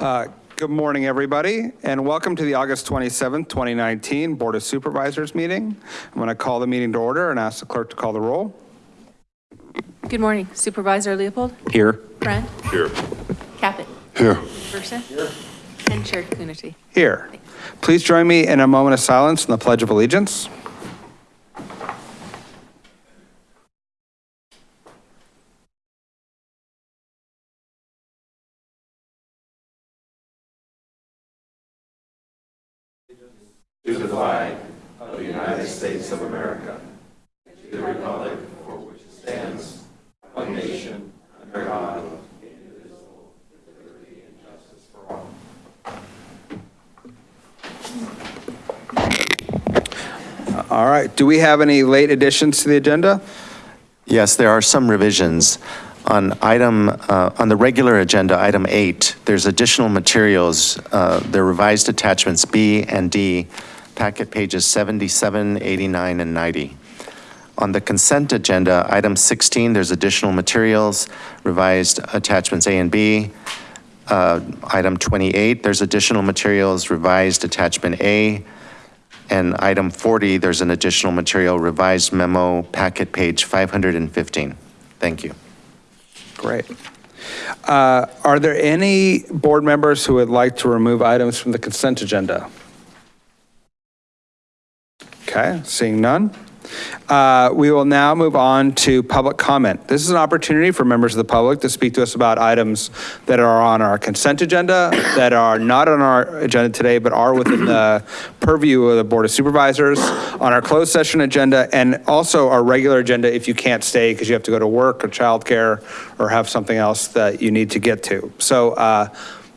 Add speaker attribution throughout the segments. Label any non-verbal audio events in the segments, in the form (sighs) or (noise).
Speaker 1: Uh, Good morning, everybody, and welcome to the August 27th, 2019 Board of Supervisors meeting. I'm going to call the meeting to order and ask the clerk to call the roll.
Speaker 2: Good morning Supervisor Leopold,
Speaker 3: Here.
Speaker 2: Friend,
Speaker 3: Here.
Speaker 2: Caput,
Speaker 3: Here.
Speaker 2: Versa, and Chair Coonerty.
Speaker 1: Here. Please join me in a moment of silence in the Pledge of Allegiance. Do we have any late additions to the agenda?
Speaker 4: Yes, there are some revisions. On item, uh, on the regular agenda, item eight, there's additional materials, uh, the revised attachments B and D, packet pages 77, 89, and 90. On the consent agenda, item 16, there's additional materials, revised attachments A and B. Uh, Item 28, there's additional materials, revised attachment A. And item 40, there's an additional material, revised memo, packet page 515. Thank you.
Speaker 1: Great. Uh, Are there any board members who would like to remove items from the consent agenda? Okay, seeing none. Uh, We will now move on to public comment. This is an opportunity for members of the public to speak to us about items that are on our consent agenda, that are not on our agenda today, but are within the purview of the Board of Supervisors, on our closed session agenda, and also our regular agenda if you can't stay because you have to go to work or childcare or have something else that you need to get to. So uh,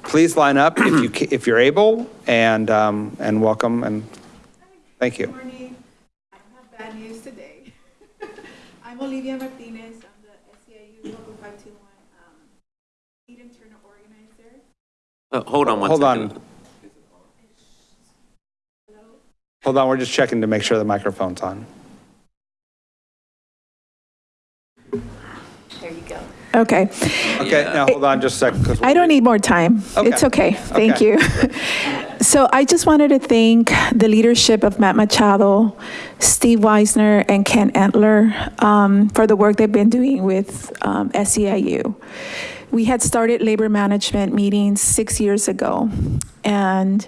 Speaker 1: please line up if you, if you're able, and, um, and welcome, and thank you.
Speaker 5: Good morning. I don't have bad news today. I'm Olivia Martinez. I'm the SEIU Local 521 um, lead internal organizer.
Speaker 3: Uh, Hold on one
Speaker 1: Hold
Speaker 3: second.
Speaker 1: on. Hold on, we're just checking to make sure the microphone's on.
Speaker 2: There you go.
Speaker 5: Okay.
Speaker 1: Okay, now hold on just a second. 'cause
Speaker 5: I don't need more time. It's
Speaker 1: Okay.
Speaker 5: okay. Thank
Speaker 1: Okay.
Speaker 5: you. (laughs) So I just wanted to thank the leadership of Matt Machado, Steve Weisner, and Ken Antler um, for the work they've been doing with um, SEIU. We had started labor management meetings six years ago. And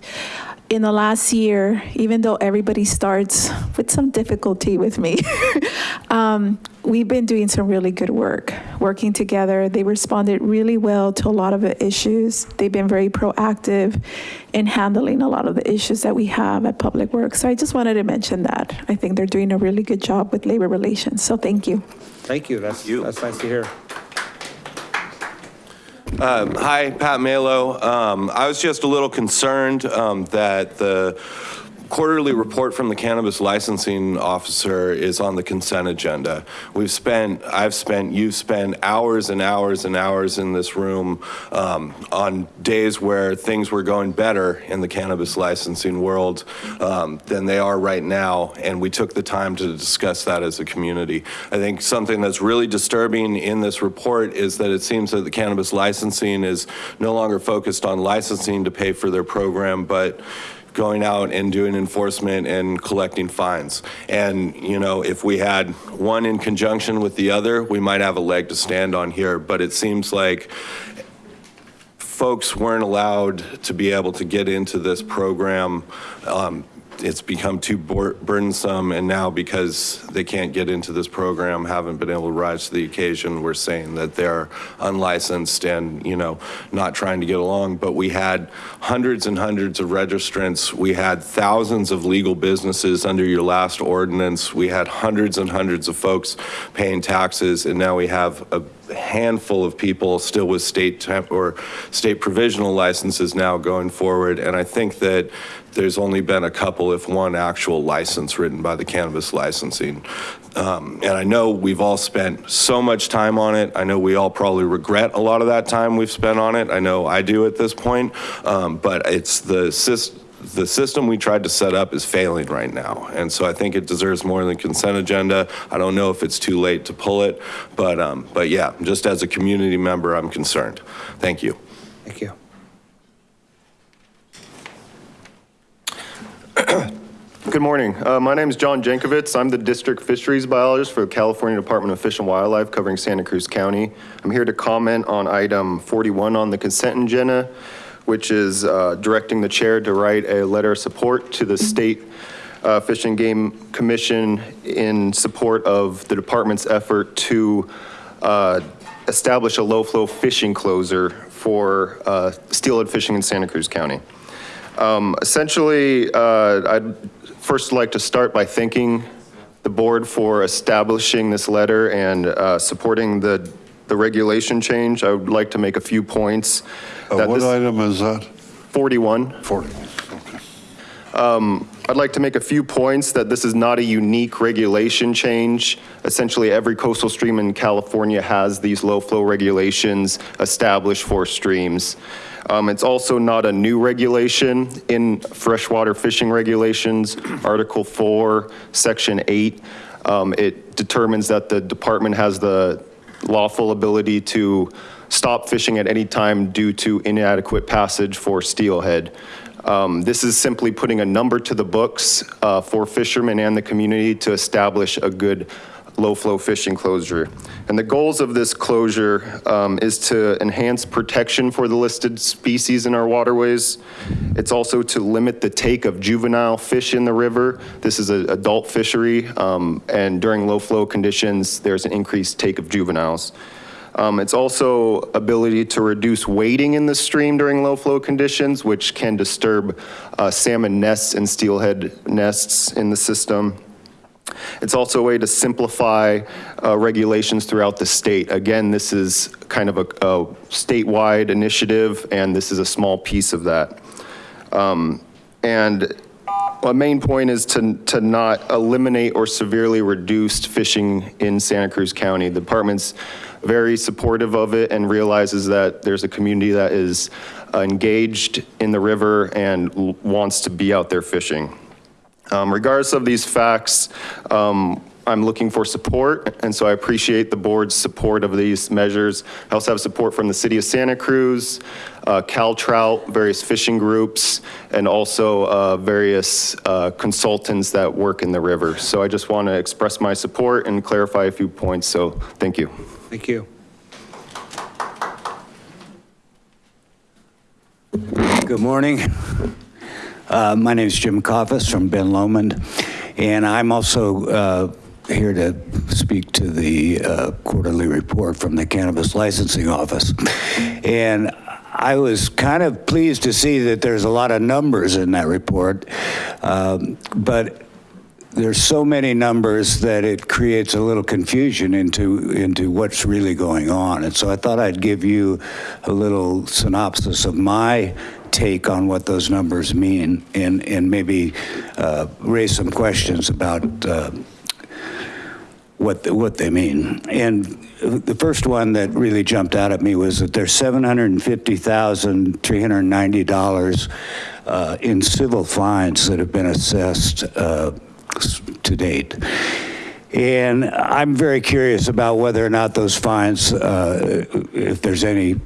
Speaker 5: in the last year, even though everybody starts with some difficulty with me, (laughs) um, we've been doing some really good work, working together. They responded really well to a lot of the issues. They've been very proactive in handling a lot of the issues that we have at Public Works. So I just wanted to mention that. I think they're doing a really good job with labor relations. So thank you.
Speaker 1: Thank you, that's, you. that's nice to hear.
Speaker 6: Um, Hi, Pat Malo. Um, I was just a little concerned um, that the quarterly report from the cannabis licensing officer is on the consent agenda. We've spent, I've spent, you've spent hours and hours and hours in this room um, on days where things were going better in the cannabis licensing world um, than they are right now, and we took the time to discuss that as a community. I think something that's really disturbing in this report is that it seems that the cannabis licensing is no longer focused on licensing to pay for their program, but going out and doing enforcement and collecting fines. And, you know, if we had one in conjunction with the other, we might have a leg to stand on here, but it seems like folks weren't allowed to be able to get into this program. Um, It's become too burdensome, and now because they can't get into this program, haven't been able to rise to the occasion, we're saying that they're unlicensed and, you know, not trying to get along. But we had hundreds and hundreds of registrants. We had thousands of legal businesses under your last ordinance. We had hundreds and hundreds of folks paying taxes, and now we have a handful of people still with state or state provisional licenses now going forward. And I think that there's only been a couple, if one, actual license written by the cannabis licensing. Um, And I know we've all spent so much time on it. I know we all probably regret a lot of that time we've spent on it. I know I do at this point. Um, But it's the system, the system we tried to set up is failing right now. And so I think it deserves more than consent agenda. I don't know if it's too late to pull it, but, um, but yeah, just as a community member, I'm concerned. Thank you.
Speaker 1: Thank you.
Speaker 3: Good morning. Uh, My name is John Jankovitz. I'm the District Fisheries Biologist for the California Department of Fish and Wildlife covering Santa Cruz County. I'm here to comment on item 41 on the consent agenda, which is uh, directing the chair to write a letter of support to the State uh, Fish and Game Commission in support of the department's effort to uh, establish a low-flow fishing closure for uh, steelhead fishing in Santa Cruz County. Um, Essentially, uh, I'd first like to start by thanking the board for establishing this letter and uh, supporting the, the regulation change. I would like to make a few points.
Speaker 7: Uh,
Speaker 3: that
Speaker 7: What item is that?
Speaker 3: 41.
Speaker 7: 40. Okay.
Speaker 3: I'd like to make a few points that this is not a unique regulation change. Essentially, every coastal stream in California has these low-flow regulations established for streams. Um, It's also not a new regulation in freshwater fishing regulations, Article 4, Section 8. um, It determines that the department has the lawful ability to stop fishing at any time due to inadequate passage for steelhead. Um, This is simply putting a number to the books uh, for fishermen and the community to establish a good low-flow fishing closure. And the goals of this closure um, is to enhance protection for the listed species in our waterways. It's also to limit the take of juvenile fish in the river. This is an adult fishery, um, and during low-flow conditions, there's an increased take of juveniles. Um, It's also ability to reduce wading in the stream during low-flow conditions, which can disturb uh, salmon nests and steelhead nests in the system. It's also a way to simplify uh, regulations throughout the state. Again, this is kind of a a statewide initiative, and this is a small piece of that. Um, And a main point is to, to not eliminate or severely reduce fishing in Santa Cruz County. The department's very supportive of it and realizes that there's a community that is engaged in the river and wants to be out there fishing. Um, Regardless of these facts, um, I'm looking for support, and so I appreciate the board's support of these measures. I also have support from the city of Santa Cruz, uh, Cal Trout, various fishing groups, and also uh, various uh, consultants that work in the river. So I just want to express my support and clarify a few points, so thank you.
Speaker 1: Thank you.
Speaker 8: Good morning. Uh, My name is Jim Coffis from Ben Lomond, and I'm also uh, here to speak to the uh, quarterly report from the Cannabis Licensing Office. And I was kind of pleased to see that there's a lot of numbers in that report, um, but there's so many numbers that it creates a little confusion into, into what's really going on. And so I thought I'd give you a little synopsis of my take on what those numbers mean and, and maybe uh, raise some questions about uh, what, the- what they mean. And the first one that really jumped out at me was that there's $750,390 uh, in civil fines that have been assessed uh, to date. And I'm very curious about whether or not those fines, uh, if there's any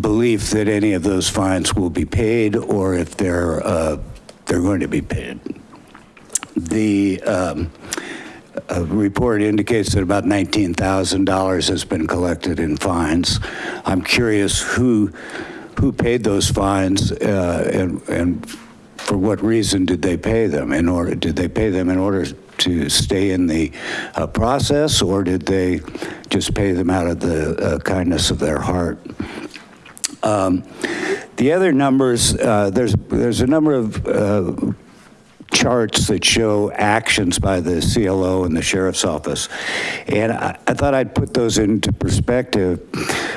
Speaker 8: belief that any of those fines will be paid or if they're, uh, they're going to be paid. The um, uh, report indicates that about $19,000 has been collected in fines. I'm curious who, who paid those fines uh, and, and for what reason did they pay them? In order, did they pay them in order to stay in the uh, process or did they just pay them out of the uh, kindness of their heart? Um, The other numbers, uh, there's, there's a number of uh, charts that show actions by the CLO and the sheriff's office. And I, I thought I'd put those into perspective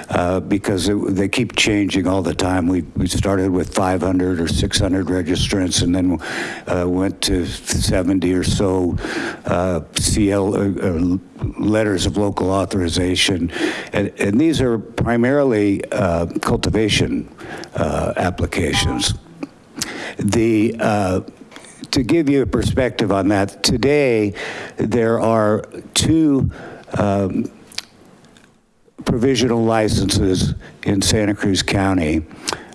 Speaker 8: uh, because it, they keep changing all the time. We, we started with 500 or 600 registrants and then uh, went to 70 or so uh, CL, uh, uh, letters of local authorization. And, and these are primarily uh, cultivation applications. The, to give you a perspective on that, today there are two um, provisional licenses in Santa Cruz County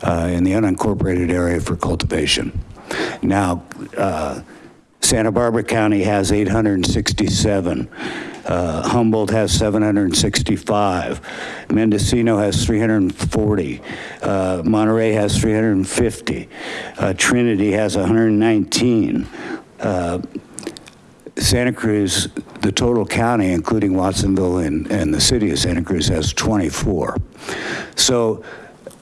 Speaker 8: uh, in the unincorporated area for cultivation. Now, uh, Santa Barbara County has 867. Uh, Humboldt has 765. Mendocino has 340. Uh, Monterey has 350. Uh, Trinity has 119. Uh, Santa Cruz, the total county, including Watsonville and, and the city of Santa Cruz, has 24. So,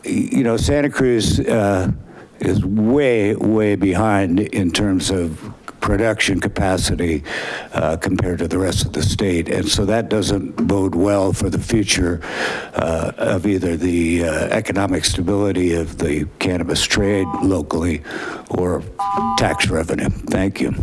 Speaker 8: you know, Santa Cruz uh, is way, way behind in terms of production capacity uh, compared to the rest of the state. And so that doesn't bode well for the future uh, of either the uh, economic stability of the cannabis trade locally or tax revenue. Thank you.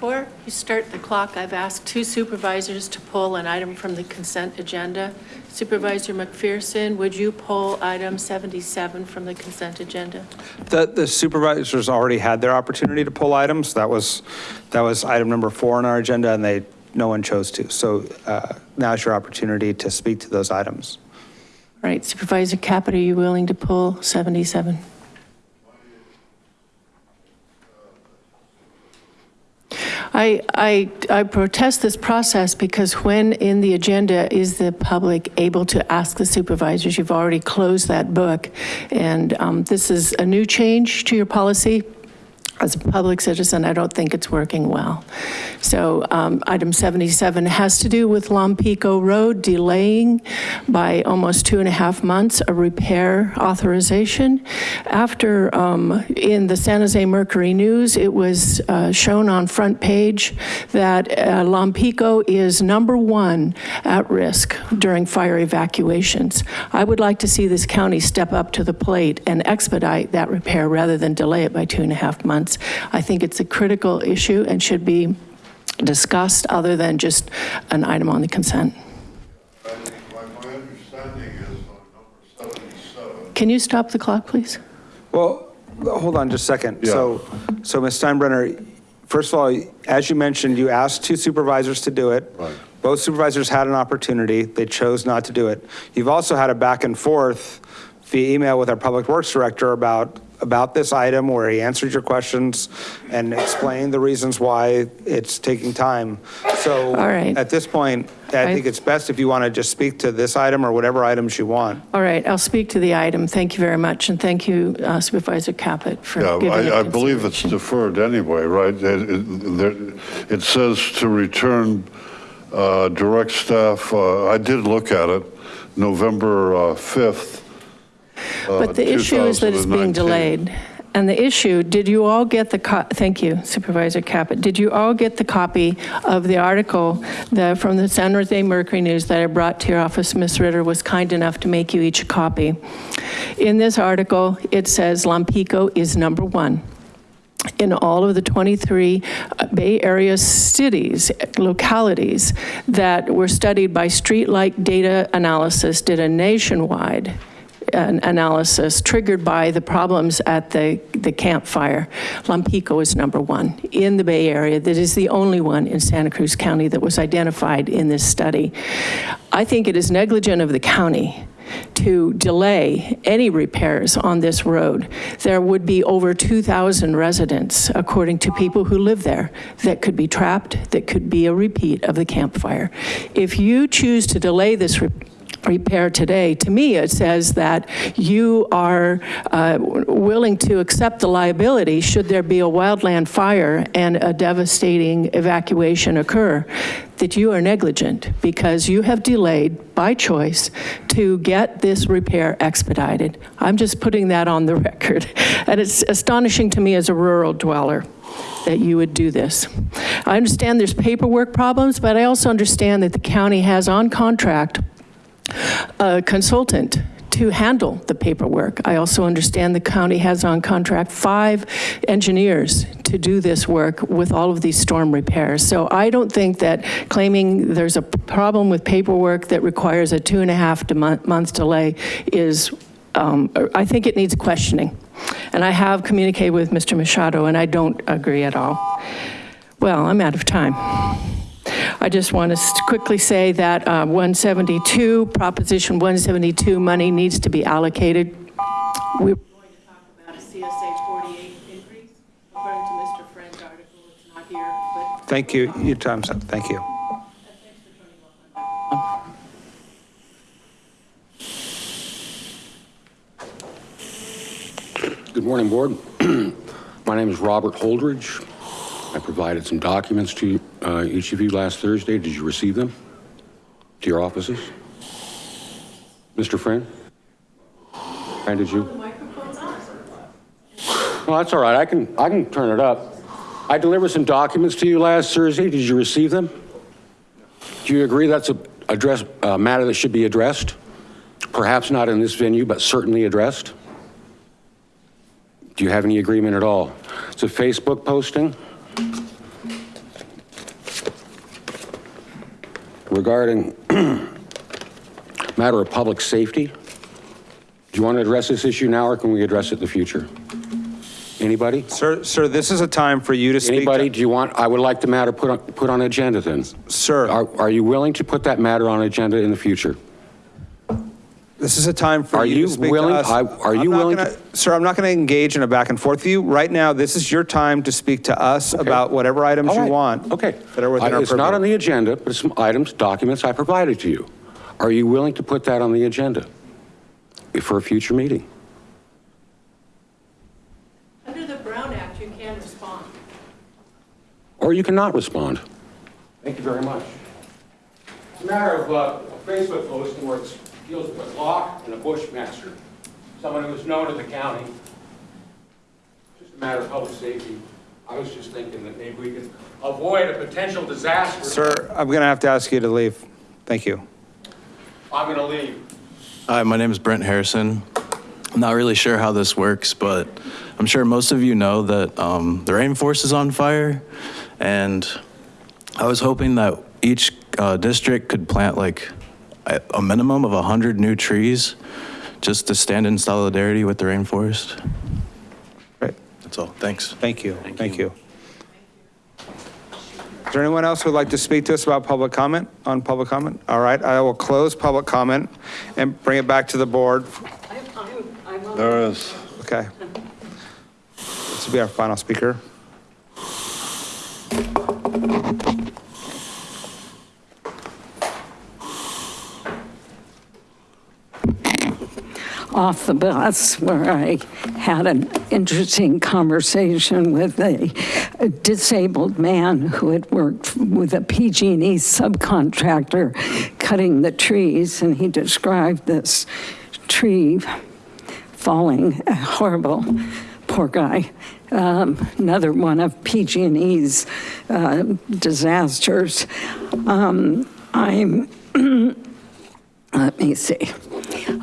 Speaker 7: Before you start the clock, I've asked two supervisors to pull an item from the consent agenda. Supervisor McPherson, would you pull item 77 from the consent agenda?
Speaker 1: The the supervisors already had their opportunity to pull items. That was, that was item number four on our agenda, and they, no one chose to. So uh, now's your opportunity to speak to those items.
Speaker 7: All right, Supervisor Caput, are you willing to pull 77? I, I, I protest this process because when in the agenda is the public able to ask the supervisors? You've already closed that book. And um, this is a new change to your policy. As a public citizen, I don't think it's working well. So um, item 77 has to do with Lompico Road delaying by almost two and a half months a repair authorization. After, um, in the San Jose Mercury News, it was uh, shown on front page that uh, Lompico is number one at risk during fire evacuations. I would like to see this county step up to the plate and expedite that repair rather than delay it by two and a half months. I think it's a critical issue and should be discussed other than just an item on the consent.
Speaker 9: My my understanding is on number 77,
Speaker 7: Can you stop the clock, please?
Speaker 1: Well, hold on just a second. So, so Ms. Steinbruner, first of all, as you mentioned, you asked two supervisors to do it.
Speaker 9: Right.
Speaker 1: Both supervisors had an opportunity. They chose not to do it. You've also had a back and forth via email with our Public Works Director about, about this item where he answered your questions and explained the reasons why it's taking time. So
Speaker 7: All right.
Speaker 1: at this point, I
Speaker 7: I-
Speaker 1: think it's best if you want to just speak to this item or whatever items you want.
Speaker 7: All right, I'll speak to the item. Thank you very much, and thank you uh, Supervisor Caput for
Speaker 9: yeah,
Speaker 7: giving it
Speaker 9: I I believe it's deferred anyway, right? It- It there- it says to return uh, direct staff, uh, I did look at it, November uh, 5th.
Speaker 7: But the issue is that it's being
Speaker 9: 2019.
Speaker 7: delayed. And the issue, did you all get the, co- thank you Supervisor Caput, did you all get the copy of the article that, from the San Jose Mercury News that I brought to your office? Ms. Ritter was kind enough to make you each a copy. In this article, it says Lompico is number one in all of the 23 uh, Bay Area cities, localities that were studied by Streetlight Data Analysis, did a nationwide an analysis triggered by the problems at the, the Camp Fire. Lompico is number one in the Bay Area. That is the only one in Santa Cruz County that was identified in this study. I think it is negligent of the county to delay any repairs on this road. There would be over 2,000 residents, according to people who live there, that could be trapped, that could be a repeat of the Camp Fire. If you choose to delay this re- repair today, to me, it says that you are uh, willing to accept the liability should there be a wildland fire and a devastating evacuation occur, that you are negligent because you have delayed by choice to get this repair expedited. I'm just putting that on the (laughs) record. And it's astonishing to me as a rural dweller that you would do this. I understand there's paperwork problems, but I also understand that the county has on contract a consultant to handle the paperwork. I also understand the county has on contract five engineers to do this work with all of these storm repairs. So I don't think that claiming there's a problem with paperwork that requires a two and a half to month, month delay is, um, I think it needs questioning. And I have communicated with Mr. Machado, and I don't agree at all. Well, I'm out of time. I just want to quickly say that uh, 172, Proposition 172 money needs to be allocated. We're going to talk about a CSA 48 increase. According to Mr. Friend's article, it's not here, but.
Speaker 1: Thank you, your time's up, thank you.
Speaker 10: Good morning, board. (clears throat) My name is Robert Holdridge. I provided some documents to uh, each of you last Thursday. Did you receive them to your offices? Mr. Friend? And did you? Well, that's all right. I can, I can turn it up. I delivered some documents to you last Thursday. Did you receive them? Do you agree that's a address, a matter that should be addressed? Perhaps not in this venue, but certainly addressed? Do you have any agreement at all? It's a Facebook posting regarding (clears throat) matter of public safety. Do you want to address this issue now, or can we address it in the future? Anybody?
Speaker 1: Sir, sir, this is a time for you to speak.
Speaker 10: Anybody, do you want, I would like the matter put on, put on agenda then.
Speaker 1: Sir,
Speaker 10: Are, are you willing to put that matter on agenda in the future?
Speaker 1: This is a time for
Speaker 10: Are
Speaker 1: you to
Speaker 10: you
Speaker 1: speak to
Speaker 10: willing-
Speaker 1: us.
Speaker 10: I- are you
Speaker 1: I'm not
Speaker 10: willing
Speaker 1: gonna-
Speaker 10: to-
Speaker 1: Sir, I'm not going to engage in a back and forth with you. Right now, this is your time to speak to us about whatever items
Speaker 10: All
Speaker 1: you want.
Speaker 10: Okay.
Speaker 1: That are within
Speaker 10: I-
Speaker 1: our
Speaker 10: It's not on the agenda, but it's some items, documents I provided to you. Are you willing to put that on the agenda for a future meeting?
Speaker 7: Under the Brown Act, you can respond.
Speaker 10: Or you cannot respond. Thank you very much. It's a matter of uh, a Facebook posting where it deals with a Glock and a Bushmaster, someone who is known to the county. Just a matter of public safety. I was just thinking that maybe we could avoid a potential disaster.
Speaker 1: Sir, I'm going to have to ask you to leave. Thank you.
Speaker 10: I'm going to leave.
Speaker 11: Hi, my name is Brent Harrison. I'm not really sure how this works, but I'm sure most of you know that um, the rainforest is on fire. And I was hoping that each uh, district could plant like a a minimum of 100 new trees just to stand in solidarity with the rainforest.
Speaker 1: Great.
Speaker 11: That's all. Thanks.
Speaker 1: Thank you. Thank you. Is there anyone else who'd like to speak to us about public comment, on public comment? All right, I will close public comment and bring it back to the board.
Speaker 9: There is.
Speaker 1: Okay. This will be our final speaker.
Speaker 12: Off the bus where I had an interesting conversation with a, a disabled man who had worked with a PG&E subcontractor cutting the trees, and he described this tree falling, horrible, poor guy. Um, another one of PG&E's uh, disasters. Um, I'm (clears throat) let me see.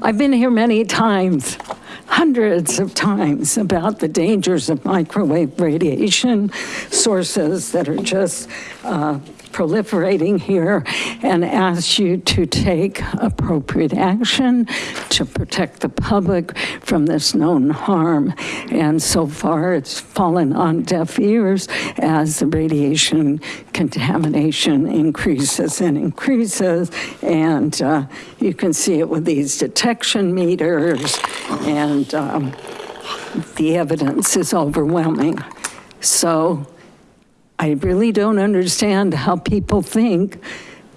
Speaker 12: I've been here many times, hundreds of times, about the dangers of microwave radiation, sources that are just uh, proliferating here, and asked you to take appropriate action to protect the public from this known harm. And so far, it's fallen on deaf ears as the radiation contamination increases and increases. And uh, you can see it with these detection meters, and um, the evidence is overwhelming. So I really don't understand how people think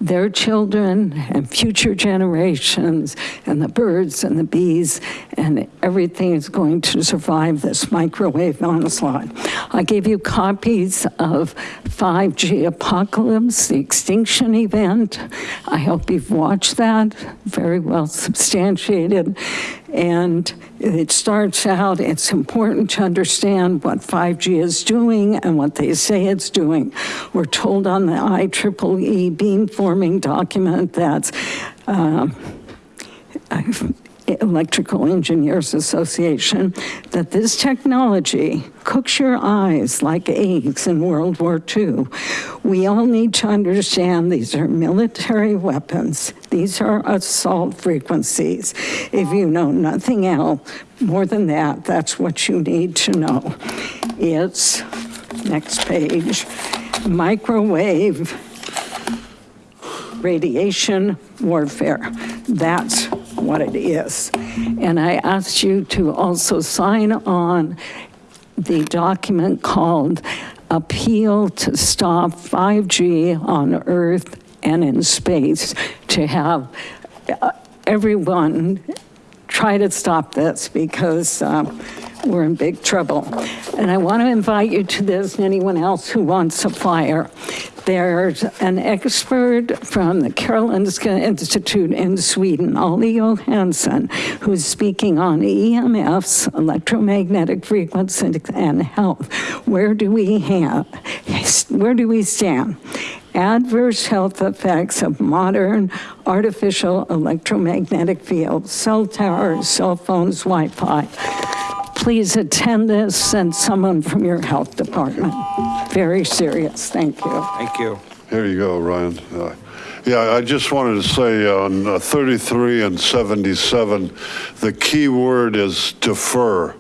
Speaker 12: their children and future generations and the birds and the bees and everything is going to survive this microwave onslaught. I gave you copies of 5G Apocalypse, the extinction event. I hope you've watched that, very well substantiated. And it starts out, it's important to understand what 5G is doing and what they say it's doing. We're told on the IEEE beamforming document that um, Electrical Engineers Association, that this technology cooks your eyes like eggs in World War II. We all need to understand these are military weapons. These are assault frequencies. If you know nothing else more than that, that's what you need to know. It's, next page, microwave radiation warfare. That's what it is. And I asked you to also sign on the document called appeal to stop 5G on Earth and in space, to have uh, everyone try to stop this because uh, we're in big trouble. And I want to invite you to this, and anyone else who wants a flyer. There's an expert from the Karolinska Institute in Sweden, Olle Johansson, who's speaking on EMFs, electromagnetic frequency, and health. Where do we have, where do we stand? adverse health effects of modern artificial electromagnetic fields, cell towers, cell phones, Wi-Fi. Please attend this, and someone from your health department. Very serious, thank you.
Speaker 1: Thank you.
Speaker 9: Here you go, Ryan. Uh, Yeah, I just wanted to say on uh, 33 and 77, the key word is defer.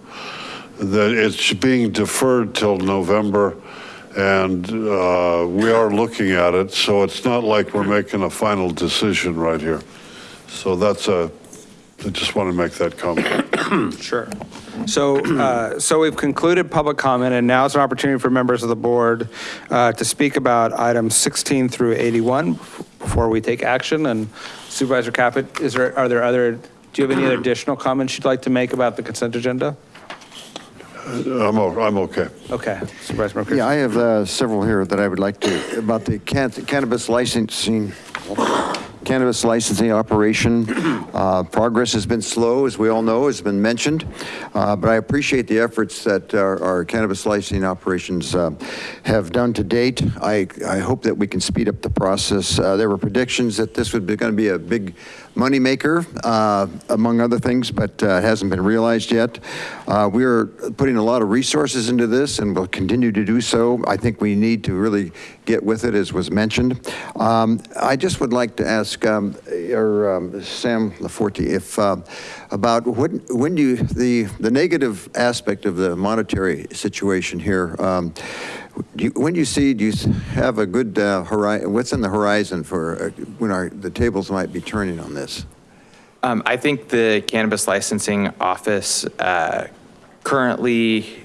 Speaker 9: That it's being deferred till November, and uh, we are looking at it, so it's not like we're making a final decision right here. So that's a, I just want to make that comment. (coughs)
Speaker 1: Sure. So, uh, so we've concluded public comment, and now is an opportunity for members of the board uh, to speak about items 16 through 81 before we take action. And Supervisor Caput, is there, are there other, do you have any other additional comments you'd like to make about the consent agenda?
Speaker 9: I'm, o- I'm okay.
Speaker 1: Okay, Supervisor McPherson.
Speaker 13: Yeah, I have uh, several here that I would like to, about the can- cannabis licensing, cannabis licensing operation. Uh, Progress has been slow, as we all know, has been mentioned, Uh, but I appreciate the efforts that our our cannabis licensing operations uh, have done to date. I, I hope that we can speed up the process. Uh, There were predictions that this would be going to be a big moneymaker, uh, among other things, but uh, hasn't been realized yet. Uh, We're putting a lot of resources into this and will continue to do so. I think we need to really get with it, as was mentioned. Um, I just would like to ask, um, or um, Sam Laforte, if, uh, about when, when do you, the, the negative aspect of the monetary situation here, um, do you- when you see, do you have a good horizon, what's in the horizon for uh, when our, the tables might be turning on this?
Speaker 14: Um, I think the cannabis licensing office, uh, currently,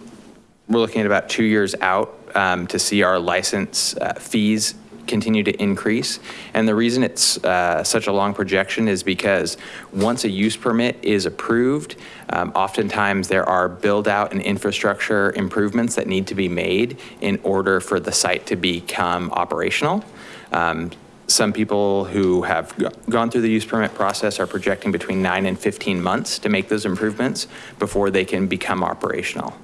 Speaker 14: we're looking at about two years out um, to see our license uh, fees continue to increase. And the reason it's uh, such a long projection is because once a use permit is approved, um, oftentimes there are build out and infrastructure improvements that need to be made in order for the site to become operational. Um, some people who have gone through the use permit process are projecting between nine and 15 months to make those improvements before they can become operational.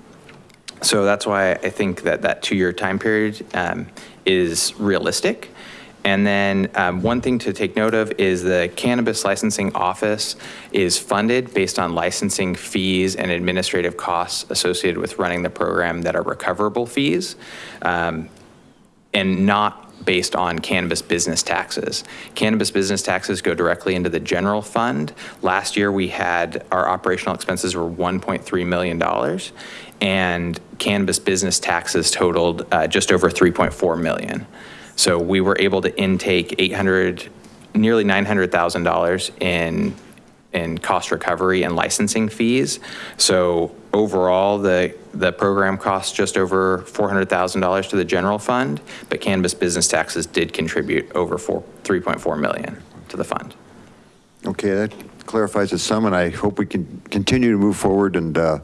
Speaker 14: So that's why I think that that two-year time period um, is realistic. And then um, one thing to take note of is the cannabis licensing office is funded based on licensing fees and administrative costs associated with running the program that are recoverable fees. Um, and not based on cannabis business taxes. Cannabis business taxes go directly into the general fund. Last year, we had, our operational expenses were $1.3 million, and cannabis business taxes totaled uh, just over 3.4 million. So we were able to intake 800, nearly $900,000 in in cost recovery and licensing fees. So overall, the, the program costs just over $400,000 to the general fund, but cannabis business taxes did contribute over four, 3.4 million to the fund.
Speaker 13: Okay, that clarifies it some, and I hope we can continue to move forward and, uh,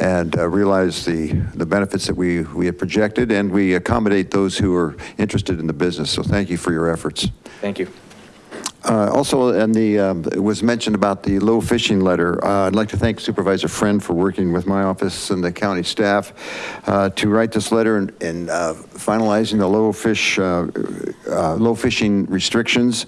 Speaker 13: and uh, realize the, the benefits that we, we had projected, and we accommodate those who are interested in the business. So thank you for your efforts.
Speaker 14: Thank you.
Speaker 13: Uh, Also, and the, um, it was mentioned about the low fishing letter. Uh, I'd like to thank Supervisor Friend for working with my office and the county staff uh, to write this letter and- and uh, finalizing the low fish, uh, uh, low fishing restrictions.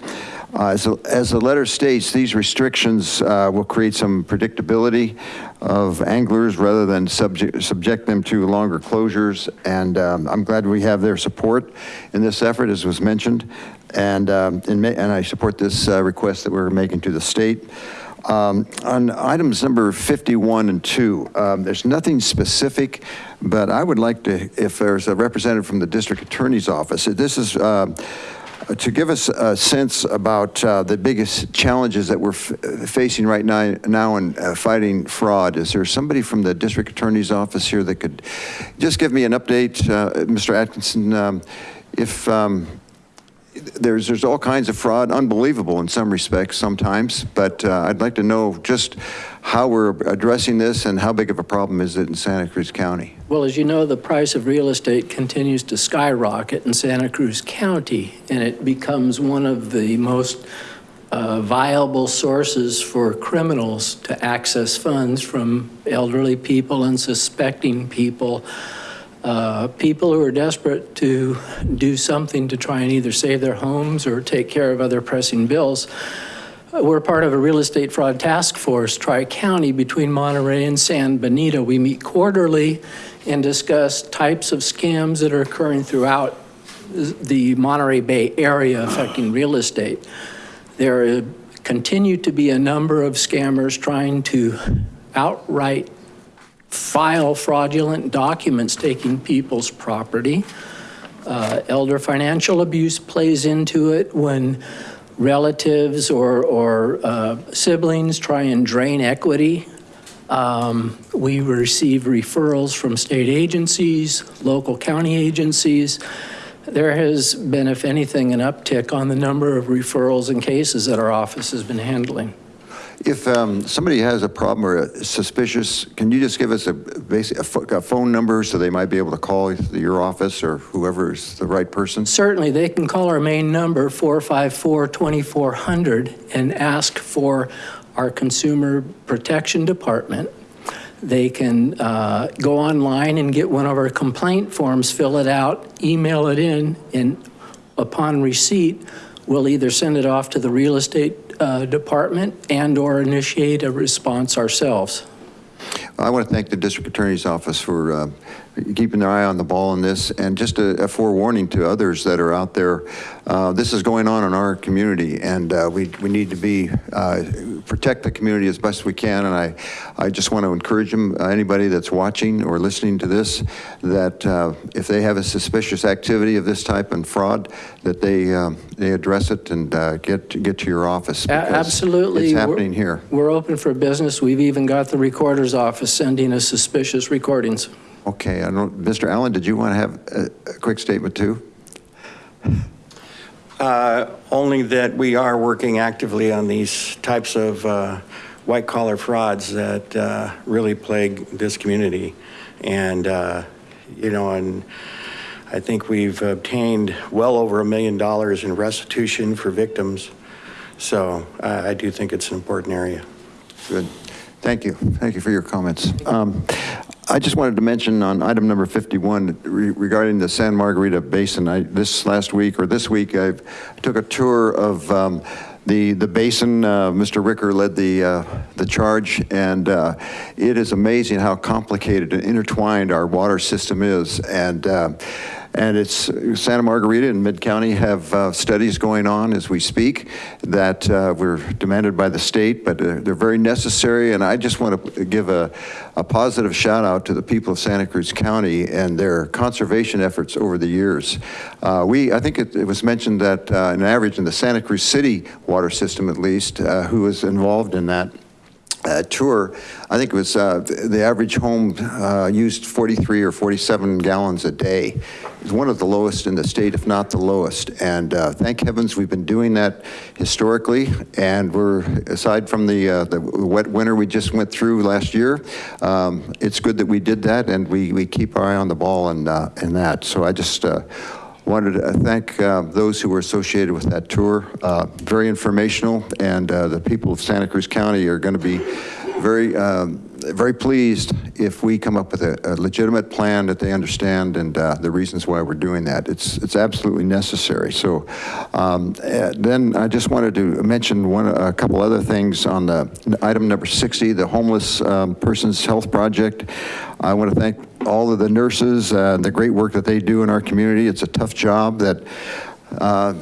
Speaker 13: Uh, As the- as the letter states, these restrictions will create some predictability of anglers rather than subject, subject them to longer closures. And um, I'm glad we have their support in this effort, as was mentioned. And, um, and and I support this uh, request that we're making to the state. Um, On items number 51 and 2, um, there's nothing specific, but I would like to, if there's a representative from the district attorney's office, this is, uh, to give us a sense about uh, the biggest challenges that we're facing right now, now in uh, fighting fraud. Is there somebody from the district attorney's office here that could just give me an update, uh, Mr. Atkinson? um, If um, there's, there's all kinds of fraud, unbelievable in some respects sometimes, but uh, I'd like to know just how we're addressing this and how big of a problem is it in Santa Cruz County?
Speaker 15: Well, as you know, the price of real estate continues to skyrocket in Santa Cruz County, and it becomes one of the most uh, viable sources for criminals to access funds from elderly people and suspecting people, uh, people who are desperate to do something to try and either save their homes or take care of other pressing bills. We're part of a real estate fraud task force, Tri-County, between Monterey and San Benito. We meet quarterly and discuss types of scams that are occurring throughout the Monterey Bay area affecting real estate. There continue to be a number of scammers trying to outright file fraudulent documents taking people's property. Uh, Elder financial abuse plays into it when relatives or, or uh, siblings try and drain equity. Um, We receive referrals from state agencies, local county agencies. There has been, if anything, an uptick on the number of referrals and cases that our office has been handling.
Speaker 13: If um, somebody has a problem or a suspicious, can you just give us a basic, a a phone number so they might be able to call your office or whoever is the right person?
Speaker 15: Certainly, they can call our main number, 454-2400, and ask for our Consumer Protection Department. They can uh, go online and get one of our complaint forms, fill it out, email it in, and upon receipt, we'll either send it off to the real estate uh, department and/or initiate a response ourselves.
Speaker 13: I want to thank the district attorney's office for uh, keeping their eye on the ball on this, and just a a forewarning to others that are out there. uh, This is going on in our community, and uh, we we need to be, uh, protect the community as best we can, and I, I just want to encourage them, uh, anybody that's watching or listening to this, that uh, if they have a suspicious activity of this type and fraud, that they, um, they address it and uh, get, get to your office.
Speaker 15: Absolutely.
Speaker 13: It's
Speaker 15: We're-
Speaker 13: happening here.
Speaker 15: We're open for business. We've even got the recorder's office sending us suspicious recordings.
Speaker 13: Okay, I don't, Mr. Allen, did you want to have a, a quick statement too?
Speaker 16: Uh, Only that we are working actively on these types of uh, white-collar frauds that uh, really plague this community. And, uh, you know, and I think we've obtained well over a million dollars in restitution for victims. So I I do think it's an important area.
Speaker 13: Good. Thank you. Thank you for your comments. Um, I just wanted to mention on item number 51 re- regarding the Santa Margarita Basin. I, this last week or this week, I took a tour of um, the, the basin. Uh, Mr. Ricker led the, uh, the charge, and uh, it is amazing how complicated and intertwined our water system is. And uh, and it's, Santa Margarita and Mid-County have uh, studies going on as we speak that uh, were demanded by the state, but uh, they're very necessary. And I just want to give a, a positive shout out to the people of Santa Cruz County and their conservation efforts over the years. Uh, We, I think it, it was mentioned that uh, an average in the Santa Cruz City water system at least, uh, who was involved in that, uh, tour, I think it was, uh, the average home uh, used 43 or 47 gallons a day. It's one of the lowest in the state, if not the lowest. And uh, thank heavens we've been doing that historically. And we're, aside from the, uh, the wet winter we just went through last year, um, it's good that we did that and we, we keep our eye on the ball and, uh, and that. So I just uh, wanted to thank uh, those who were associated with that tour. Uh, Very informational, and uh, the people of Santa Cruz County are going to be very, um, very pleased if we come up with a a legitimate plan that they understand and uh, the reasons why we're doing that. It's, it's absolutely necessary. So um, uh, then I just wanted to mention one, a couple other things on the item number 60, the Homeless um, Persons Health Project. I want to thank all of the nurses, uh, and the great work that they do in our community. It's a tough job that uh,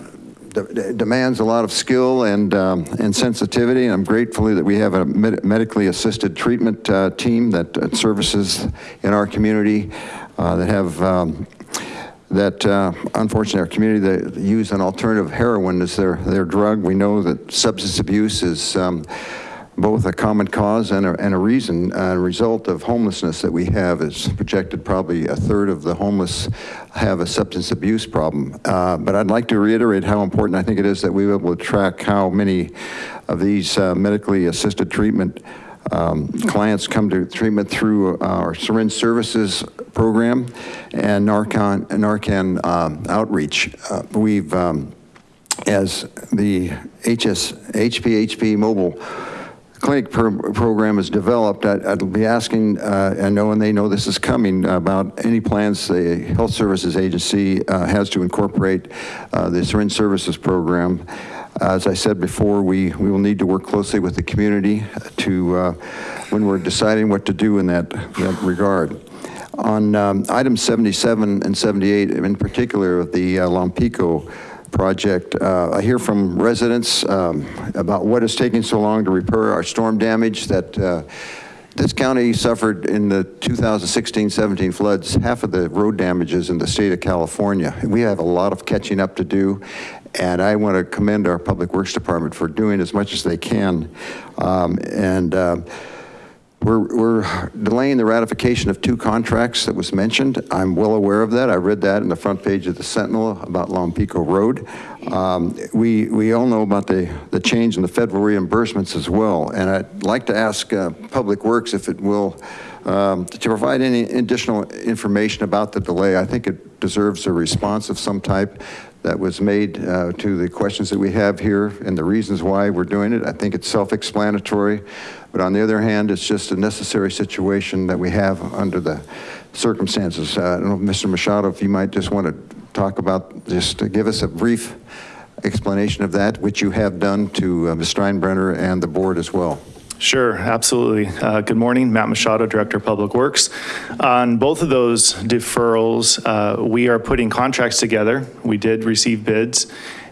Speaker 13: demands a lot of skill and, um, and sensitivity. And I'm grateful that we have a med- medically assisted treatment uh, team that uh, services in our community uh, that have um, that uh, unfortunately our community that use an alternative heroin as their, their drug. We know that substance abuse is um, both a common cause and a, and a reason, a result of homelessness that we have. is projected probably a third of the homeless have a substance abuse problem. Uh, but I'd like to reiterate how important I think it is that we be able to track how many of these uh, medically assisted treatment um, clients come to treatment through our syringe services program and Narcan, Narcan um, outreach. Uh, we've, um, as the HS, HPHP mobile clinic pro- program is developed, I'd, I'd be asking, uh, I know and they know this is coming, about any plans the Health Services Agency uh, has to incorporate uh, the syringe services program. As I said before, we, we will need to work closely with the community to, uh, when we're deciding what to do in that, that regard. On um, items 77 and 78, in particular, the uh, Lompico project, uh, I hear from residents um, about what is taking so long to repair our storm damage that uh, this county suffered in the 2016-17 floods, half of the road damages in the state of California. We have a lot of catching up to do, and I want to commend our Public Works Department for doing as much as they can. Um, And uh, we're, we're delaying the ratification of two contracts that was mentioned. I'm well aware of that. I read that in the front page of the Sentinel about Lompico Road. Um, we, we all know about the, the change in the federal reimbursements as well. And I'd like to ask uh, Public Works if it will, um, to provide any additional information about the delay. I think it deserves a response of some type that was made uh, to the questions that we have here and the reasons why we're doing it. I think it's self-explanatory, but on the other hand, it's just a necessary situation that we have under the circumstances. Uh, I don't know, Mr. Machado, if you might just want to talk about, just to give us a brief explanation of that, which you have done to uh, Ms. Steinbruner and the board as well.
Speaker 17: Sure, absolutely. Uh, Good morning, Matt Machado, Director of Public Works. On both of those deferrals, uh, we are putting contracts together. We did receive bids.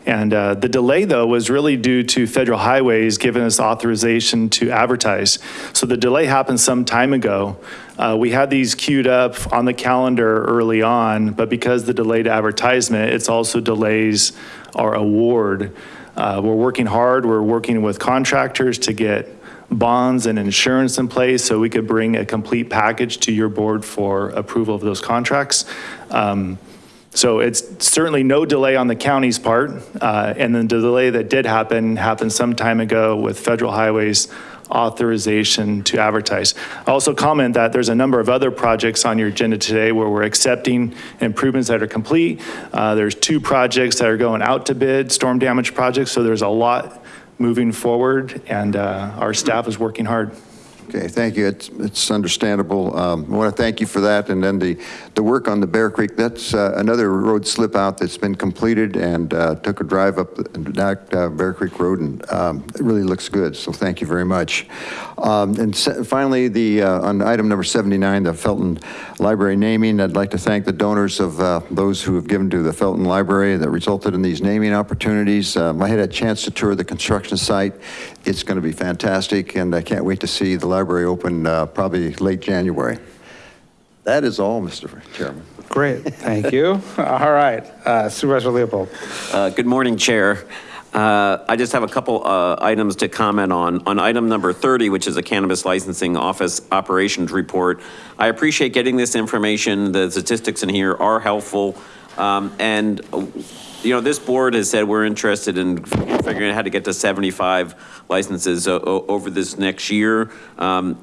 Speaker 17: And uh, the delay, though, was really due to Federal Highways giving us authorization to advertise. So the delay happened some time ago. Uh, We had these queued up on the calendar early on, but because the delayed advertisement, it's also delays our award. Uh, We're working hard, we're working with contractors to get bonds and insurance in place so we could bring a complete package to your board for approval of those contracts. Um, So it's certainly no delay on the county's part. uh, And the delay that did happen, happened some time ago with Federal Highways authorization to advertise. I also comment that there's a number of other projects on your agenda today where we're accepting improvements that are complete. Uh, There's two projects that are going out to bid, storm damage projects, so there's a lot moving forward, and uh, our staff is working hard.
Speaker 13: Okay, thank you. It's, it's understandable. Um, I want to thank you for that. And then the, the work on the Bear Creek, that's uh, another road slip out that's been completed and uh, took a drive up the- uh, Bear Creek Road and um, it really looks good. So thank you very much. Um, And finally, the, uh, on item number 79, the Felton Library naming, I'd like to thank the donors of uh, those who have given to the Felton Library that resulted in these naming opportunities. Um, I had a chance to tour the construction site. It's going to be fantastic, and I can't wait to see the library open uh, probably late January. That is all, Mr. Chairman.
Speaker 1: Great, thank you. (laughs) All right, uh, Supervisor Leopold.
Speaker 18: Uh, Good morning, Chair. Uh, I just have a couple uh, items to comment on. On item number 30, which is a cannabis licensing office operations report, I appreciate getting this information. The statistics in here are helpful. Um, And, you know, this board has said we're interested in figuring out how to get to 75 licenses over this next year. Um,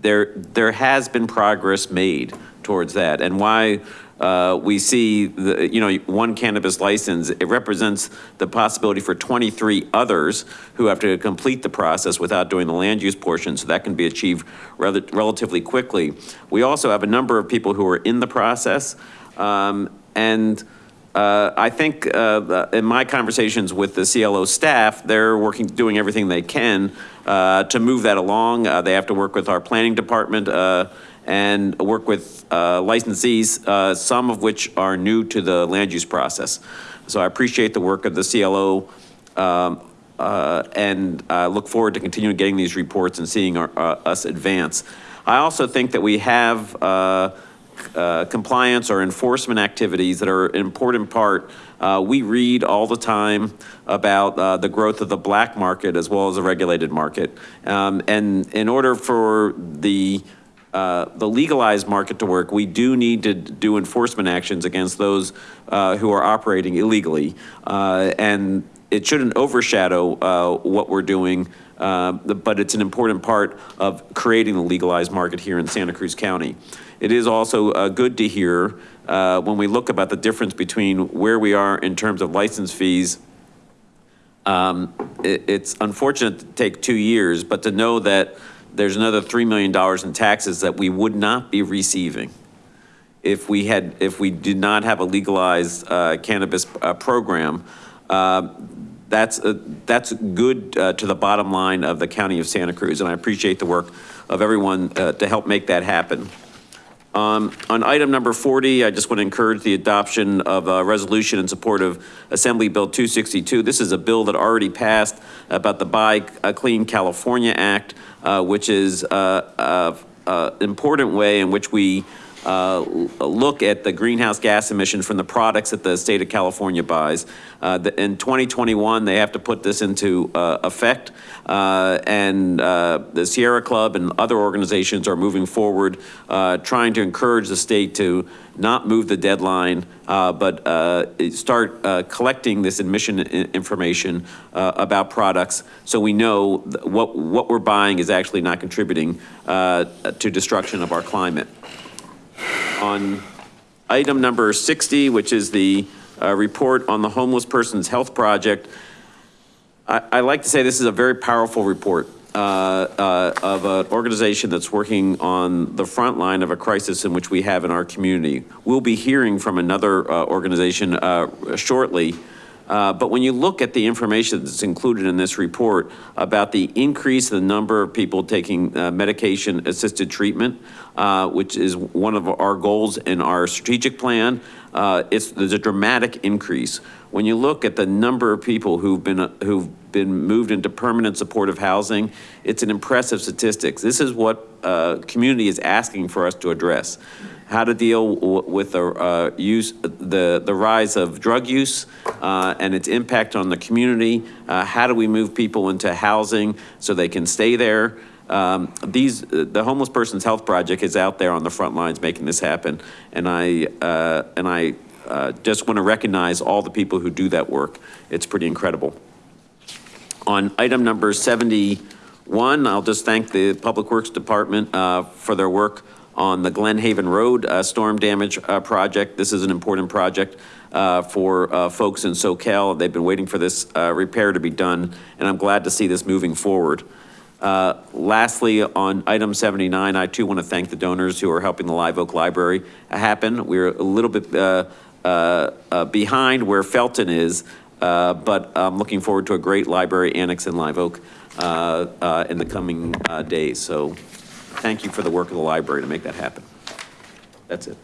Speaker 18: There, there has been progress made towards that. And why uh, we see, the you know, one cannabis license, it represents the possibility for 23 others who have to complete the process without doing the land use portion, so that can be achieved rel- relatively quickly. We also have a number of people who are in the process, um, and uh, I think uh, in my conversations with the CLO staff, they're working, doing everything they can uh, to move that along. Uh, They have to work with our planning department uh, and work with uh, licensees, uh, some of which are new to the land use process. So I appreciate the work of the CLO um, uh, and I look forward to continuing getting these reports and seeing our- uh, us advance. I also think that we have uh, uh, compliance or enforcement activities that are an important part. We read all the time about the growth of the black market as well as the regulated market. Um, And in order for the uh, the legalized market to work, we do need to do enforcement actions against those uh, who are operating illegally. Uh, And it shouldn't overshadow uh, what we're doing, uh, but it's an important part of creating the legalized market here in Santa Cruz County. It is also uh, good to hear when we look about the difference between where we are in terms of license fees um, it, it's unfortunate to take two years, but to know that there's another $3 million in taxes that we would not be receiving if we had, if we did not have a legalized uh, cannabis uh, program. Uh, That's, uh, that's good uh, to the bottom line of the county of Santa Cruz, and I appreciate the work of everyone uh, to help make that happen. Um, On item number 40, I just want to encourage the adoption of a resolution in support of Assembly Bill 262. This is a bill that already passed about the Buy uh, Clean California Act, uh, which is an important way in which we uh, look at the greenhouse gas emissions from the products that the state of California buys. Uh, the- In 2021, they have to put this into uh, effect, uh, and uh, the Sierra Club and other organizations are moving forward, uh, trying to encourage the state to not move the deadline, but start collecting this emission information about products, so we know what, what we're buying is actually not contributing to destruction of our climate on item number 60, which is the uh, report on the Homeless Persons Health Project. I, I like to say this is a very powerful report uh, uh, of an organization that's working on the front line of a crisis in which we have in our community. We'll be hearing from another uh, organization uh, shortly. Uh, But when you look at the information that's included in this report about the increase in the number of people taking uh, medication-assisted treatment, uh, which is one of our goals in our strategic plan, uh, it's, there's a dramatic increase. When you look at the number of people who've been, uh, who've been moved into permanent supportive housing, it's an impressive statistics. This is what uh, community is asking for us to address. How to deal with the uh, use, the, the rise of drug use uh, and its impact on the community. Uh, How do we move people into housing so they can stay there? Um, These, the Homeless Persons Health Project is out there on the front lines making this happen. And I, uh, and I uh, just want to recognize all the people who do that work. It's pretty incredible. On item number 71, I'll just thank the Public Works Department uh, for their work on the Glen Haven Road uh, storm damage uh, project. This is an important project uh, for uh, folks in Soquel. They've been waiting for this uh, repair to be done, and I'm glad to see this moving forward. Uh, Lastly, on item 79, I too want to thank the donors who are helping the Live Oak Library happen. We're a little bit behind where Felton is, but I'm looking forward to a great library annex in Live Oak in the coming days. So thank you for the work of the library to make that happen. That's it.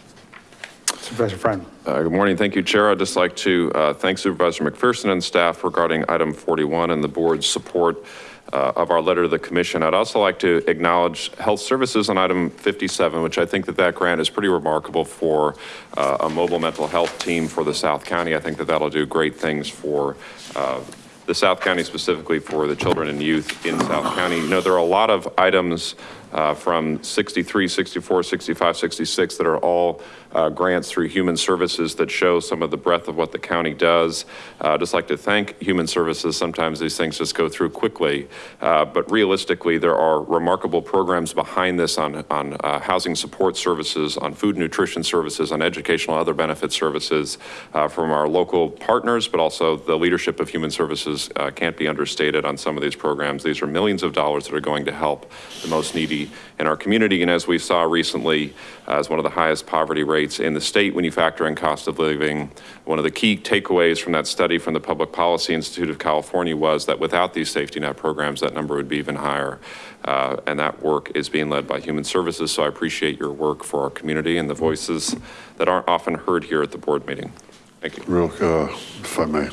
Speaker 1: Supervisor Friend.
Speaker 19: Uh, Good morning. Thank you, Chair. I'd just like to uh, thank Supervisor McPherson and staff regarding item 41 and the board's support uh, of our letter to the commission. I'd also like to acknowledge health services on item 57, which I think that that grant is pretty remarkable for uh, a mobile mental health team for the South County. I think that that'll do great things for uh, the South County specifically for the children and youth in South County. You know, there are a lot of items uh, from 63, 64, 65, 66 that are all uh, grants through Human Services that show some of the breadth of what the county does. Uh, Just like to thank Human Services. Sometimes these things just go through quickly, Uh, but realistically, there are remarkable programs behind this on, on uh, housing support services, on food nutrition services, on educational other benefit services uh, from our local partners, but also the leadership of Human Services uh, can't be understated on some of these programs. These are millions of dollars that are going to help the most needy in our community. And as we saw recently, as one of the highest poverty rates in the state when you factor in cost of living, one of the key takeaways from that study from the Public Policy Institute of California was that without these safety net programs, that number would be even higher. Uh, and that work is being led by Human Services. So I appreciate your work for our community and the voices that aren't often heard here at the board meeting. Thank you.
Speaker 9: Real, uh, if I may.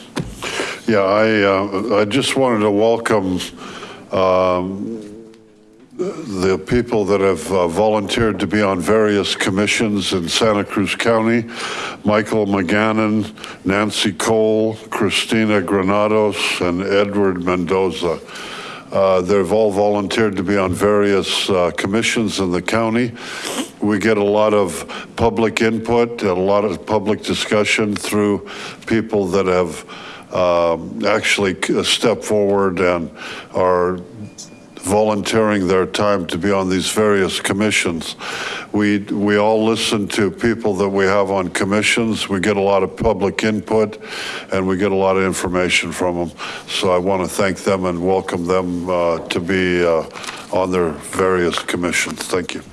Speaker 9: Yeah, I, uh, I just wanted to welcome um, the people that have uh, volunteered to be on various commissions in Santa Cruz County, Michael McGannon, Nancy Cole, Christina Granados, and Edward Mendoza. Uh, They've all volunteered to be on various uh, commissions in the county. We get a lot of public input, and a lot of public discussion through people that have um, actually stepped forward and are volunteering their time to be on these various commissions. We, we all listen to people that we have on commissions. We get a lot of public input and we get a lot of information from them. So I want to thank them and welcome them uh, to be uh, on their various commissions. Thank you.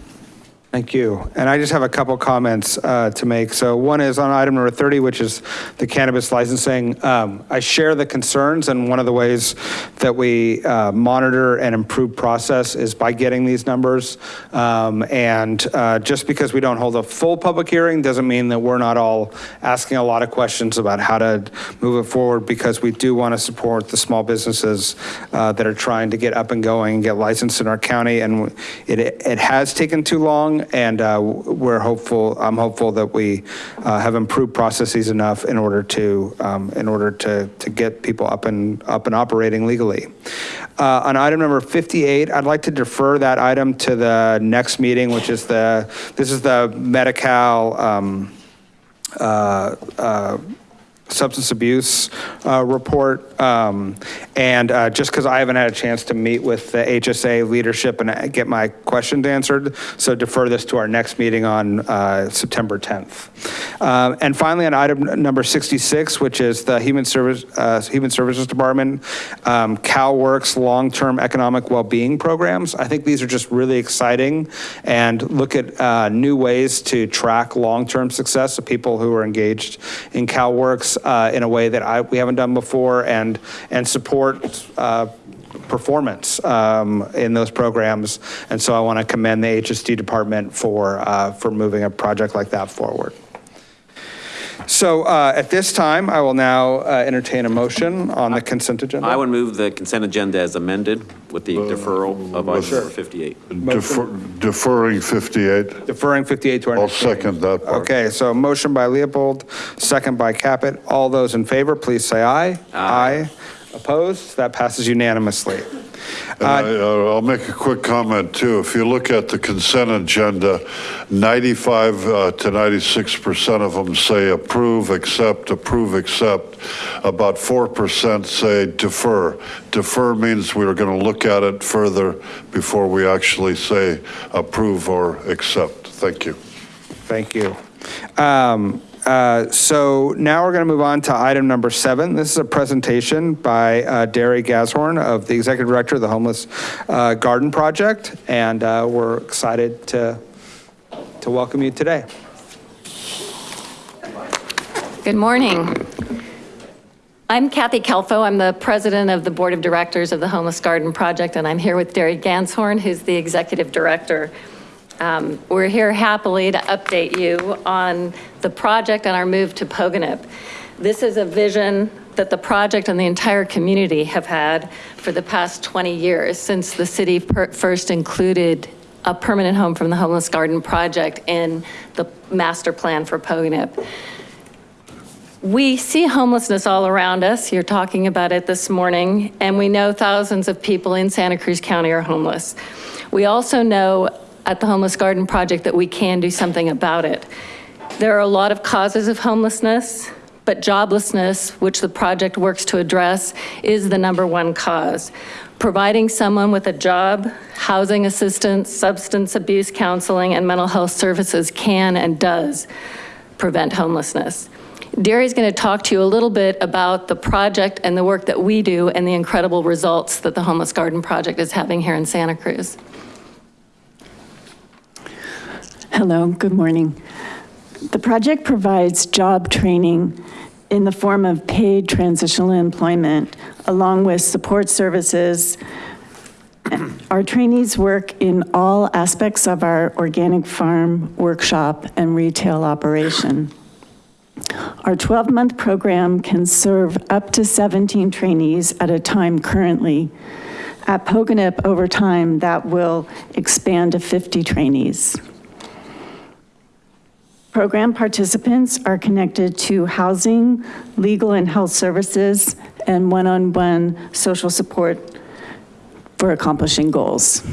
Speaker 1: Thank you. And I just have a couple comments uh, to make. So one is on item number 30, which is the cannabis licensing. Um, I share the concerns, and one of the ways that we uh, monitor and improve process is by getting these numbers. Um, And uh, just because we don't hold a full public hearing doesn't mean that we're not all asking a lot of questions about how to move it forward, because we do want to support the small businesses uh, that are trying to get up and going and get licensed in our county. And it, it has taken too long, and uh, we're hopeful, I'm hopeful that we uh, have improved processes enough in order to, um, in order to, to get people up and, up and operating legally. Uh, On item number 58, I'd like to defer that item to the next meeting, which is the, this is the Medi-Cal um, uh, uh, substance abuse uh, report. Um, And uh, just because I haven't had a chance to meet with the HSA leadership and uh, get my questions answered, so defer this to our next meeting on uh, September 10th. Um, And finally, on item number 66, which is the Human Service, uh, Human Services Department, um, CalWorks Long-Term Economic well-being Programs. I think these are just really exciting and look at uh, new ways to track long-term success of people who are engaged in CalWorks uh, in a way that I, we haven't done before and, and support uh, performance um, in those programs. And so I want to commend the HSD department for, uh, for moving a project like that forward. So uh, at this time, I will now uh, entertain a motion on the consent agenda.
Speaker 18: I would move the consent agenda as amended with the deferral of item
Speaker 9: Sure.
Speaker 18: number 58.
Speaker 9: Defer- Deferring 58.
Speaker 1: Deferring 58 to our
Speaker 9: I'll
Speaker 1: next meeting.
Speaker 9: second that part.
Speaker 1: Okay, so motion by Leopold, second by Caput. All those in favor, please say aye. Aye. Opposed? That passes unanimously.
Speaker 9: And I, uh, I'll make a quick comment too. If you look at the consent agenda, 95 uh, to 96% of them say approve, accept, approve, accept. About 4% say defer. Defer means we're going to look at it further before we actually say approve or accept. Thank you.
Speaker 1: Thank you. Um, uh, So now we're going to move on to item number seven. This is a presentation by uh, Darrie Ganshorn of the Executive Director of the Homeless uh, Garden Project, and uh, we're excited to, to welcome you today.
Speaker 20: Good morning. I'm Kathy Kelfo. I'm the president of the Board of Directors of the Homeless Garden Project, and I'm here with Darrie Ganshorn, who's the executive director. Um, We're here happily to update you on the project and our move to Pogonip. This is a vision that the project and the entire community have had for the past 20 years, since the city first included a permanent home from the Homeless Garden Project in the master plan for Pogonip. We see homelessness all around us. You're talking about it this morning, and we know thousands of people in Santa Cruz County are homeless. We also know at the Homeless Garden Project that we can do something about it. There are a lot of causes of homelessness, but joblessness, which the project works to address, is the number one cause. Providing someone with a job, housing assistance, substance abuse counseling, and mental health services can and does prevent homelessness. Darrie's going to talk to you a little bit about the project and the work that we do and the incredible results that the Homeless Garden Project is having here in Santa Cruz.
Speaker 21: Hello, good morning. The project provides job training in the form of paid transitional employment, along with support services. Our trainees work in all aspects of our organic farm, workshop, and retail operation. Our 12-month program can serve up to 17 trainees at a time currently. At Pogonip, over time, that will expand to 50 trainees. Program participants are connected to housing, legal and health services, and one-on-one social support for accomplishing goals.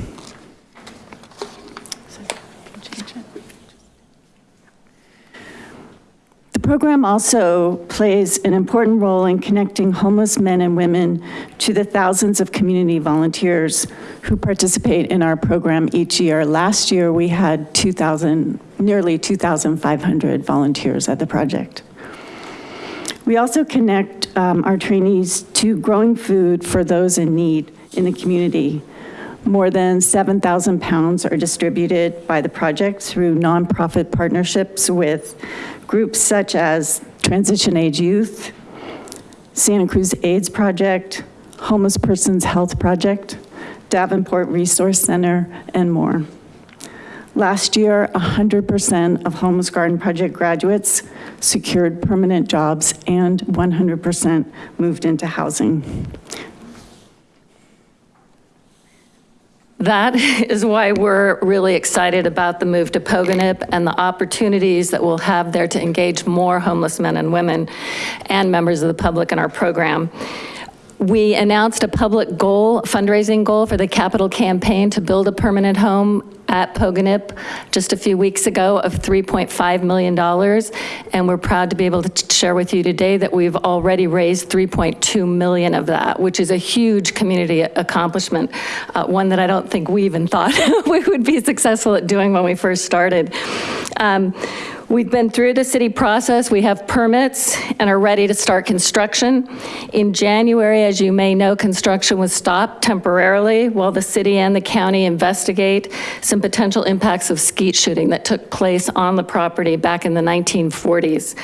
Speaker 21: Program also plays an important role in connecting homeless men and women to the thousands of community volunteers who participate in our program each year. Last year, we had 2,000, nearly 2,500 volunteers at the project. We also connect um, our trainees to growing food for those in need in the community. More than 7,000 pounds are distributed by the project through nonprofit partnerships with groups such as Transition Age Youth, Santa Cruz AIDS Project, Homeless Persons Health Project, Davenport Resource Center, and more. Last year, 100% of Homeless Garden Project graduates secured permanent jobs and 100% moved into housing.
Speaker 20: That (laughs) is why we're really excited about the move to Pogonip and the opportunities that we'll have there to engage more homeless men and women and members of the public in our program. We announced a public goal, fundraising goal for the capital campaign to build a permanent home at Pogonip just a few weeks ago of $3.5 million. And we're proud to be able to share with you today that we've already raised 3.2 million of that, which is a huge community accomplishment, uh, one that I don't think we even thought (laughs) we would be successful at doing when we first started. Um, We've been through the city process. We have permits and are ready to start construction. In January, as you may know, construction was stopped temporarily while the city and the county investigate some potential impacts of skeet shooting that took place on the property back in the 1940s.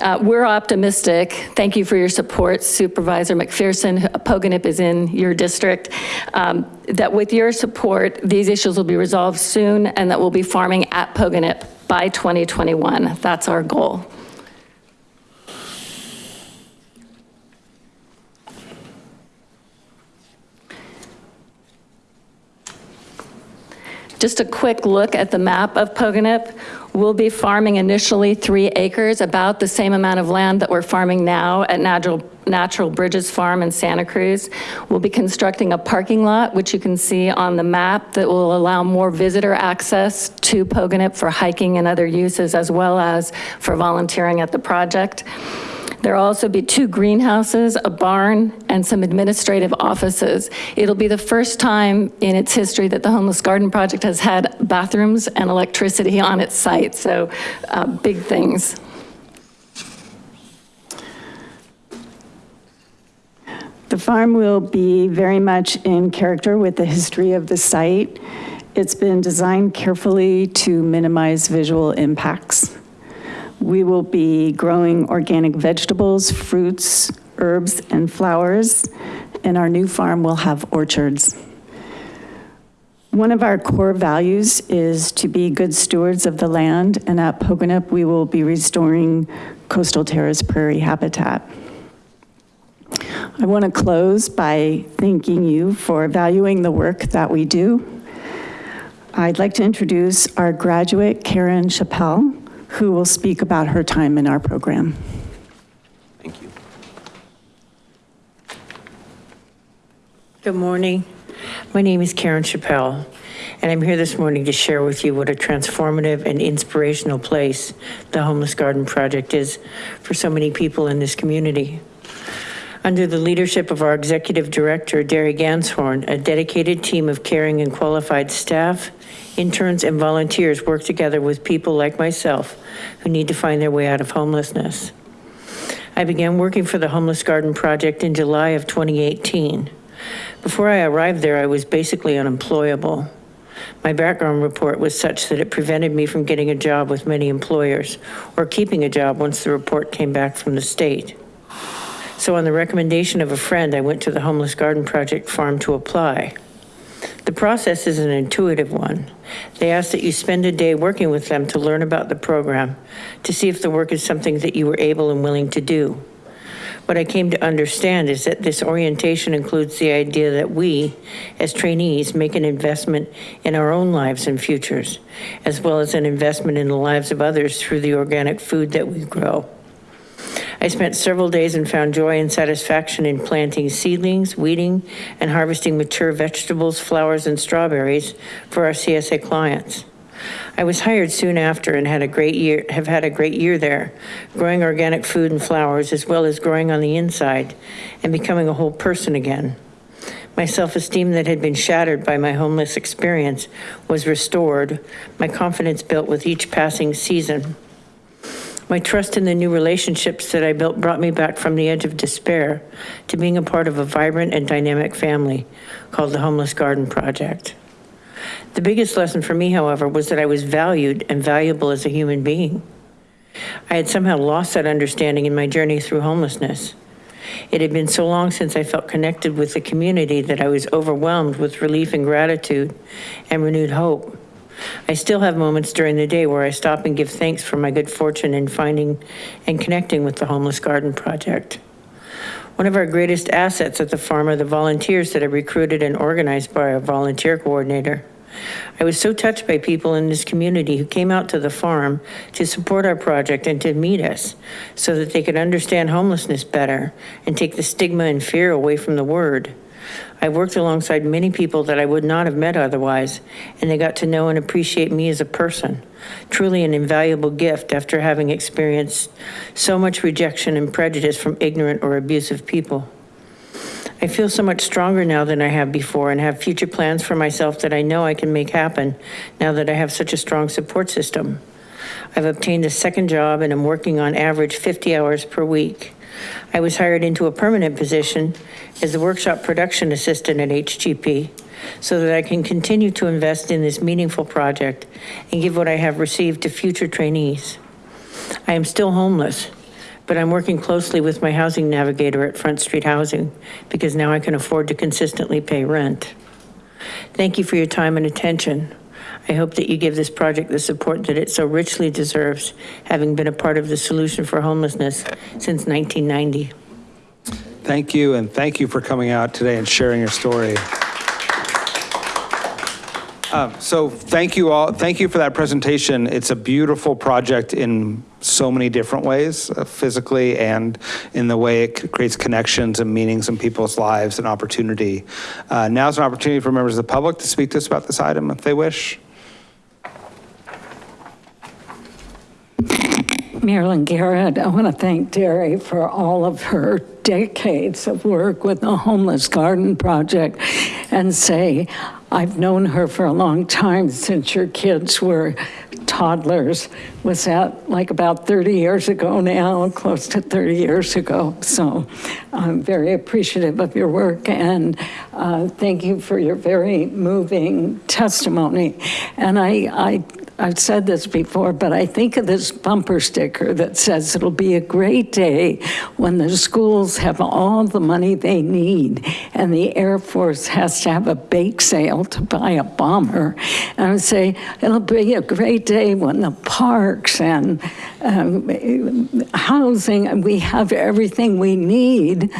Speaker 20: Uh, we're optimistic. Thank you for your support, Supervisor McPherson. Pogonip is in your district. Um, that with your support, these issues will be resolved soon and that we'll be farming at Pogonip by 2021. That's our goal. Just a quick look at the map of Pogonip. We'll be farming initially three acres, about the same amount of land that we're farming now at Natural, Natural Bridges Farm in Santa Cruz. We'll be constructing a parking lot, which you can see on the map, that will allow more visitor access to Pogonip for hiking and other uses, as well as for volunteering at the project. There'll also be two greenhouses, a barn, and some administrative offices. It'll be the first time in its history that the Homeless Garden Project has had bathrooms and electricity on its site, so uh, big things.
Speaker 21: The farm will be very much in character with the history of the site. It's been designed carefully to minimize visual impacts. We will be growing organic vegetables, fruits, herbs, and flowers, and our new farm will have orchards. One of our core values is to be good stewards of the land, and at Pogonip, we will be restoring coastal terrace prairie habitat. I want to close by thanking you for valuing the work that we do. I'd like to introduce our graduate, Karen Chappelle who will speak about her time in our program.
Speaker 18: Thank you.
Speaker 22: Good morning. My name is Karen Chappelle, and I'm here this morning to share with you what a transformative and inspirational place the Homeless Garden Project is for so many people in this community. Under the leadership of our executive director, Darrie Ganshorn, a dedicated team of caring and qualified staff, interns, and volunteers work together with people like myself who need to find their way out of homelessness. I began working for the Homeless Garden Project in July of 2018. Before I arrived there, I was basically unemployable. My background report was such that it prevented me from getting a job with many employers or keeping a job once the report came back from the state. So on the recommendation of a friend, I went to the Homeless Garden Project farm to apply. The process is an intuitive one. They ask that you spend a day working with them to learn about the program, to see if the work is something that you were able and willing to do. What I came to understand is that this orientation includes the idea that we, as trainees, make an investment in our own lives and futures, as well as an investment in the lives of others through the organic food that we grow. I spent several days and found joy and satisfaction in planting seedlings, weeding, and harvesting mature vegetables, flowers, and strawberries for our CSA clients. I was hired soon after and had a great year, have had a great year there, growing organic food and flowers, as well as growing on the inside and becoming a whole person again. My self-esteem that had been shattered by my homeless experience was restored, my confidence built with each passing season. My trust in the new relationships that I built brought me back from the edge of despair to being a part of a vibrant and dynamic family called the Homeless Garden Project. The biggest lesson for me, however, was that I was valued and valuable as a human being. I had somehow lost that understanding in my journey through homelessness. It had been so long since I felt connected with the community that I was overwhelmed with relief and gratitude and renewed hope. I still have moments during the day where I stop and give thanks for my good fortune in finding and connecting with the Homeless Garden Project. One of our greatest assets at the farm are the volunteers that are recruited and organized by our volunteer coordinator. I was so touched by people in this community who came out to the farm to support our project and to meet us so that they could understand homelessness better and take the stigma and fear away from the word. I worked alongside many people that I would not have met otherwise, and they got to know and appreciate me as a person. Truly an invaluable gift after having experienced so much rejection and prejudice from ignorant or abusive people. I feel so much stronger now than I have before and have future plans for myself that I know I can make happen now that I have such a strong support system. I've obtained a second job and I'm working on average 50 hours per week. I was hired into a permanent position as a workshop production assistant at HGP so that I can continue to invest in this meaningful project and give what I have received to future trainees. I am still homeless, but I'm working closely with my housing navigator at Front Street Housing because now I can afford to consistently pay rent. Thank you for your time and attention. I hope that you give this project the support that it so richly deserves, having been a part of the solution for homelessness since 1990.
Speaker 1: Thank you, and thank you for coming out today and sharing your story. Um, So thank you all, thank you for that presentation. It's a beautiful project in so many different ways, uh, physically and in the way it creates connections and meanings in people's lives and opportunity. Uh, Now's an opportunity for members of the public to speak to us about this item if they wish.
Speaker 12: Marilyn Garrett, I want to thank Darrie for all of her decades of work with the Homeless Garden Project and say, I've known her for a long time since your kids were toddlers. Was that like about 30 years ago now, close to 30 years ago? So I'm very appreciative of your work and uh, thank you for your very moving testimony. And I, I I've said this before, but I think of this bumper sticker that says it'll be a great day when the schools have all the money they need and the Air Force has to have a bake sale to buy a bomber. And I would say it'll be a great day when the parks and um, housing, we have everything we need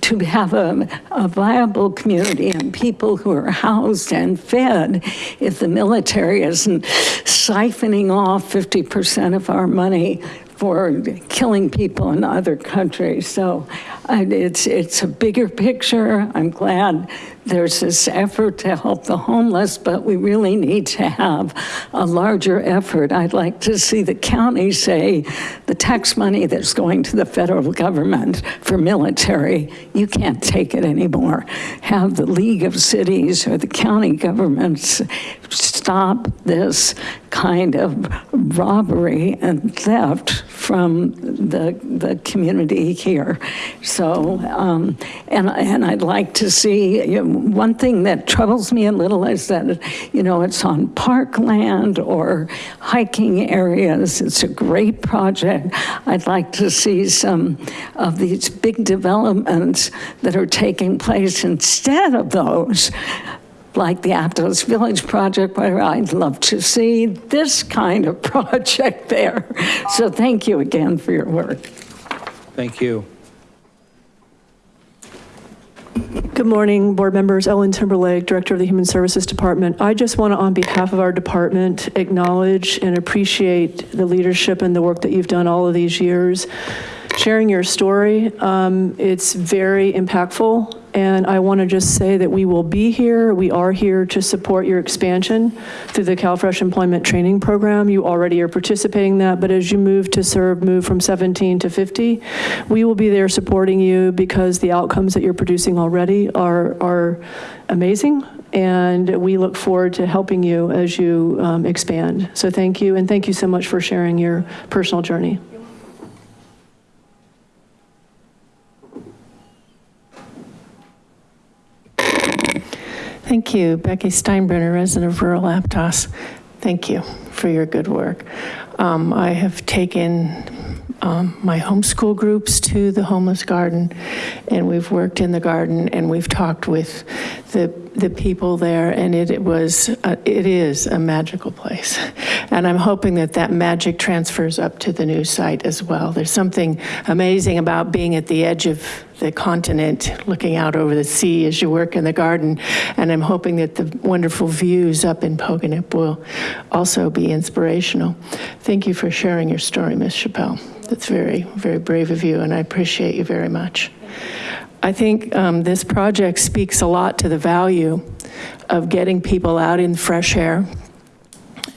Speaker 12: to have a, a viable community and people who are housed and fed if the military isn't siphoning off 50% of our money for killing people in other countries. So uh, it's, it's a bigger picture. I'm glad there's this effort to help the homeless, but we really need to have a larger effort. I'd like to see the county say the tax money that's going to the federal government for military, you can't take it anymore. Have the League of Cities or the county governments stop this kind of robbery and theft from the, the community here. So, um, and, and I'd like to see, you know, one thing that troubles me a little is that, you know, it's on parkland or hiking areas. It's a great project. I'd like to see some of these big developments that are taking place instead of those like the Atlas Village project, where I'd love to see this kind of (laughs) project there. So thank you again for your work.
Speaker 1: Thank you.
Speaker 23: Good morning, board members. Ellen Timberlake, Director of the Human Services Department. I just want to, on behalf of our department, acknowledge and appreciate the leadership and the work that you've done all of these years. Sharing your story, um, it's very impactful, and I want to just say that we will be here, we are here to support your expansion through the CalFresh Employment Training Program. You already are participating in that, but as you move to serve, move from 17 to 50, we will be there supporting you because the outcomes that you're producing already are, are amazing, and we look forward to helping you as you um, expand. So thank you, and thank you so much for sharing your personal journey.
Speaker 7: Thank you, Becky Steinbruner, resident of rural Aptos. Thank you for your good work. Um, I have taken um, my homeschool groups to the homeless garden, and we've worked in the garden, and we've talked with the the people there, and it, it was uh, it is a magical place, and I'm hoping that that magic transfers up to the new site as well. There's something amazing about being at the edge of the continent, looking out over the sea as you work in the garden, and I'm hoping that the wonderful views up in Pogonip will also be inspirational. Thank you for sharing your story, Ms. Chappelle. That's very, very brave of you, and I appreciate you very much. I think um, this project speaks a lot to the value of getting people out in fresh air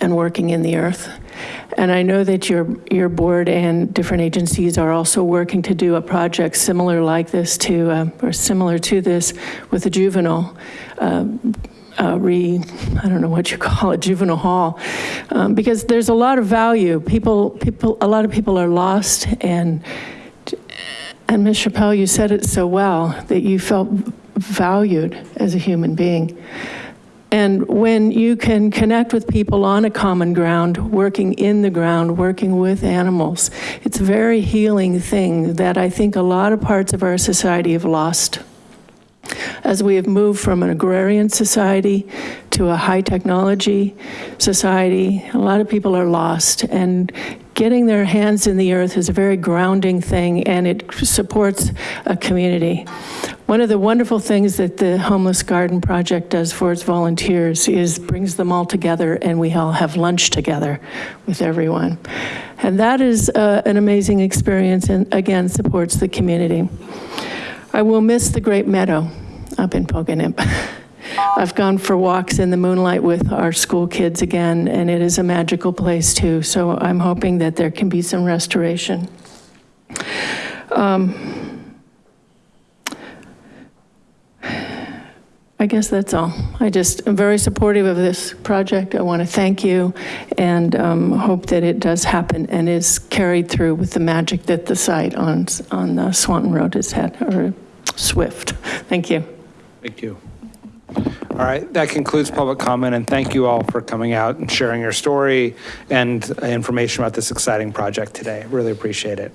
Speaker 7: and working in the earth. And I know that your, your board and different agencies are also working to do a project similar like this to, uh, or similar to this with the juvenile uh, uh, re, I don't know what you (laughs) call it, juvenile hall, um, because there's a lot of value. People, people, a lot of people are lost and and Ms. Chappelle, you said it so well, that you felt valued as a human being. And when you can connect with people on a common ground, working in the ground, working with animals, it's a very healing thing that I think a lot of parts of our society have lost. As we have moved from an agrarian society to a high technology society, a lot of people are lost. And getting their hands in the earth is a very grounding thing and it supports a community. One of the wonderful things that the Homeless Garden Project does for its volunteers is brings them all together and we all have lunch together with everyone. And that is uh, an amazing experience and again supports the community. I will miss the Great Meadow up in Pogonip. (laughs) I've gone for walks in the moonlight with our school kids again, and it is a magical place too. So I'm hoping that there can be some restoration. Um, I guess that's all. I just am very supportive of this project. I want to thank you and um, hope that it does happen and is carried through with the magic that the site on, on uh, Swanton Road has had, or Swift. Thank you.
Speaker 1: Thank you. All right, that concludes public comment, and thank you all for coming out and sharing your story and information about this exciting project today. Really appreciate it.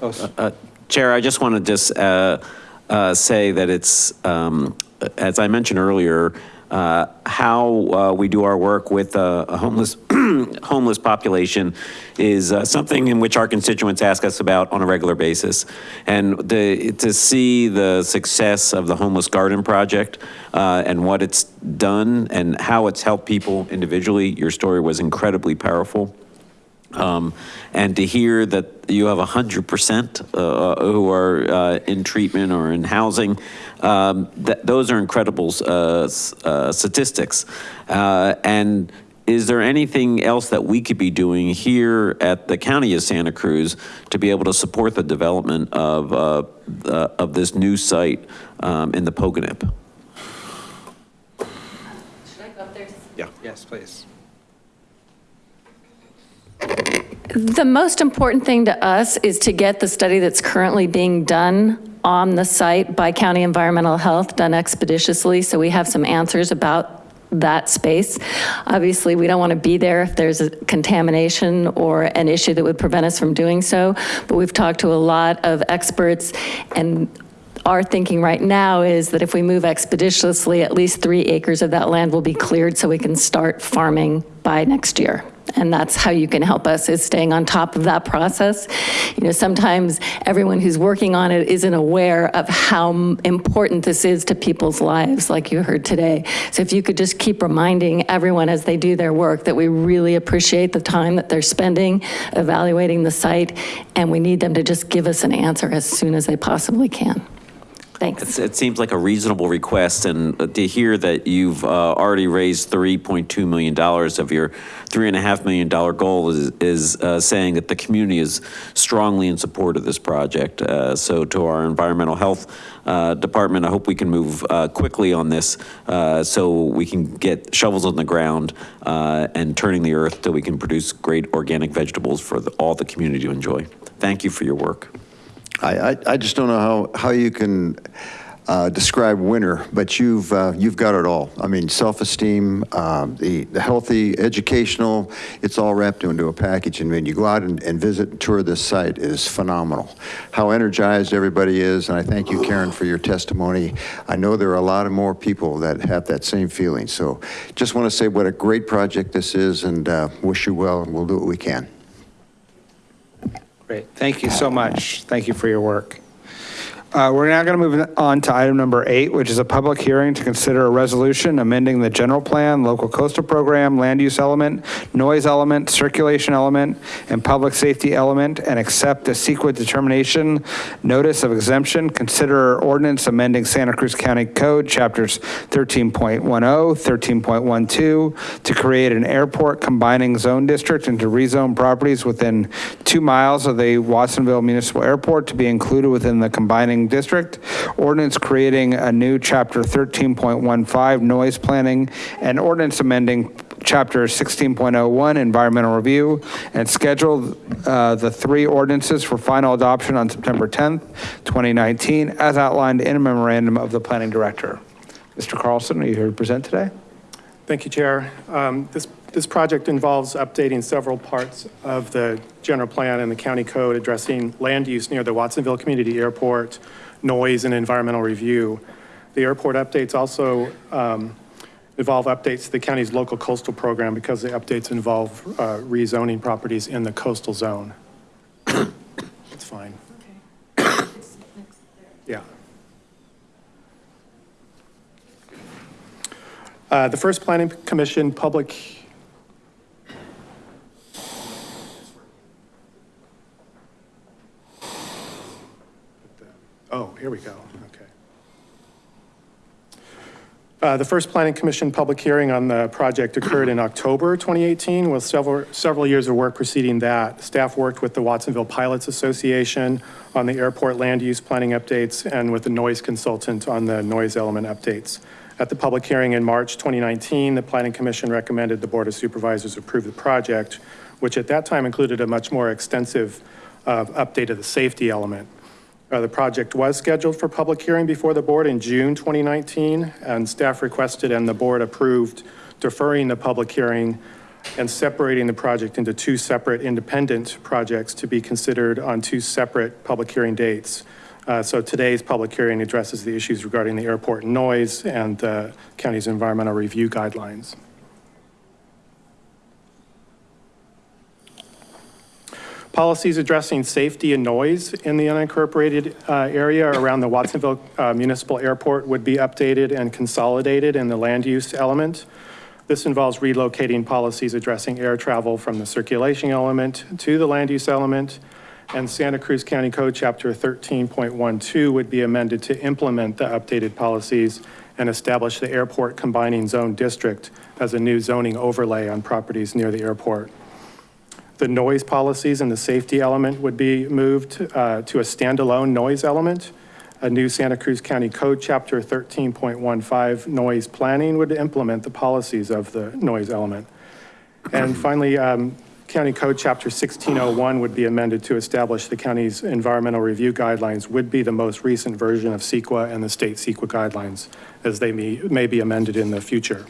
Speaker 18: Uh, Chair, I just want to just uh, uh, say that it's, um, as I mentioned earlier, uh, how uh, we do our work with uh, a homeless (clears throat) homeless population is uh, something in which our constituents ask us about on a regular basis. And the, to see the success of the Homeless Garden Project uh, and what it's done and how it's helped people individually, your story was incredibly powerful. Um, and to hear that you have 100% uh, who are uh, in treatment or in housing, um, th those are incredible uh, uh, statistics. Uh, and is there anything else that we could be doing here at the County of Santa Cruz to be able to support the development of, uh, of this new site um, in the Pogonip?
Speaker 20: Should I go up there?
Speaker 1: Yeah. Yes, please.
Speaker 20: The most important thing to us is to get the study that's currently being done on the site by County Environmental Health done expeditiously, so we have some answers about that space. Obviously, we don't want to be there if there's a contamination or an issue that would prevent us from doing so, but we've talked to a lot of experts and our thinking right now is that if we move expeditiously, at least three acres of that land will be cleared so we can start farming by next year. And that's how you can help us, is staying on top of that process. You know, sometimes everyone who's working on it isn't aware of how important this is to people's lives, like you heard today. So if you could just keep reminding everyone as they do their work that we really appreciate the time that they're spending evaluating the site, and we need them to just give us an answer as soon as they possibly can. Thanks.
Speaker 18: It's- It seems like a reasonable request, and uh, to hear that you've uh, already raised $3.2 million of your $3.5 million goal is, is uh, saying that the community is strongly in support of this project. Uh, So to our environmental health uh, department, I hope we can move uh, quickly on this so we can get shovels on the ground and turning the earth so we can produce great organic vegetables for the- all the community to enjoy. Thank you for your work.
Speaker 13: I, I, just don't know how, how you can uh, describe winter, but you've, uh, you've got it all. I mean, self-esteem, um, the, the healthy, educational, it's all wrapped into a package. And when you go out and, and visit and tour this site, it is phenomenal. How energized everybody is, and I thank you, Karen, for your testimony. I know there are a lot of more people that have that same feeling. So just want to say what a great project this is and uh, wish you well, and we'll do what we can.
Speaker 1: Great, thank you so much. Thank you for your work. Uh, We're now going to move on to item number eight, which is a public hearing to consider a resolution amending the general plan, local coastal program, land use element, noise element, circulation element, and public safety element, and accept a CEQA determination, notice of exemption, consider ordinance amending Santa Cruz County Code, chapters 13.10, 13.12, to create an airport combining zone district and to rezone properties within two miles of the Watsonville Municipal Airport to be included within the combining district. Ordinance creating a new chapter 13.15 noise planning and ordinance amending chapter 16.01 environmental review and scheduled uh, the three ordinances for final adoption on September 10th, 2019, as outlined in a memorandum of the planning director. Mr. Carlson, are you here to present today?
Speaker 24: Thank you, Chair. Um, This, this project involves updating several parts of the general plan and the county code addressing land use near the Watsonville Community Airport, noise and environmental review. The airport updates also um, involve updates to the county's local coastal program because the updates involve uh, rezoning properties in the coastal zone. (coughs) It's fine. (coughs) Yeah. Uh, The first planning commission public. Oh, here we go, okay. Uh, The first planning commission public hearing on the project occurred in October 2018 with several, several years of work preceding that. Staff worked with the Watsonville Pilots Association on the airport land use planning updates and with the noise consultant on the noise element updates. At the public hearing in March 2019, the Planning Commission recommended the Board of Supervisors approve the project, which at that time included a much more extensive uh, update of the safety element. Uh, The project was scheduled for public hearing before the board in June 2019, and staff requested and the board approved deferring the public hearing and separating the project into two separate independent projects to be considered on two separate public hearing dates. Uh, So today's public hearing addresses the issues regarding the airport noise and the county's environmental review guidelines. Policies addressing safety and noise in the unincorporated uh, area around the Watsonville uh, Municipal Airport would be updated and consolidated in the land use element. This involves relocating policies addressing air travel from the circulation element to the land use element. And Santa Cruz County Code Chapter 13.12 would be amended to implement the updated policies and establish the airport combining zone district as a new zoning overlay on properties near the airport. The noise policies and the safety element would be moved uh, to a standalone noise element. A new Santa Cruz County Code, Chapter 13.15, noise planning would implement the policies of the noise element. And finally, um, County Code, Chapter 1601 would be amended to establish the county's environmental review guidelines would be the most recent version of CEQA and the state CEQA guidelines, as they may, may be amended in the future.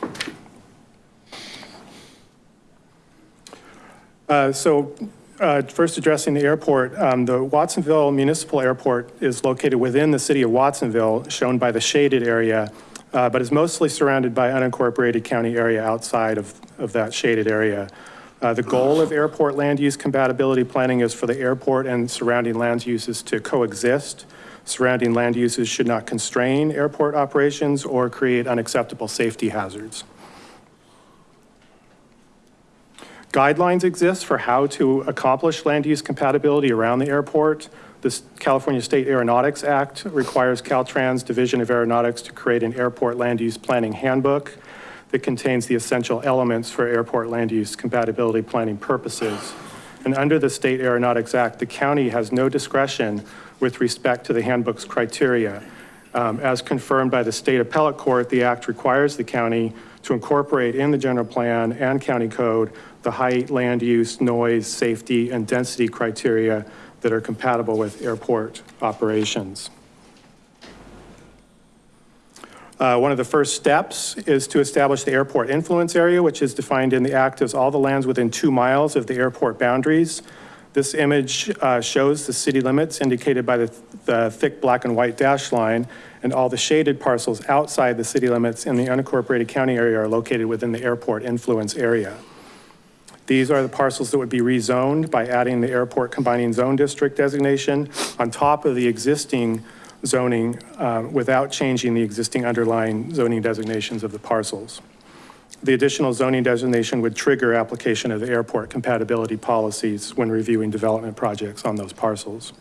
Speaker 24: Uh, So uh, first addressing the airport, um, the Watsonville Municipal Airport is located within the city of Watsonville, shown by the shaded area, uh, but is mostly surrounded by unincorporated county area outside of, of that shaded area. Uh, The goal of airport land use compatibility planning is for the airport and surrounding land uses to coexist. Surrounding land uses should not constrain airport operations or create unacceptable safety hazards. Guidelines exist for how to accomplish land use compatibility around the airport. The California State Aeronautics Act requires Caltrans Division of Aeronautics to create an airport land use planning handbook that contains the essential elements for airport land use compatibility planning purposes. And under the State Aeronautics Act, the county has no discretion with respect to the handbook's criteria. Um, As confirmed by the state appellate court, the act requires the county to incorporate in the general plan and county code the height, land use, noise, safety, and density criteria that are compatible with airport operations. Uh, One of the first steps is to establish the airport influence area, which is defined in the act as all the lands within two miles of the airport boundaries. This image uh, shows the city limits indicated by the the thick black and white dash line, and all the shaded parcels outside the city limits in the unincorporated county area are located within the airport influence area. These are the parcels that would be rezoned by adding the airport combining zone district designation on top of the existing zoning uh, without changing the existing underlying zoning designations of the parcels. The additional zoning designation would trigger application of the airport compatibility policies when reviewing development projects on those parcels.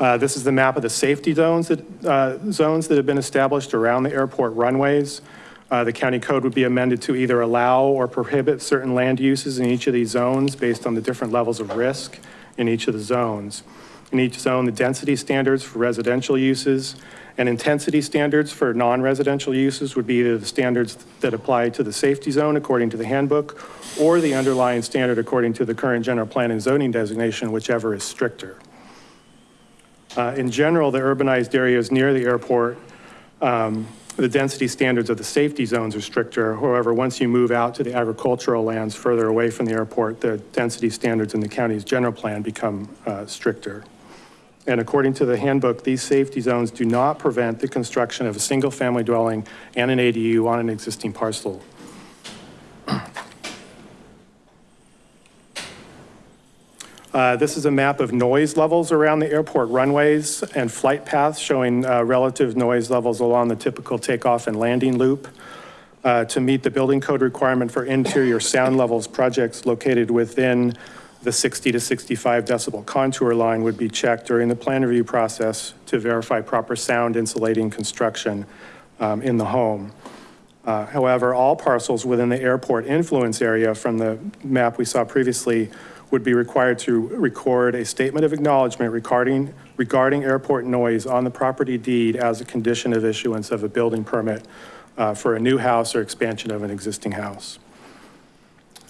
Speaker 24: Uh, This is the map of the safety zones that, uh, zones that have been established around the airport runways. Uh, The county code would be amended to either allow or prohibit certain land uses in each of these zones based on the different levels of risk in each of the zones. In each zone, the density standards for residential uses and intensity standards for non-residential uses would be the standards that apply to the safety zone according to the handbook or the underlying standard according to the current general plan and zoning designation, whichever is stricter. Uh, In general, the urbanized areas near the airport, um, the density standards of the safety zones are stricter. However, once you move out to the agricultural lands further away from the airport, the density standards in the county's general plan become uh, stricter. And according to the handbook, these safety zones do not prevent the construction of a single-family dwelling and an ADU on an existing parcel. Uh, This is a map of noise levels around the airport runways and flight paths showing uh, relative noise levels along the typical takeoff and landing loop. Uh, To meet the building code requirement for interior sound levels, projects located within the 60 to 65 decibel contour line would be checked during the plan review process to verify proper sound insulating construction um, in the home. Uh, However, all parcels within the airport influence area from the map we saw previously would be required to record a statement of acknowledgement regarding, regarding airport noise on the property deed as a condition of issuance of a building permit uh, for a new house or expansion of an existing house.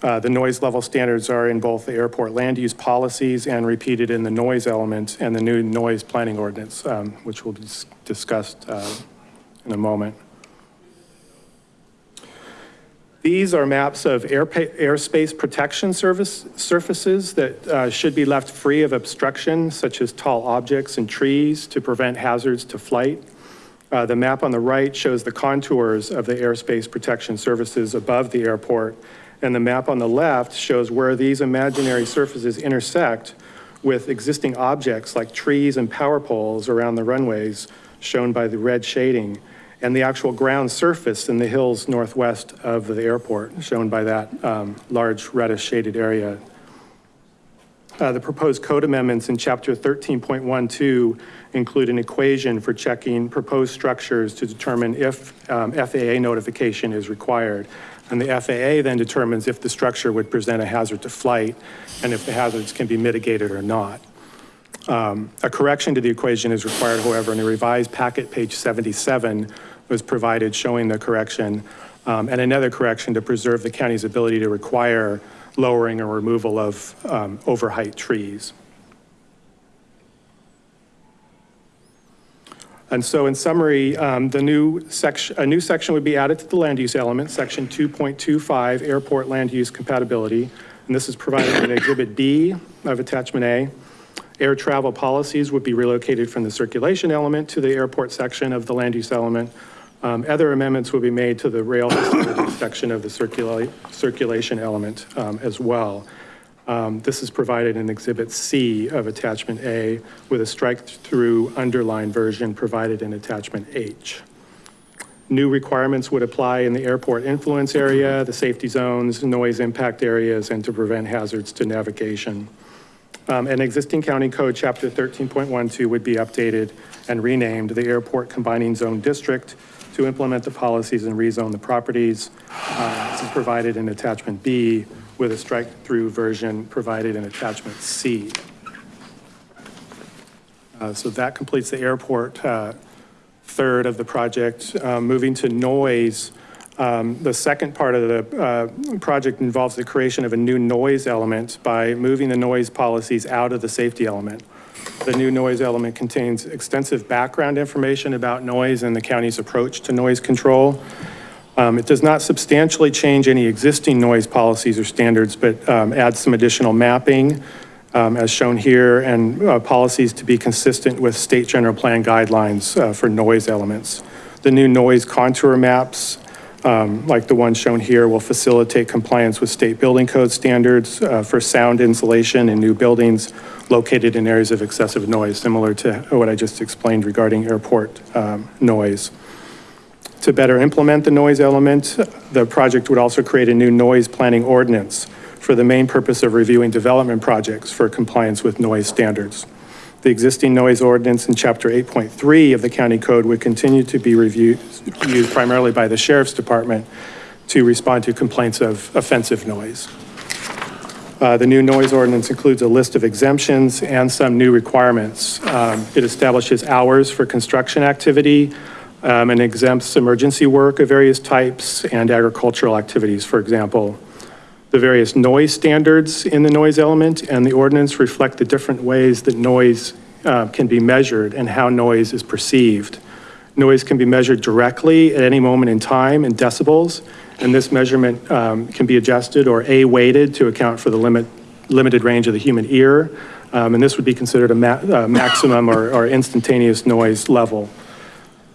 Speaker 24: Uh, The noise level standards are in both the airport land use policies and repeated in the noise element and the new noise planning ordinance, um, which will be dis- discussed uh, in a moment. These are maps of air, airspace protection service, surfaces that uh, should be left free of obstruction, such as tall objects and trees to prevent hazards to flight. Uh, the map on the right shows the contours of the airspace protection services above the airport. And the map on the left shows where these imaginary surfaces intersect with existing objects like trees and power poles around the runways, shown by the red shading and the actual ground surface in the hills northwest of the airport, shown by that um, large reddish shaded area. Uh, The proposed code amendments in chapter 13.12 include an equation for checking proposed structures to determine if um, FAA notification is required. And the FAA then determines if the structure would present a hazard to flight and if the hazards can be mitigated or not. Um, A correction to the equation is required, however, in a revised packet, page 77, was provided showing the correction, um, and another correction to preserve the county's ability to require lowering or removal of um, overheight trees. And so in summary, um, the new section, a new section would be added to the land use element, section 2.25, airport land use compatibility. And this is provided in Exhibit B of Attachment A. Air travel policies would be relocated from the circulation element to the airport section of the land use element. Um, Other amendments will be made to the rail (coughs) section of the circula- circulation element um, as well. Um, This is provided in Exhibit C of Attachment A with a strike-through underline version provided in Attachment H. New requirements would apply in the airport influence area, the safety zones, noise impact areas, and to prevent hazards to navigation. Um, An existing county code, chapter 13.12, would be updated and renamed the Airport Combining Zone District to implement the policies and rezone the properties. Uh, This is provided in attachment B with a strike-through version provided in attachment C. Uh, So that completes the airport uh, third of the project. Um, Moving to noise, um, the second part of the uh, project involves the creation of a new noise element by moving the noise policies out of the safety element. The new noise element contains extensive background information about noise and the county's approach to noise control. Um, It does not substantially change any existing noise policies or standards, but um, adds some additional mapping, um, as shown here, and uh, policies to be consistent with state general plan guidelines uh, for noise elements. The new noise contour maps, um, like the one shown here, will facilitate compliance with state building code standards uh, for sound insulation in new buildings located in areas of excessive noise, similar to what I just explained regarding airport um, noise. To better implement the noise element, the project would also create a new noise planning ordinance for the main purpose of reviewing development projects for compliance with noise standards. The existing noise ordinance in Chapter 8.3 of the county code would continue to be reviewed, used primarily by the sheriff's department to respond to complaints of offensive noise. Uh, The new noise ordinance includes a list of exemptions and some new requirements. Um, It establishes hours for construction activity um, and exempts emergency work of various types and agricultural activities, for example. The various noise standards in the noise element and the ordinance reflect the different ways that noise uh, can be measured and how noise is perceived. Noise can be measured directly at any moment in time in decibels, and this measurement um, can be adjusted or A-weighted to account for the limit, limited range of the human ear, um, and this would be considered a ma- uh, maximum or or instantaneous noise level.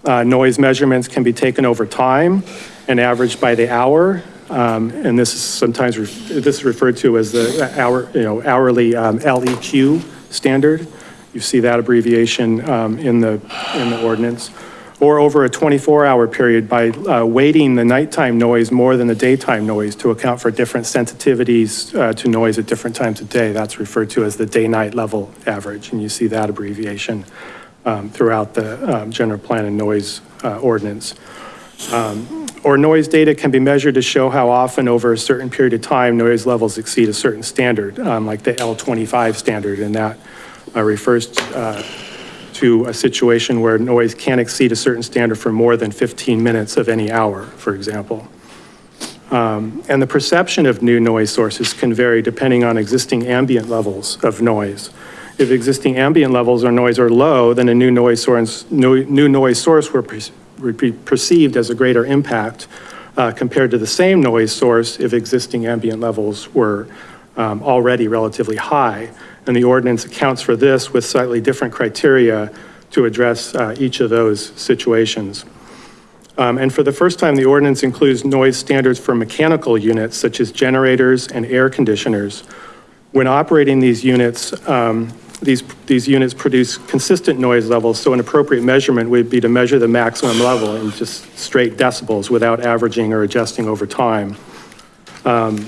Speaker 24: Uh, Noise measurements can be taken over time and averaged by the hour, um, and this is sometimes, this is referred to as the hour, you know, hourly um, LEQ standard. You see that abbreviation um, in the, in the ordinance. Or over a 24-hour period by uh, weighting the nighttime noise more than the daytime noise to account for different sensitivities uh, to noise at different times of day. That's referred to as the day-night level average, and you see that abbreviation um, throughout the um, general plan and noise uh, ordinance. Um, Or noise data can be measured to show how often over a certain period of time noise levels exceed a certain standard, um, like the L25 standard, and that uh, refers uh, to a situation where noise can't exceed a certain standard for more than 15 minutes of any hour, for example. Um, And the perception of new noise sources can vary depending on existing ambient levels of noise. If existing ambient levels or noise are low, then a new noise source, new new noise source will be perceived as a greater impact uh, compared to the same noise source if existing ambient levels were um, already relatively high. And the ordinance accounts for this with slightly different criteria to address uh, each of those situations. Um, And for the first time, the ordinance includes noise standards for mechanical units such as generators and air conditioners. When operating these units, um, these, these units produce consistent noise levels, so an appropriate measurement would be to measure the maximum level in just straight decibels without averaging or adjusting over time. Um,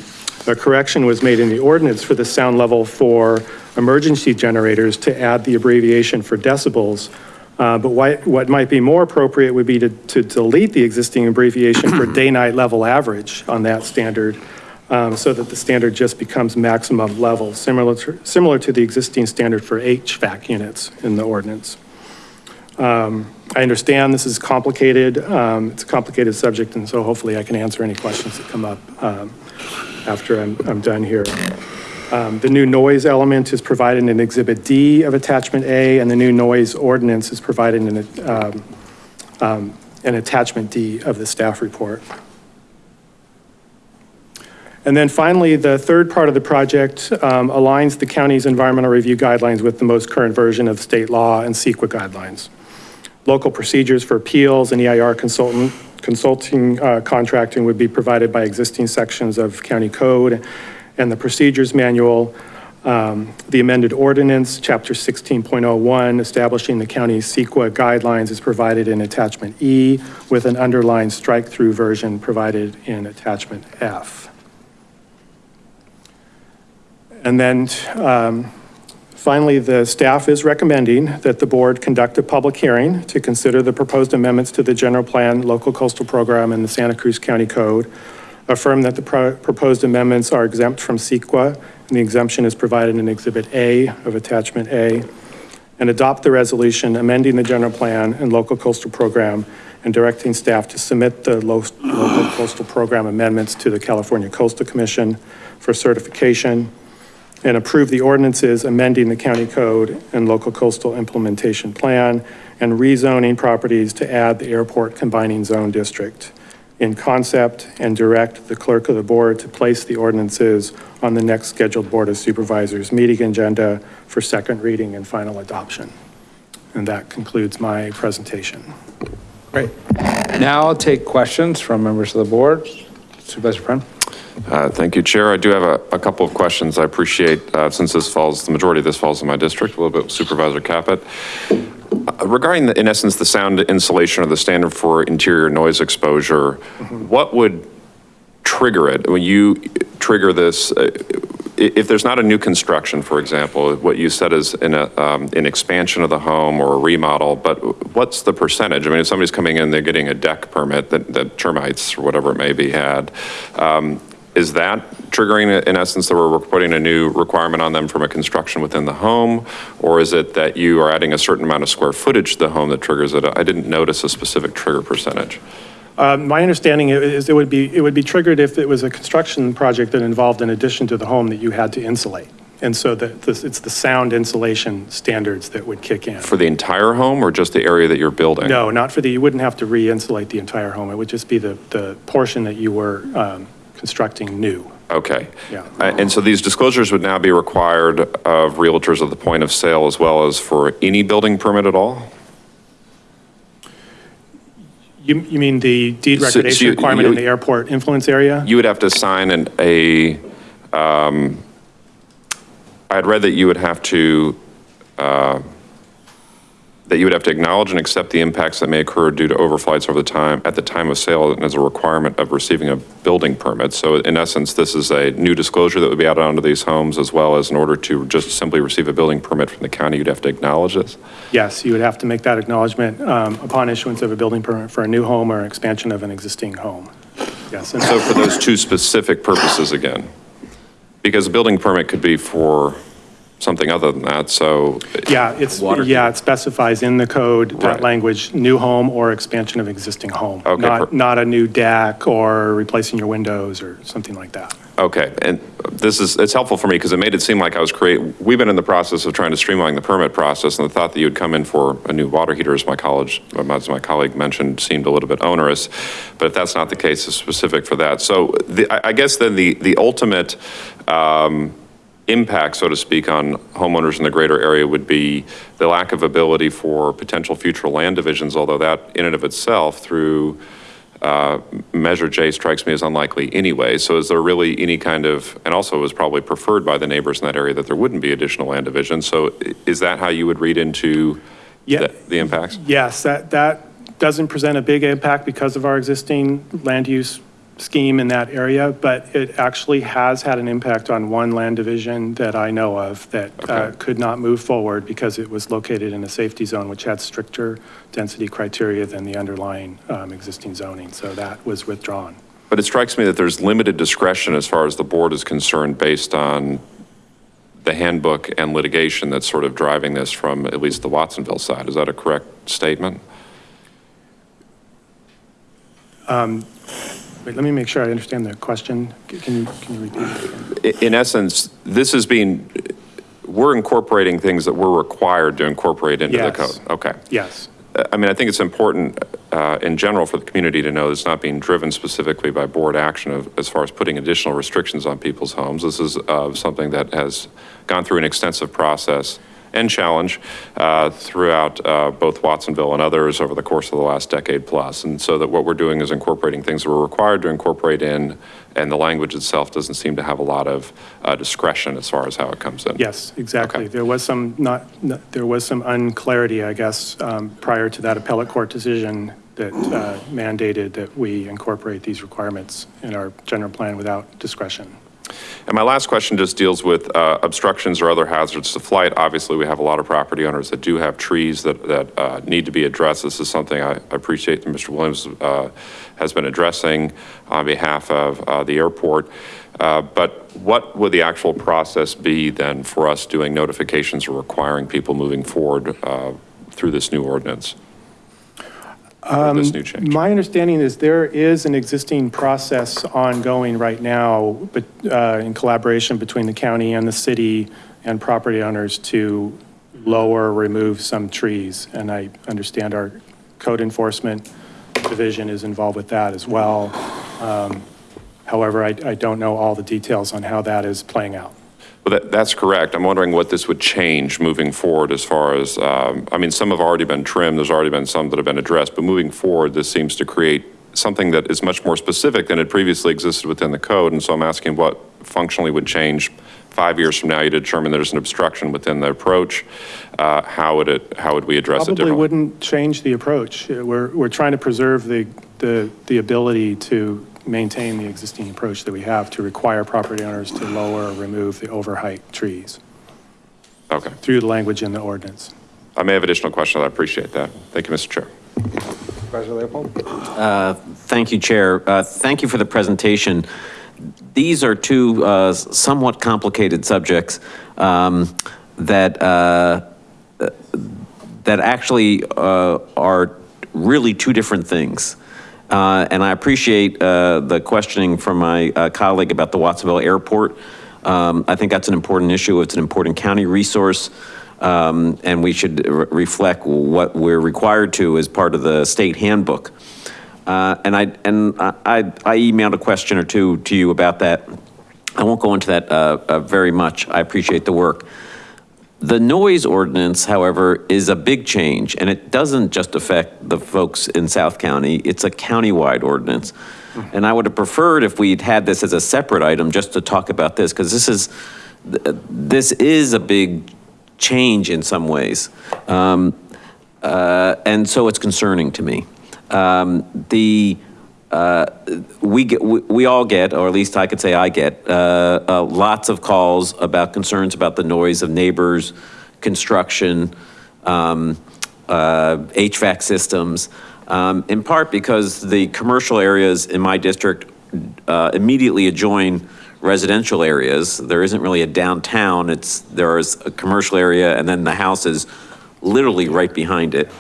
Speaker 24: A correction was made in the ordinance for the sound level for emergency generators to add the abbreviation for decibels. Uh, But what, what might be more appropriate would be to, to delete the existing abbreviation for (clears throat) day-night level average on that standard, um, so that the standard just becomes maximum level, similar to, similar to the existing standard for HVAC units in the ordinance. Um, I understand this is complicated, um, it's a complicated subject, and so hopefully I can answer any questions that come up um, after I'm, I'm done here. Um, The new noise element is provided in Exhibit D of Attachment A, and the new noise ordinance is provided in um, um, Attachment D of the staff report. And then finally, the third part of the project um, aligns the county's environmental review guidelines with the most current version of state law and CEQA guidelines. Local procedures for appeals and EIR consultant, consulting uh, contracting would be provided by existing sections of county code and the procedures manual. Um, The amended ordinance, chapter 16.01, establishing the county's CEQA guidelines is provided in attachment E with an underlined strike-through version provided in attachment F. And then um, finally, the staff is recommending that the board conduct a public hearing to consider the proposed amendments to the general plan, local coastal program, and the Santa Cruz County Code. Affirm that the pro- proposed amendments are exempt from CEQA, and the exemption is provided in Exhibit A of Attachment A. And adopt the resolution amending the general plan and local coastal program and directing staff to submit the local coastal program amendments to the California Coastal Commission for certification and approve the ordinances amending the county code and local coastal implementation plan and rezoning properties to add the airport combining zone district in concept and direct the clerk of the board to place the ordinances on the next scheduled Board of Supervisors meeting agenda for second reading and final adoption. And that concludes my presentation.
Speaker 1: Great. Now I'll take questions from members of the board. Supervisor Friend?
Speaker 19: Uh, Thank you, Chair. I do have a, a couple of questions. I appreciate, uh, since this falls, the majority of this falls in my district, a little bit Supervisor Caput. Uh, Regarding, the- in essence, the sound insulation or the standard for interior noise exposure, what would trigger it? When you trigger this, uh, if there's not a new construction, for example, what you said is in a, um, an expansion of the home or a remodel, but what's the percentage? I mean, if somebody's coming in, they're getting a deck permit that, that termites or whatever it may be had, um, is that triggering, in essence, that we're putting a new requirement on them from a construction within the home? Or is it that you are adding a certain amount of square footage to the home that triggers it? I didn't notice a specific trigger percentage.
Speaker 24: Um, My understanding is it would be, it would be triggered if it was a construction project that involved an addition to the home that you had to insulate. And so that, this- it's the sound insulation standards that would kick in.
Speaker 19: For the entire home or just the area that you're building?
Speaker 24: No, not for the, you wouldn't have to re-insulate the entire home. It would just be the, the portion that you were um, constructing new.
Speaker 19: Okay.
Speaker 24: Yeah.
Speaker 19: Uh, And so these disclosures would now be required of realtors at the point of sale as well as for any building permit at all?
Speaker 24: You, you mean the deed
Speaker 19: So- so
Speaker 24: recordation
Speaker 19: you-
Speaker 24: requirement in
Speaker 19: you-
Speaker 24: the airport influence area?
Speaker 19: You would have to sign an, a, um, I had read that you would have to, uh, that you would have to acknowledge and accept the impacts that may occur due to overflights over the time, at the time of sale, and as a requirement of receiving a building permit. So in essence, this is a new disclosure that would be added onto these homes, as well as in order to just simply receive a building permit from the county, you'd have to acknowledge this?
Speaker 24: Yes, you would have to make that acknowledgement um, upon issuance of a building permit for a new home or expansion of an existing home. Yes. and-
Speaker 19: So for those two specific purposes again? Because a building permit could be for something other than that, so.
Speaker 24: Yeah, it's, yeah, it specifies in the code, that language, new home or expansion of existing home.
Speaker 19: Okay,
Speaker 24: Not,
Speaker 19: per-
Speaker 24: not a new deck or replacing your windows or something like that.
Speaker 19: Okay, and this is, it's helpful for me because it made it seem like I was creating, we've been in the process of trying to streamline the permit process, and the thought that you would come in for a new water heater, as my college, as my colleague mentioned, seemed a little bit onerous. But if that's not the case, it's specific for that. So the, I I guess then the, the ultimate um, impact, so to speak, on homeowners in the greater area would be the lack of ability for potential future land divisions, although that in and of itself, through uh, Measure J strikes me as unlikely anyway. So is there really any kind of, and also it was probably preferred by the neighbors in that area that there wouldn't be additional land division. So is that how you would read into
Speaker 24: Yeah.
Speaker 19: the the impacts?
Speaker 24: Yes, that, that doesn't present a big impact because of our existing land use scheme in that area, but it actually has had an impact on one land division that I know of that uh, could not move forward because it was located in a safety zone which had stricter density criteria than the underlying um, existing zoning, so that was withdrawn.
Speaker 19: But it strikes me that there's limited discretion as far as the board is concerned based on the handbook and litigation that's sort of driving this from at least the Watsonville side. Is that a correct statement?
Speaker 24: Wait, let me make sure I understand the question. Can you, can you repeat? it?
Speaker 19: In essence, this is being, we're incorporating things that we're required to incorporate into the
Speaker 24: Yes.
Speaker 19: code. Okay.
Speaker 24: Yes.
Speaker 19: Uh, I mean, I think it's important uh, in general for the community to know it's not being driven specifically by board action of- as far as putting additional restrictions on people's homes. This is uh, something that has gone through an extensive process and challenge uh, throughout uh, both Watsonville and others over the course of the last decade plus. And so that what we're doing is incorporating things that we're required to incorporate in, and the language itself doesn't seem to have a lot of uh, discretion as far as how it comes in.
Speaker 24: Yes, exactly. There was some not, not- there was some unclarity, I guess, um, prior to that appellate court decision that uh, mandated that we incorporate these requirements in our general plan without discretion.
Speaker 19: And my last question just deals with uh, obstructions or other hazards to flight. Obviously, we have a lot of property owners that do have trees that, that uh, need to be addressed. This is something I appreciate that Mr. Williams uh, has been addressing on behalf of uh, the airport. Uh, But what would the actual process be then for us doing notifications or requiring people moving forward uh, through this new ordinance? Or this new change?
Speaker 24: Um, My understanding is there is an existing process ongoing right now, but uh, in collaboration between the county and the city and property owners to lower, remove some trees. And I understand our code enforcement division is involved with that as well. Um, However, I I don't know all the details on how that is playing out.
Speaker 19: Well, that, that's correct. I'm wondering what this would change moving forward as far as, um, I mean, some have already been trimmed, there's already been some that have been addressed, but moving forward, this seems to create something that is much more specific than had previously existed within the code. And so I'm asking what functionally would change five years from now? You determine there's an obstruction within the approach. Uh, how would it, how would we address it
Speaker 24: Probably
Speaker 19: differently?
Speaker 24: wouldn't change the approach. We're, we're trying to preserve the, the, the ability to maintain the existing approach that we have to require property owners to lower or remove the overheight trees.
Speaker 19: Okay.
Speaker 24: Through the language in the ordinance.
Speaker 19: I may have additional questions. I appreciate that. Thank you, Mr. Chair.
Speaker 1: Supervisor Leopold?
Speaker 18: Uh, Thank you, Chair. Uh, Thank you for the presentation. These are two uh, somewhat complicated subjects um, that, uh, that actually uh, are really two different things. Uh, And I appreciate uh, the questioning from my uh, colleague about the Watsonville Airport. Um, I think that's an important issue. It's an important county resource. um, And we should re- reflect what we're required to as part of the state handbook. Uh, And I, and I, I emailed a question or two to you about that. I won't go into that uh, uh, very much. I appreciate the work. The noise ordinance, however, is a big change, and it doesn't just affect the folks in South County, it's a countywide ordinance. And I would have preferred if we'd had this as a separate item, just to talk about this, because this is, this is a big change in some ways. Um, uh, And so it's concerning to me. Um, The, uh, we get, we we all get, or at least I could say I get, uh, uh, lots of calls about concerns about the noise of neighbors, construction, um, uh, HVAC systems, um, in part because the commercial areas in my district uh, immediately adjoin residential areas. There isn't really a downtown, it's, there's a commercial area and then the house is literally right behind it,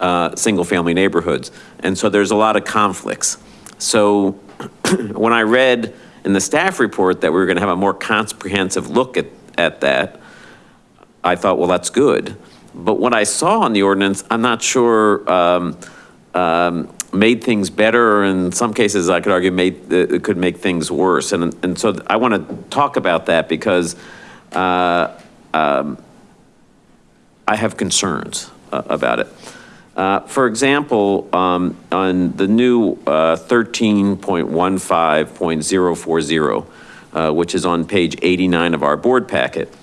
Speaker 18: uh, single-family neighborhoods. And so there's a lot of conflicts. So (clears throat) when I read in the staff report that we were going to have a more comprehensive look at, at that, I thought, well, that's good. But what I saw on the ordinance, I'm not sure um, um, made things better, or in some cases, I could argue made, uh, it could make things worse. And, and so I want to talk about that because uh, um, I have concerns uh, about it. Uh, For example, um, on the new uh, 13.15.040, uh, which is on page 89 of our board packet,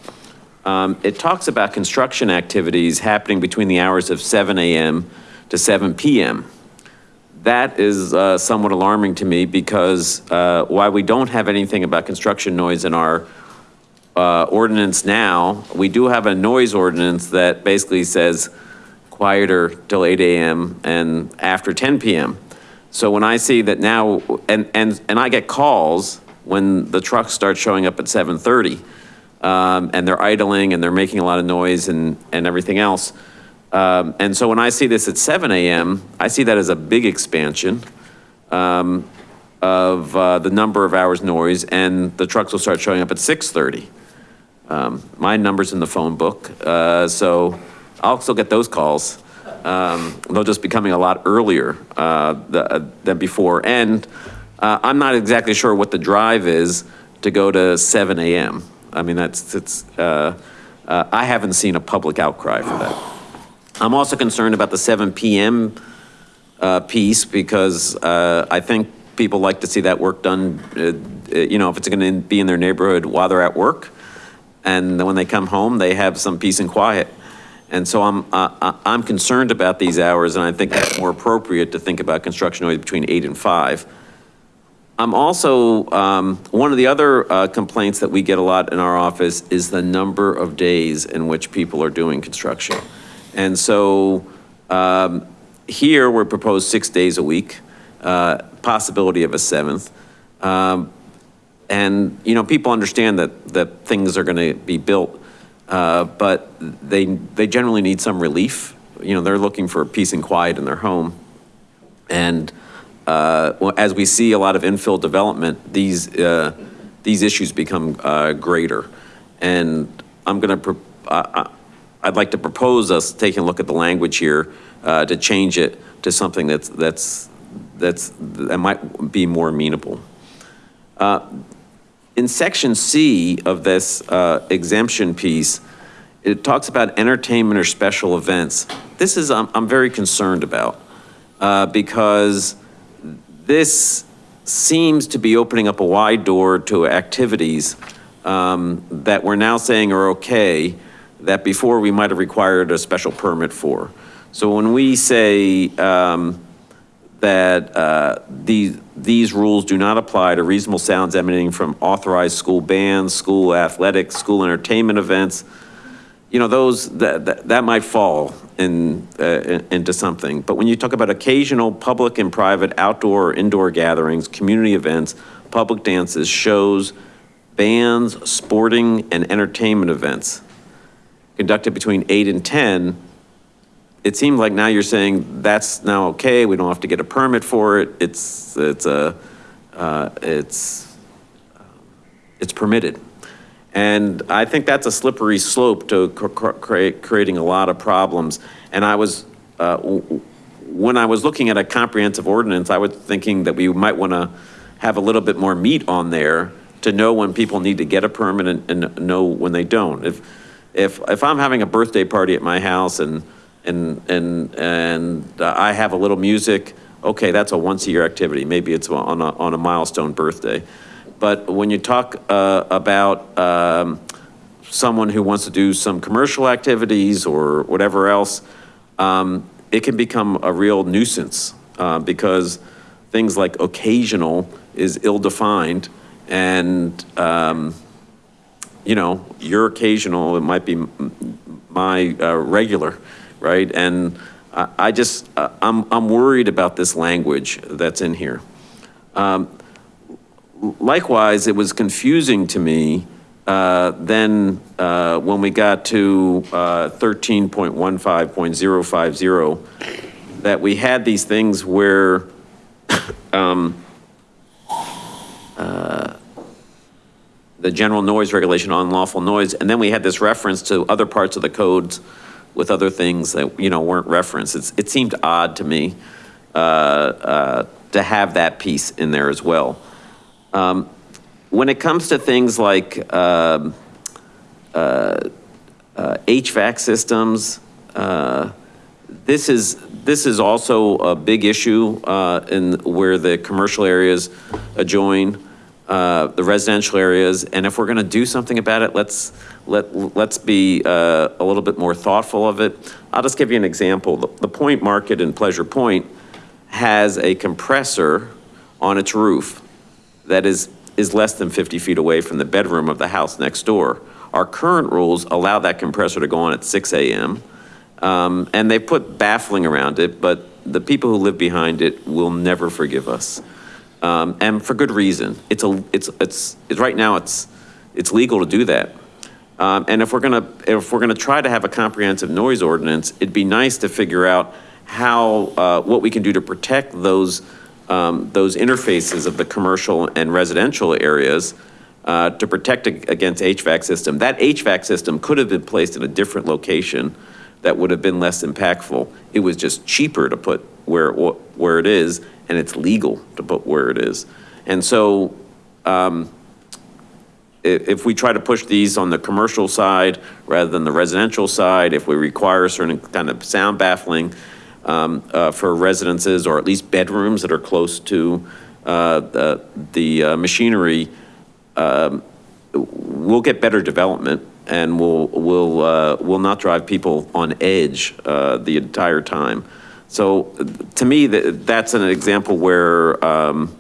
Speaker 18: um, it talks about construction activities happening between the hours of 7 AM to 7 PM. That is uh, somewhat alarming to me because uh, while we don't have anything about construction noise in our uh, ordinance now, we do have a noise ordinance that basically says quieter till 8 AM and after 10 PM. So when I see that now, and, and, and I get calls when the trucks start showing up at 7:30, um, and they're idling and they're making a lot of noise and, and everything else. Um, and so when I see this at 7 AM, I see that as a big expansion um, of uh, the number of hours noise, and the trucks will start showing up at 6:30. Um, My number's in the phone book, uh, so I'll still get those calls. Um, They'll just be coming a lot earlier uh, the- than before. And uh, I'm not exactly sure what the drive is to go to 7 AM. I mean, that's, it's, uh, uh, I haven't seen a public outcry for that. I'm also concerned about the 7 PM uh, piece because uh, I think people like to see that work done, uh, uh, you know, if it's going to be in their neighborhood while they're at work. And when they come home, they have some peace and quiet. And so I'm, uh, I'm concerned about these hours, and I think it's more appropriate to think about construction noise between eight and five. I'm also, um, one of the other uh, complaints that we get a lot in our office is the number of days in which people are doing construction. And so um, here, we're proposed six days a week, uh, possibility of a seventh. Um, And, you know, people understand that, that things are going to be built, uh, but they, they generally need some relief. You know, they're looking for peace and quiet in their home. And uh, as we see a lot of infill development, these, uh, these issues become uh, greater. And I'm going to, I'd like to propose us taking a look at the language here to change it to something that's, that's, that's, that might be more amenable. Uh, In section C of this uh, exemption piece, it talks about entertainment or special events. This is, I'm, I'm very concerned about, uh, because this seems to be opening up a wide door to activities um, that we're now saying are okay, that before we might have required a special permit for. So when we say um, that uh, these, these rules do not apply to reasonable sounds emanating from authorized school bands, school athletics, school entertainment events, you know, those, that, that, that might fall in, uh, into something. But when you talk about occasional public and private outdoor or indoor gatherings, community events, public dances, shows, bands, sporting and entertainment events conducted between eight and 10, it seems like now you're saying that's now okay, we don't have to get a permit for it, it's, it's a, uh, it's, it's permitted. And I think that's a slippery slope to cr- cr- create, creating a lot of problems. And I was, uh, when I was looking at a comprehensive ordinance, I was thinking that we might want to have a little bit more meat on there to know when people need to get a permit and, and know when they don't. If, if, if I'm having a birthday party at my house and, and, and, and uh, I have a little music, okay, that's a once-a-year activity. Maybe it's on a, on a milestone birthday. But when you talk uh, about um, someone who wants to do some commercial activities or whatever else, um, it can become a real nuisance uh, because things like occasional is ill-defined and, um, you know, your occasional, it might be my uh, regular, right? And I I just, uh, I'm, I'm worried about this language that's in here. Um, Likewise, it was confusing to me uh, then uh, when we got to uh, 13.15.050, that we had these things where (coughs) um, uh, the general noise regulation on lawful noise, and then we had this reference to other parts of the codes with other things that, you know, weren't referenced. It's- It seemed odd to me uh, uh, to have that piece in there as well. Um, When it comes to things like um, uh, uh, HVAC systems, uh, this is, this is also a big issue uh, in where the commercial areas adjoin uh, the residential areas. And if we're going to do something about it, let's, let, let's be uh, a little bit more thoughtful of it. I'll just give you an example. The the Point Market in Pleasure Point has a compressor on its roof that is, is less than 50 feet away from the bedroom of the house next door. Our current rules allow that compressor to go on at 6 AM. Um, and they put baffling around it, but the people who live behind it will never forgive us. Um, and for good reason. It's a, it's, it's, it's, right now, it's, it's legal to do that. Um, and if we're gonna, if we're gonna try to have a comprehensive noise ordinance, it'd be nice to figure out how, uh, what we can do to protect those, um, those interfaces of the commercial and residential areas, uh, to protect against HVAC system. That HVAC system could have been placed in a different location that would have been less impactful. It was just cheaper to put where, it where it is, and it's legal to put where it is. And so, um, if we try to push these on the commercial side rather than the residential side, if we require a certain kind of sound baffling um, uh, for residences or at least bedrooms that are close to uh, the, the uh, machinery, um, we'll get better development and we'll, we'll, uh, we'll not drive people on edge uh, the entire time. So to me, that, that's an example where um,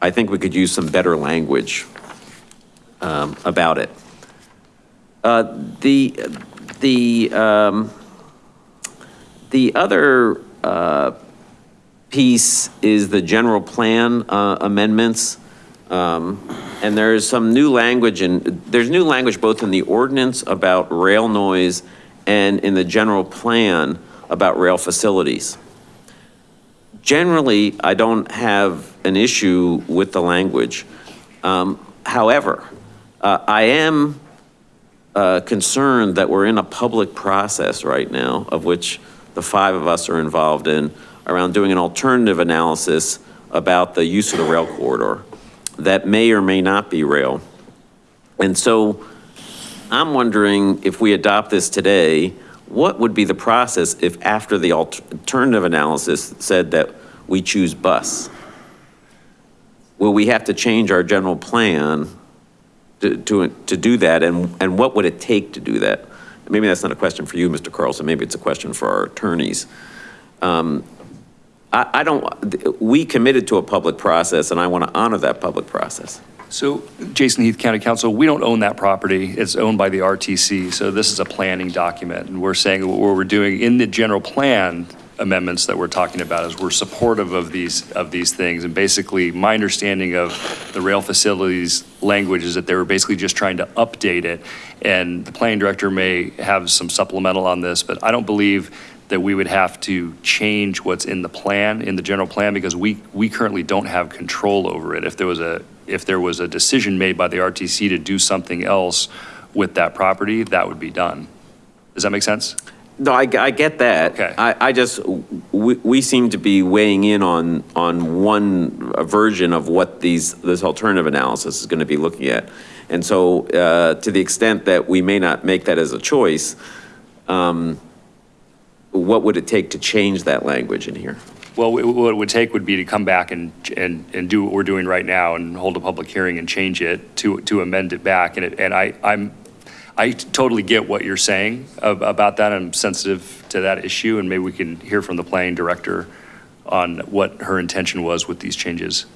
Speaker 18: I think we could use some better language um, about it. Uh, The, the, um, the other uh, piece is the general plan uh, amendments. Um, And there is some new language and there's new language both in the ordinance about rail noise and in the general plan about rail facilities. Generally, I don't have an issue with the language. Um, However, uh, I am uh, concerned that we're in a public process right now, of which the five of us are involved in, around doing an alternative analysis about the use of the rail corridor that may or may not be rail. And so I'm wondering if we adopt this today, what would be the process if after the alternative analysis said that we choose bus? Will we have to change our general plan to, to, to do that? And, and what would it take to do that? Maybe that's not a question for you, Mr. Carlson. Maybe it's a question for our attorneys. Um, I, I don't, we committed to a public process and I want to honor that public process.
Speaker 25: So Jason Heath, County Counsel, we don't own that property. It's owned by the RTC. So this is a planning document. And we're saying what we're doing in the general plan amendments that we're talking about is we're supportive of these, of these things. And basically, my understanding of the rail facilities language is that they were basically just trying to update it. And the planning director may have some supplemental on this, but I don't believe that we would have to change what's in the plan, in the general plan, because we, we currently don't have control over it. If there was a, if there was a decision made by the RTC to do something else with that property, that would be done. Does that make sense?
Speaker 18: No, I, I get that.
Speaker 25: Okay.
Speaker 18: I, I just, we, we seem to be weighing in on, on one version of what these, this alternative analysis is going to be looking at. And so uh, to the extent that we may not make that as a choice, um, what would it take to change that language in here?
Speaker 25: Well, what it would take would be to come back and, and, and do what we're doing right now and hold a public hearing and change it to, to amend it back. And it, and I, I'm, I totally get what you're saying about that. I'm sensitive to that issue and maybe we can hear from the planning director on what her intention was with these changes.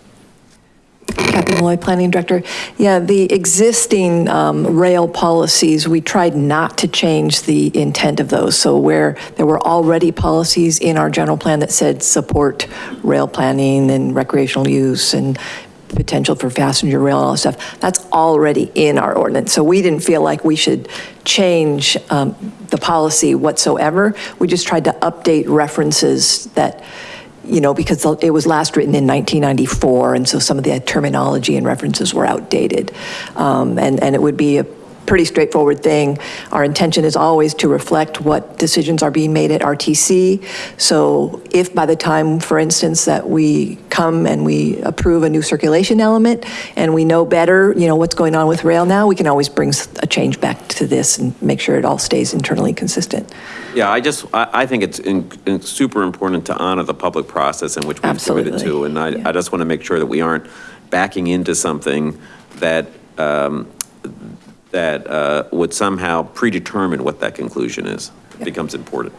Speaker 26: Kathy Molloy, Planning Director. Yeah, the existing um, rail policies, we tried not to change the intent of those. So where there were already policies in our general plan that said support rail planning and recreational use and potential for passenger rail and all that stuff, that's already in our ordinance. So we didn't feel like we should change um, the policy whatsoever. We just tried to update references that you know, because it was last written in 1994, and so some of the terminology and references were outdated. Um, and, and it would be a pretty straightforward thing. Our intention is always to reflect what decisions are being made at RTC. So if by the time, for instance, that we come and we approve a new circulation element and we know better, you know, what's going on with rail now, we can always bring a change back to this and make sure it all stays internally consistent.
Speaker 18: Yeah, I just, I, I think it's in, it's super important to honor the public process in which we've committed to. And I, I just want to make sure that we aren't backing into something that, um, that uh, would somehow predetermine what that conclusion is. It Becomes important.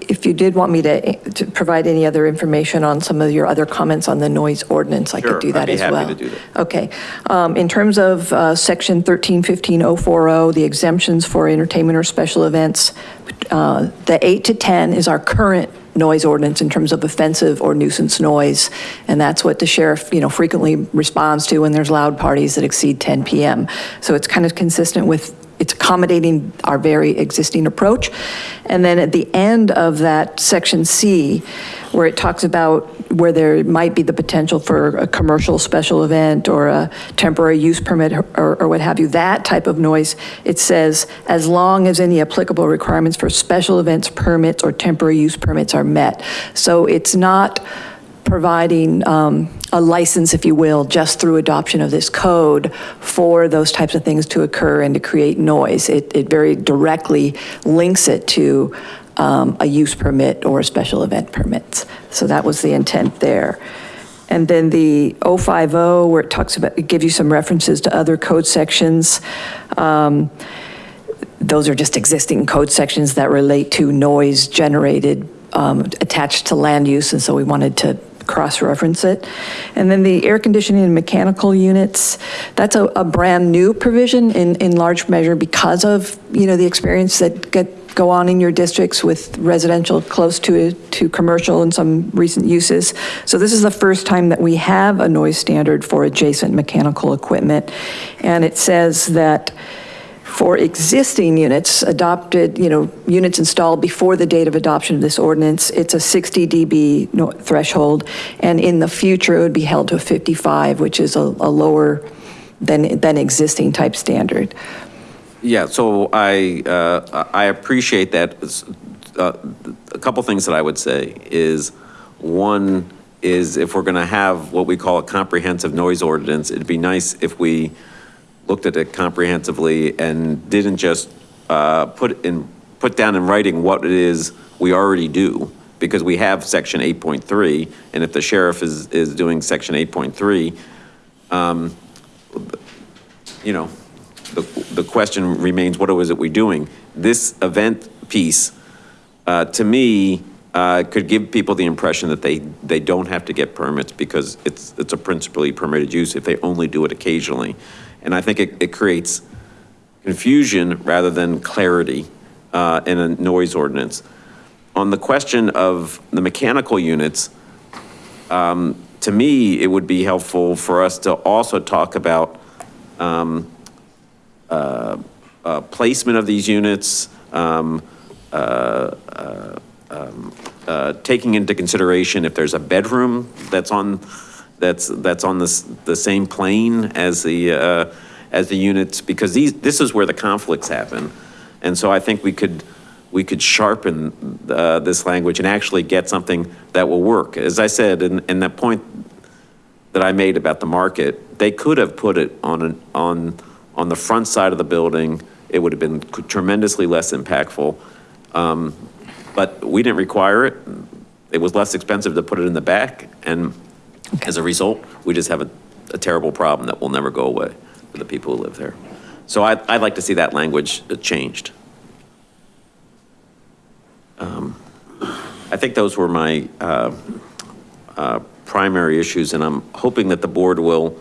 Speaker 26: If you did want me to, to provide any other information on some of your other comments on the noise ordinance, I
Speaker 18: Sure,
Speaker 26: could do
Speaker 18: I'd
Speaker 26: that
Speaker 18: be
Speaker 26: as
Speaker 18: happy
Speaker 26: well.
Speaker 18: to do that.
Speaker 26: Okay. Um, In terms of uh, Section 1315040, the exemptions for entertainment or special events, uh, the 8 to 10 is our current noise ordinance in terms of offensive or nuisance noise, and that's what the sheriff, you know, frequently responds to when there's loud parties that exceed 10 PM. So it's kind of consistent with, it's accommodating our very existing approach. And then at the end of that, Section C, where it talks about where there might be the potential for a commercial special event or a temporary use permit or, or what have you, that type of noise, it says, as long as any applicable requirements for special events permits or temporary use permits are met. So it's not providing um, a license, if you will, just through adoption of this code for those types of things to occur and to create noise. It, it very directly links it to um, a use permit or special event permit. So that was the intent there. And then the 050, where it talks about, it gives you some references to other code sections. Um, Those are just existing code sections that relate to noise generated um, attached to land use, and so we wanted to cross-reference it. And then the air conditioning and mechanical units, that's a, a brand-new provision in, in large measure because of, you know, the experience that get, go on in your districts with residential close to, to commercial and some recent uses. So this is the first time that we have a noise standard for adjacent mechanical equipment. And it says that for existing units adopted, you know, units installed before the date of adoption of this ordinance, it's a 60 dB threshold, and in the future, it would be held to a 55, which is a, a lower than, than existing type standard.
Speaker 18: Yeah, so I, uh, I appreciate that. Uh, A couple things that I would say is, one is if we're going to have what we call a comprehensive noise ordinance, it'd be nice if we looked at it comprehensively and didn't just uh, put in, put down in writing what it is we already do, because we have section 8.3, and if the sheriff is, is doing section 8.3, um, you know, the, the question remains, what is it we're doing? This event piece, uh, to me, uh, could give people the impression that they, they don't have to get permits because it's, it's a principally permitted use if they only do it occasionally. And I think it, it creates confusion rather than clarity uh, in a noise ordinance. On the question of the mechanical units, um, to me, it would be helpful for us to also talk about um, uh, uh, placement of these units, um, uh, uh, um, uh, taking into consideration if there's a bedroom that's on, that's, that's on this, the same plane as the, uh, as the units, because these, this is where the conflicts happen. And so I think we could, we could sharpen uh, this language and actually get something that will work. As I said, in, in that point that I made about the market, they could have put it on, an, on, on the front side of the building. It would have been tremendously less impactful. Um, But we didn't require it. It was less expensive to put it in the back. And as a result, we just have a, a terrible problem that will never go away for the people who live there. So I, I'd like to see that language changed. Um, I think those were my uh, uh, primary issues, and I'm hoping that the board will,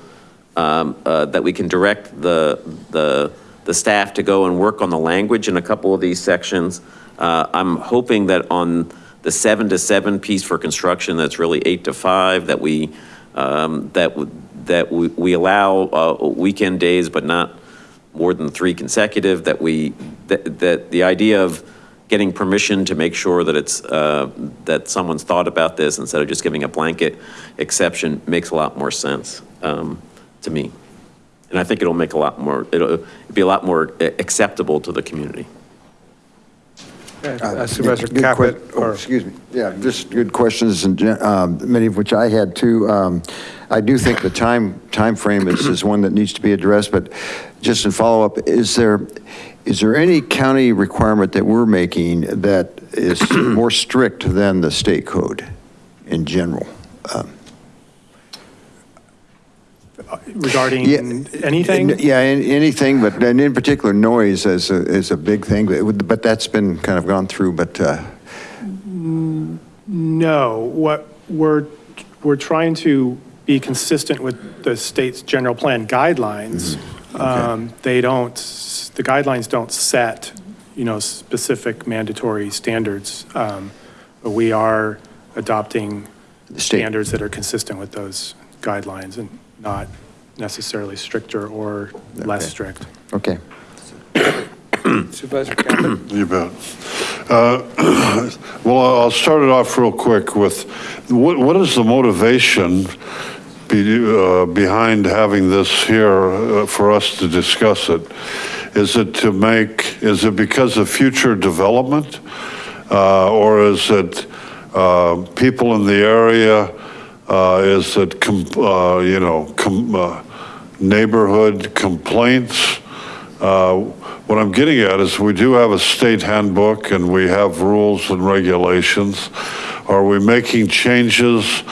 Speaker 18: um, uh, that we can direct the, the, the staff to go and work on the language in a couple of these sections. Uh, I'm hoping that on the seven to seven piece for construction, that's really eight to five, that we, um, that, that we, we allow uh, weekend days, but not more than three consecutive, that we, that, that the idea of getting permission to make sure that it's, uh, that someone's thought about this instead of just giving a blanket exception makes a lot more sense um, to me. And I think it'll make a lot more, it'll be a lot more uh, acceptable to the community.
Speaker 1: Uh, Supervisor
Speaker 13: Good que-
Speaker 1: Caput,
Speaker 13: oh,
Speaker 1: or
Speaker 13: Excuse me. Yeah, just good questions, and um, many of which I had too. Um, I do think the time, time frame is, is one that needs to be addressed, but just in follow-up, is there, is there any county requirement that we're making that is more strict than the state code in general? Um,
Speaker 24: regarding
Speaker 13: Yeah,
Speaker 24: anything?
Speaker 13: Yeah, an- anything, but, and in particular, noise is a, is a big thing, but would- but that's been kind of gone through, but, uh,
Speaker 24: No, what we're, we're trying to be consistent with the state's general plan guidelines. Um, They don't, the guidelines don't set, you know, specific mandatory standards. um, But we are adopting standards that are consistent with those guidelines and not necessarily stricter or less
Speaker 13: Okay.
Speaker 24: strict.
Speaker 13: okay.
Speaker 1: Supervisor Caput? (clears throat)
Speaker 9: You bet. Uh, (clears throat) Well, I'll I'll start it off real quick with, what, what is the motivation be, uh, behind having this here uh, for us to discuss it? Is it to make, is it because of future development? Uh, Or is it uh, people in the area Uh, Is that, uh, you know, com- uh, neighborhood complaints? Uh, What I'm getting at is we do have a state handbook and we have rules and regulations. Are we making changes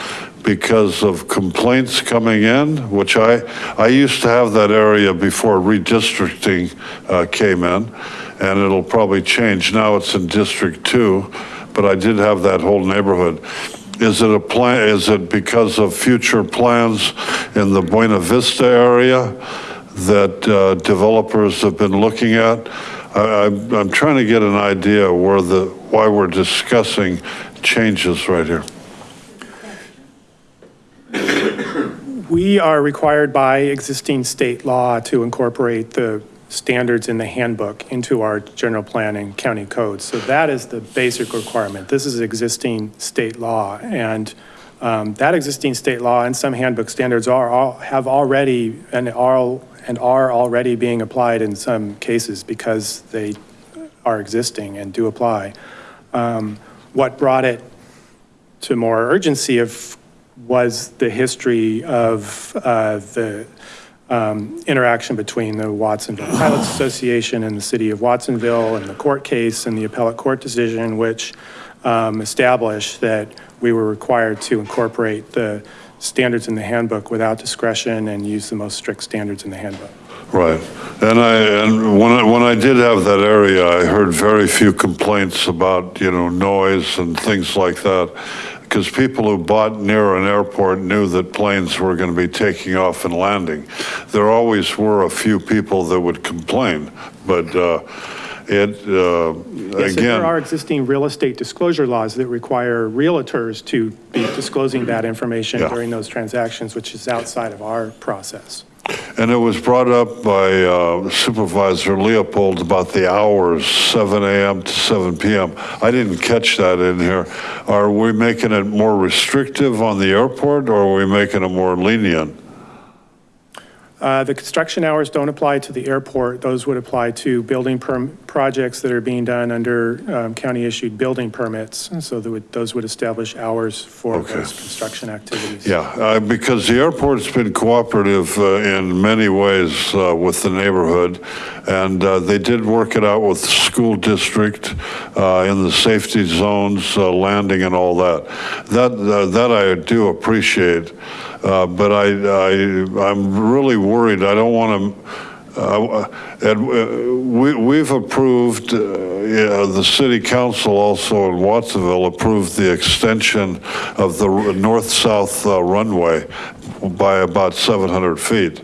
Speaker 9: because of complaints coming in? Which I, I used to have that area before redistricting uh, came in, and it'll probably change. Now it's in District 2, but I did have that whole neighborhood. Is it a plan, is it because of future plans in the Buena Vista area that uh, developers have been looking at? I- I'm, I'm trying to get an idea where the, why we're discussing changes right here.
Speaker 24: We are required by existing state law to incorporate the standards in the handbook into our general plan and county codes. So that is the basic requirement. This is existing state law. And um, that existing state law and some handbook standards are, all- have already, and are, and are already being applied in some cases because they are existing and do apply. Um, What brought it to more urgency of, was the history of uh, the um, interaction between the Watsonville Pilots Association and the city of Watsonville and the court case and the appellate court decision, which um, established that we were required to incorporate the standards in the handbook without discretion and use the most strict standards in the handbook.
Speaker 9: Right. And I, and when I, when I did have that area, I heard very few complaints about, you know, noise and things like that. Because people who bought near an airport knew that planes were going to be taking off and landing. There always were a few people that would complain, but uh, it, uh,
Speaker 24: Yes, and there are existing real estate disclosure laws that require realtors to be disclosing that information
Speaker 9: Yeah.
Speaker 24: during those transactions, which is outside of our process.
Speaker 9: And it was brought up by uh, Supervisor Leopold about the hours, 7 AM to 7 PM. I didn't catch that in here. Are we making it more restrictive on the airport, or are we making it more lenient?
Speaker 24: Uh, The construction hours don't apply to the airport. Those would apply to building perm, projects that are being done under um, county-issued building permits. And so that would- those would establish hours for those construction activities.
Speaker 9: Yeah, uh, because the airport's been cooperative uh, in many ways uh, with the neighborhood, and uh, they did work it out with the school district uh, in the safety zones, uh, landing and all that. That, uh, that I do appreciate, but I, I, I'm really worried, I don't want to, uh, and uh, we, we've approved, uh, yeah, the city council also in Watsonville approved the extension of the north-south uh, runway by about 700 feet.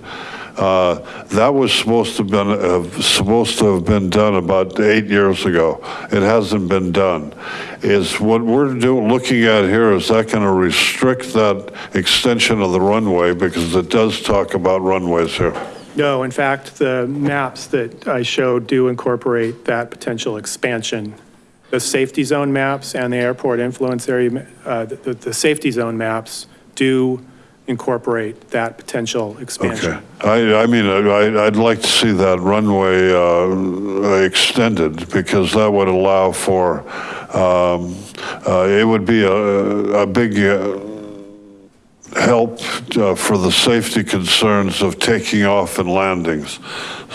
Speaker 9: Uh, That was supposed to have been, uh, supposed to have been done about eight years ago. It hasn't been done. Is what we're doing, looking at here, is that going to restrict that extension of the runway? Because it does talk about runways here.
Speaker 24: No, in fact, the maps that I showed do incorporate that potential expansion. The safety zone maps and the airport influence area, uh, the, the- the safety zone maps do incorporate that potential expansion.
Speaker 9: Okay. I, I mean, I, I'd like to see that runway uh, extended because that would allow for, um, uh, it would be a, a big uh, help uh, for the safety concerns of taking off and landings.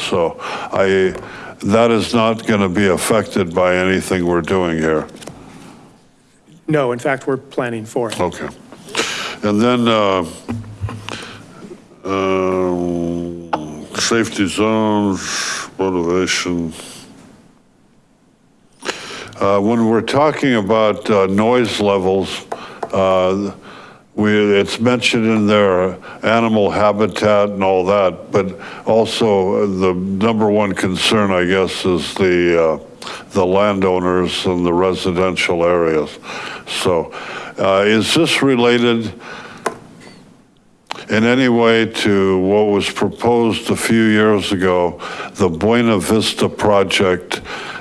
Speaker 9: So I, that is not going to be affected by anything we're doing here.
Speaker 24: No, in fact, we're planning for it.
Speaker 9: Okay. And then, uh, um, safety zones, motivation. Uh, When we're talking about uh, noise levels, uh, we, it's mentioned in there, animal habitat and all that, but also uh, the number one concern, I guess, is the, uh, the landowners and the residential areas. So uh, is this related in any way to what was proposed a few years ago, the Buena Vista project,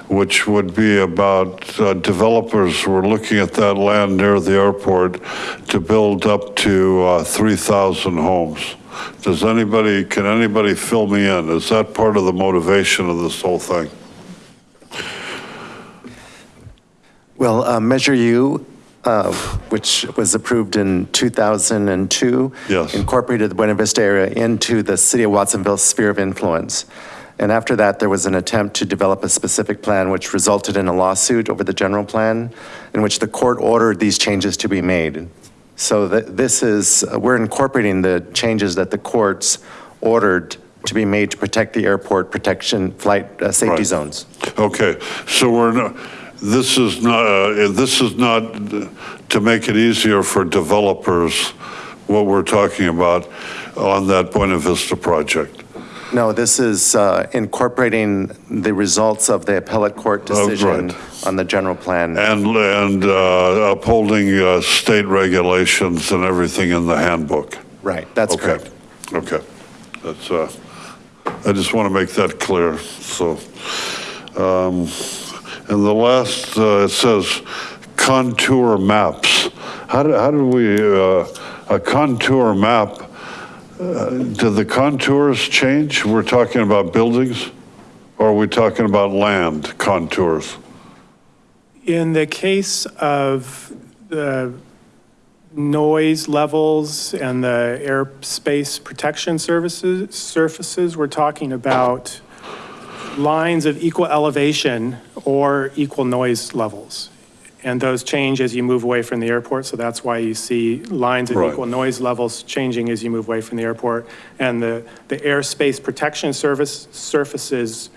Speaker 9: which would be about uh, developers were looking at that land near the airport to build up to uh, 3,000 homes? Does anybody, can anybody fill me in? Is that part of the motivation of this whole thing?
Speaker 27: Well, uh, Measure U uh, which was approved in 2002.
Speaker 9: Yes.
Speaker 27: Incorporated the Buena Vista area into the city of Watsonville sphere of influence. And after that, there was an attempt to develop a specific plan, which resulted in a lawsuit over the general plan, in which the court ordered these changes to be made. So that this is, we're incorporating the changes that the courts ordered to be made to protect the airport protection, flight uh, safety
Speaker 9: Right.
Speaker 27: zones.
Speaker 9: Okay, so we're not, this is not, uh, this is not to make it easier for developers, what we're talking about on that Buena Vista project.
Speaker 27: No, this is uh, incorporating the results of the appellate court
Speaker 9: Oh,
Speaker 27: decision
Speaker 9: right.
Speaker 27: on the general plan.
Speaker 9: And, and uh, upholding uh, state regulations and everything in the handbook.
Speaker 27: Right, that's
Speaker 9: Okay.
Speaker 27: correct.
Speaker 9: Okay, that's, uh, I just want to make that clear, so. um, And the last, uh, it says contour maps. How do, how do we, uh, a contour map, uh, do the contours change? We're talking about buildings? Or are we talking about land contours?
Speaker 24: In the case of the noise levels and the airspace protection services, surfaces, we're talking about lines of equal elevation or equal noise levels. And those change as you move away from the airport, so that's why you see lines of
Speaker 9: Right.
Speaker 24: equal noise levels changing as you move away from the airport. And the, the airspace protection service, surfaces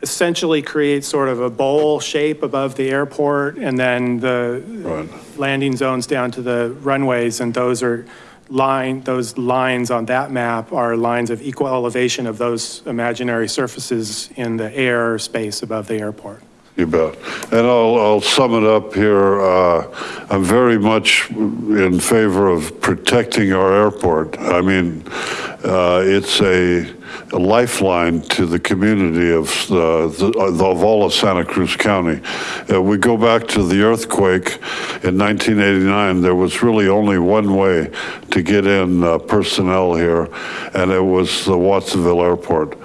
Speaker 24: essentially create sort of a bowl shape above the airport and then the landing zones down to the runways and those are line, those lines on that map are lines of equal elevation of those imaginary surfaces in the air space above the airport.
Speaker 9: You bet. And I'll, I'll sum it up here. Uh, I'm very much in favor of protecting our airport. I mean, uh, it's a a lifeline to the community of, uh, the- of all of Santa Cruz County. Uh, We go back to the earthquake in 1989, there was really only one way to get in uh, personnel here, and it was the Watsonville Airport.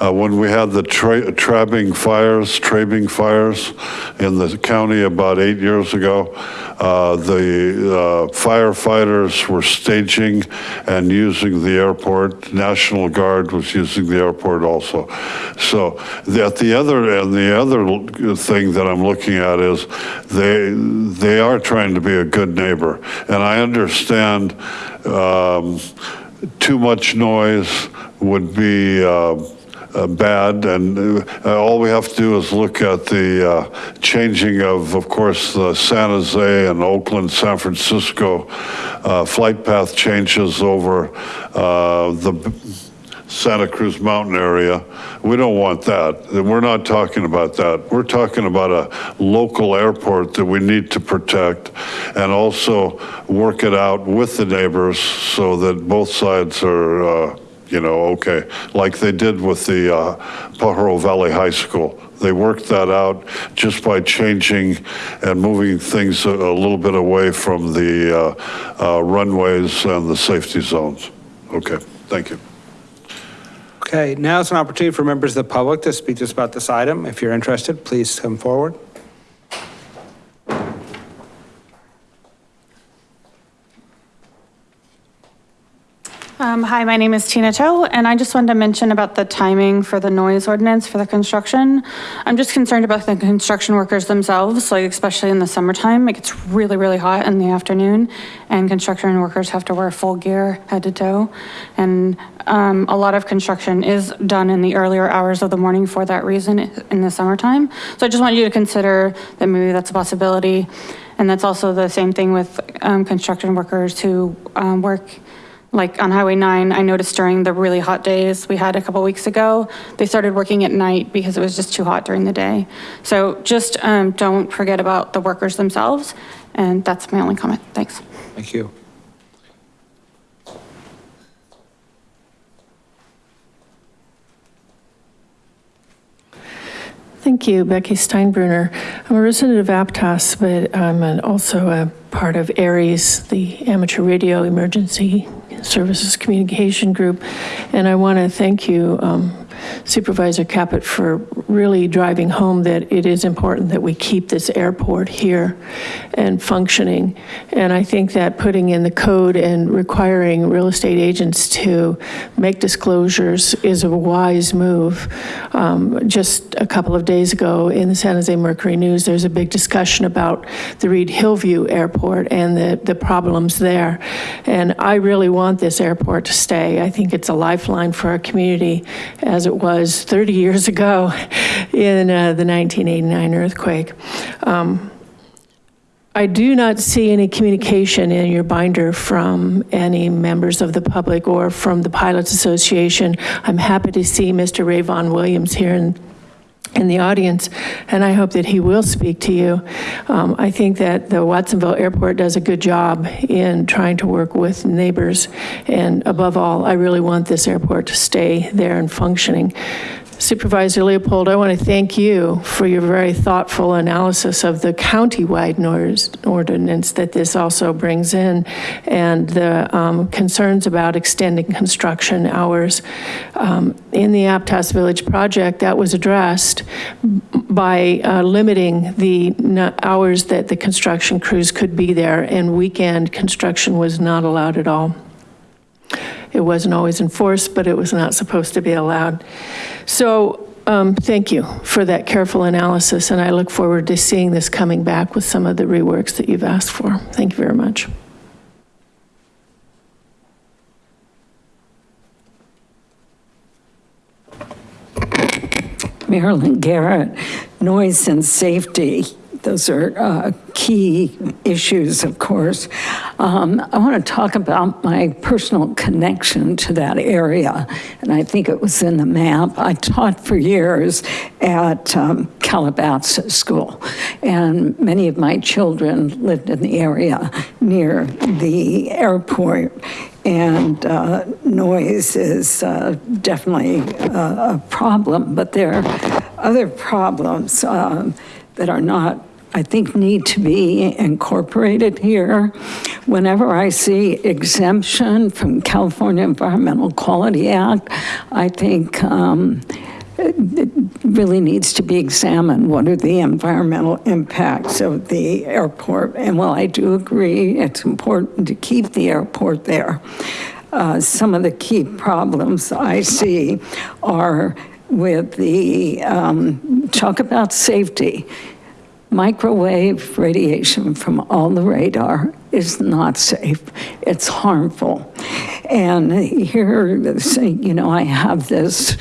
Speaker 9: Uh, When we had the tra- Trabing fires, Trabing fires in the county about eight years ago, uh, the uh, firefighters were staging and using the airport. National Guard was using the airport also. So at the other, and the other thing that I'm looking at is they, they are trying to be a good neighbor. And I understand um, too much noise would be uh, uh, bad, and uh, all we have to do is look at the uh, changing of, of course, the San Jose and Oakland, San Francisco uh, flight path changes over uh, the Santa Cruz Mountain area. We don't want that. We're not talking about that. We're talking about a local airport that we need to protect and also work it out with the neighbors so that both sides are, uh, you know, okay, like they did with the uh, Pajaro Valley High School. They worked that out just by changing and moving things a, a little bit away from the uh, uh, runways and the safety zones. Okay, thank you.
Speaker 1: Okay, now is an opportunity for members of the public to speak to us about this item. If you're interested, please come forward.
Speaker 28: Um, Hi, my name is Tina Cho, and I just wanted to mention about the timing for the noise ordinance for the construction. I'm just concerned about the construction workers themselves, like especially in the summertime. It gets really, really hot in the afternoon, and construction workers have to wear full gear head to toe. And um, a lot of construction is done in the earlier hours of the morning for that reason in the summertime. So I just want you to consider that maybe that's a possibility. And that's also the same thing with um, construction workers who um, work like on Highway 9, I noticed during the really hot days we had a couple weeks ago, they started working at night because it was just too hot during the day. So just um, don't forget about the workers themselves. And that's my only comment. Thanks.
Speaker 1: Thank you.
Speaker 7: Thank you, Becky Steinbruner. I'm a resident of Aptos, but I'm an- also a part of ARES, the Amateur Radio Emergency Services Communication Group. And I want to thank you, um, Supervisor Caput for really driving home that it is important that we keep this airport here and functioning. And I think that putting in the code and requiring real estate agents to make disclosures is a wise move. Um, Just a couple of days ago in the San Jose Mercury News, there's a big discussion about the Reid-Hillview Airport and the, the problems there. And I really want this airport to stay. I think it's a lifeline for our community as it was 30 years ago in uh, the 1989 earthquake. Um, I do not see any communication in your binder from any members of the public or from the Pilots Association. I'm happy to see Mr. Ray Vaughan Williams here in, in the audience, and I hope that he will speak to you. Um, I think that the Watsonville Airport does a good job in trying to work with neighbors, and above all, I really want this airport to stay there and functioning. Supervisor Leopold, I want to thank you for your very thoughtful analysis of the county-wide ordinance that this also brings in, and the um, concerns about extending construction hours. Um, In the Aptos Village project, that was addressed by uh, limiting the hours that the construction crews could be there, and weekend construction was not allowed at all. It wasn't always enforced, but it was not supposed to be allowed. So um, thank you for that careful analysis, and I look forward to seeing this coming back with some of the reworks that you've asked for. Thank you very much.
Speaker 12: Marilyn Garrett, noise and safety. Those are uh, key issues, of course. Um, I want to talk about my personal connection to that area, and I think it was in the map. I taught for years at um, Calabasas School, and many of my children lived in the area near the airport. And uh, noise is uh, definitely a, a problem, but there are other problems um, that are not I think need to be incorporated here. Whenever I see exemption from California Environmental Quality Act, I think um, it really needs to be examined. What are the environmental impacts of the airport? And while I do agree, it's important to keep the airport there. Uh, Some of the key problems I see are with the, um, talk about safety. Microwave radiation from all the radar is not safe. It's harmful. And here, you know, I have this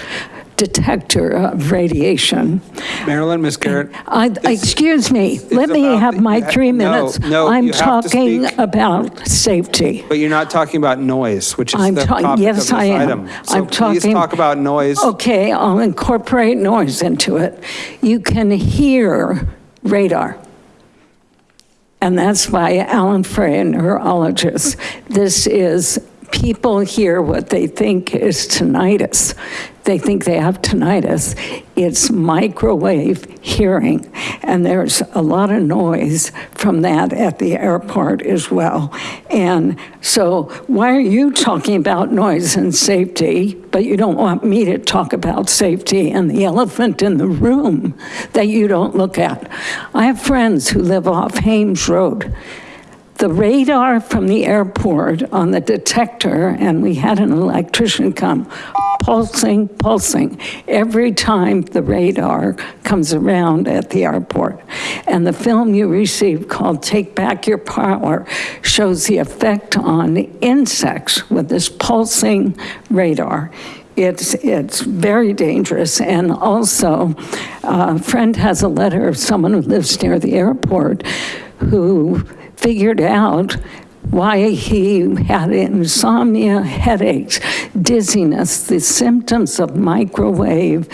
Speaker 12: detector of radiation.
Speaker 1: Marilyn, Ms. Garrett.
Speaker 12: I, excuse me, let me have
Speaker 1: the-
Speaker 12: my uh,
Speaker 1: three
Speaker 12: minutes.
Speaker 1: no,
Speaker 12: I'm
Speaker 1: have to
Speaker 12: talking about safety.
Speaker 1: But you're not talking about noise, which is
Speaker 12: I'm
Speaker 1: the
Speaker 12: talking,
Speaker 1: topic of
Speaker 12: yes,
Speaker 1: this
Speaker 12: I am.
Speaker 1: item. So
Speaker 12: I'm
Speaker 1: please
Speaker 12: talking.
Speaker 1: talk about noise.
Speaker 12: Okay, I'll incorporate noise into it. You can hear radar. And that's why Allan Frey, a neurologist. This is, people hear what they think is tinnitus. They think they have tinnitus. It's microwave hearing. And there's a lot of noise from that at the airport as well. And so why are you talking about noise and safety, but you don't want me to talk about safety and the elephant in the room that you don't look at? I have friends who live off Hames Road. The radar from the airport on the detector, and we had an electrician come, pulsing, pulsing, every time the radar comes around at the airport. And the film you received called Take Back Your Power shows the effect on insects with this pulsing radar. It's, it's very dangerous. And also, uh, a friend has a letter of someone who lives near the airport who figured out why he had insomnia, headaches, dizziness, the symptoms of microwave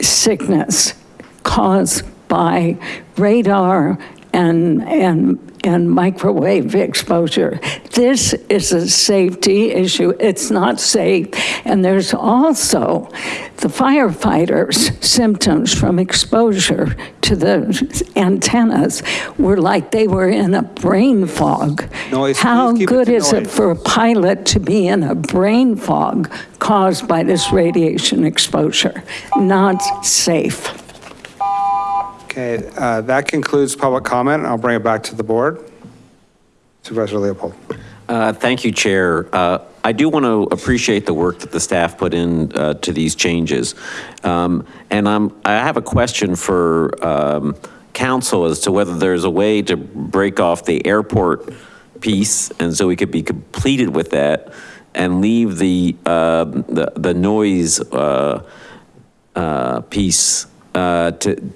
Speaker 12: sickness caused by radar and, and and microwave exposure. This is a safety issue. It's not safe. And there's also the firefighters' symptoms from exposure to the antennas were like they were in a brain fog.
Speaker 1: Noise,
Speaker 12: How
Speaker 1: it
Speaker 12: good
Speaker 1: to
Speaker 12: is it for a pilot to be in a brain fog caused by this radiation exposure? Not safe.
Speaker 1: Okay, uh, that concludes public comment. I'll bring it back to the board. Supervisor Leopold.
Speaker 18: Uh, Thank you, Chair. Uh, I do want to appreciate the work that the staff put in uh, to these changes. Um, And I'm, I have a question for um, counsel as to whether there's a way to break off the airport piece, and so we could be completed with that, and leave the, uh, the the noise uh, uh, piece to-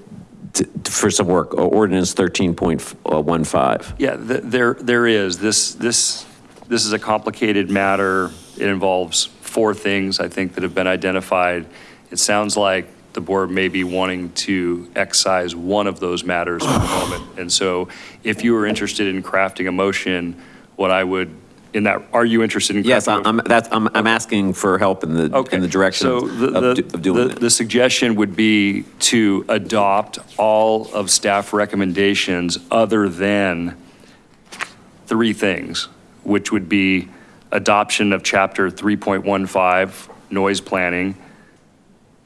Speaker 18: for some work, uh, ordinance 13.15.
Speaker 25: Uh, yeah, th- there, there is. This, this, this is a complicated matter. It involves four things, I think, that have been identified. It sounds like the board may be wanting to excise one of those matters for the moment. (sighs) And so if you are interested in crafting a motion, what I would, in that, are you interested in?
Speaker 18: Yes,
Speaker 25: crafting a-
Speaker 18: I'm, that's, I'm, I'm asking for help in the, in the direction
Speaker 25: So
Speaker 18: of
Speaker 25: the,
Speaker 18: of do- of doing
Speaker 25: the,
Speaker 18: it.
Speaker 25: the suggestion would be to adopt all of staff recommendations other than three things, which would be adoption of chapter 3.15, noise planning,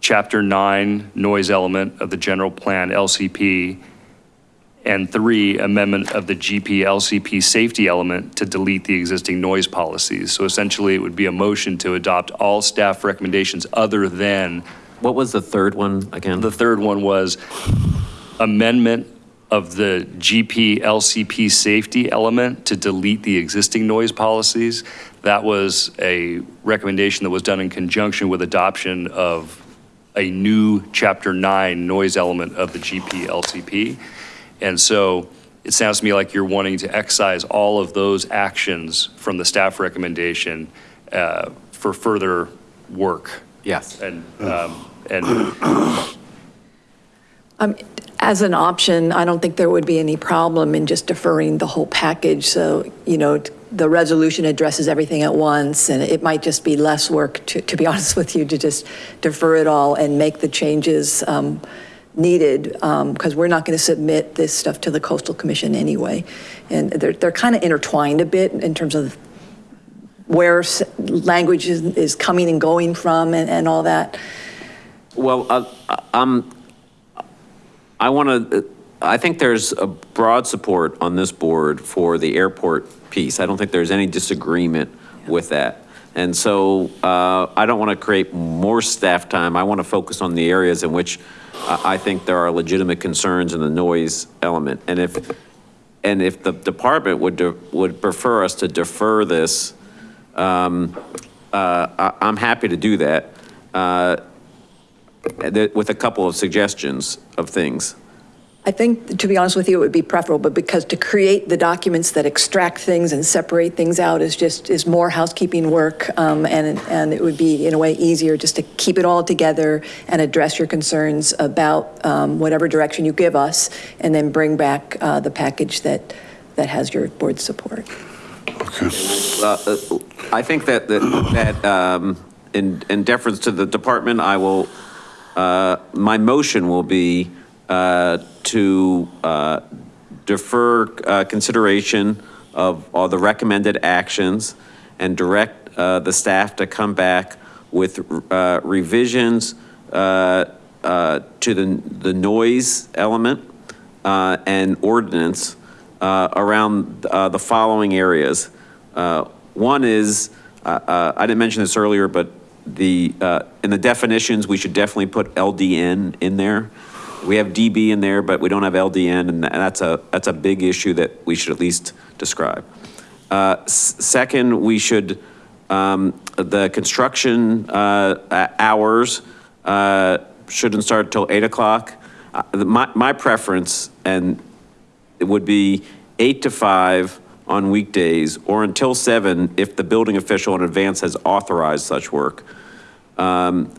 Speaker 25: chapter 9, noise element of the general plan, LCP, and three, amendment of the GPLCP safety element to delete the existing noise policies. So essentially, it would be a motion to adopt all staff recommendations other than.
Speaker 18: What was the third one again?
Speaker 25: The third one was amendment of the GPLCP safety element to delete the existing noise policies. That was a recommendation that was done in conjunction with adoption of a new Chapter 9 noise element of the GP LCP. And so it sounds to me like you're wanting to excise all of those actions from the staff recommendation uh, for further work.
Speaker 18: Yes.
Speaker 25: And, um, and
Speaker 26: Um, As an option, I don't think there would be any problem in just deferring the whole package. So, you know, the resolution addresses everything at once, and it might just be less work, to, to be (laughs) honest with you, to just defer it all and make the changes um, needed, because we're not going to submit this stuff to the Coastal Commission anyway. And they're, they're kind of intertwined a bit in terms of where language is, is coming and going from and, and all that.
Speaker 18: Well, uh, um, I want to, I think there's a broad support on this board for the airport piece. I don't think there's any disagreement with that. And so uh, I don't want to create more staff time. I want to focus on the areas in which uh, I think there are legitimate concerns in the noise element. And if, and if the department would, would prefer us to defer this, um, uh, I- I'm happy to do that. Uh, that- with a couple of suggestions of things.
Speaker 26: I think, to be honest with you, it would be preferable, but because to create the documents that extract things and separate things out is just, is more housekeeping work, um, and, and it would be, in a way, easier just to keep it all together and address your concerns about um, whatever direction you give us, and then bring back uh, the package that, that has your board support.
Speaker 18: Uh, uh, I think that, that, that um, in, in deference to the department, I will, uh, my motion will be to uh, defer uh, consideration of all the recommended actions and direct uh, the staff to come back with uh, revisions uh, uh, to the, the noise element uh, and ordinance uh, around uh, the following areas. Uh, One is, uh, uh, I didn't mention this earlier, but the, uh, in the definitions, we should definitely put LDN in there. We have DB in there, but we don't have LDN, and that's a, that's a big issue that we should at least describe. Uh, Second, we should, um, the construction uh, hours uh, shouldn't start till 8 o'clock. Uh, My, my preference, and it would be 8 to 5 on weekdays, or until 7 if the building official in advance has authorized such work. Um,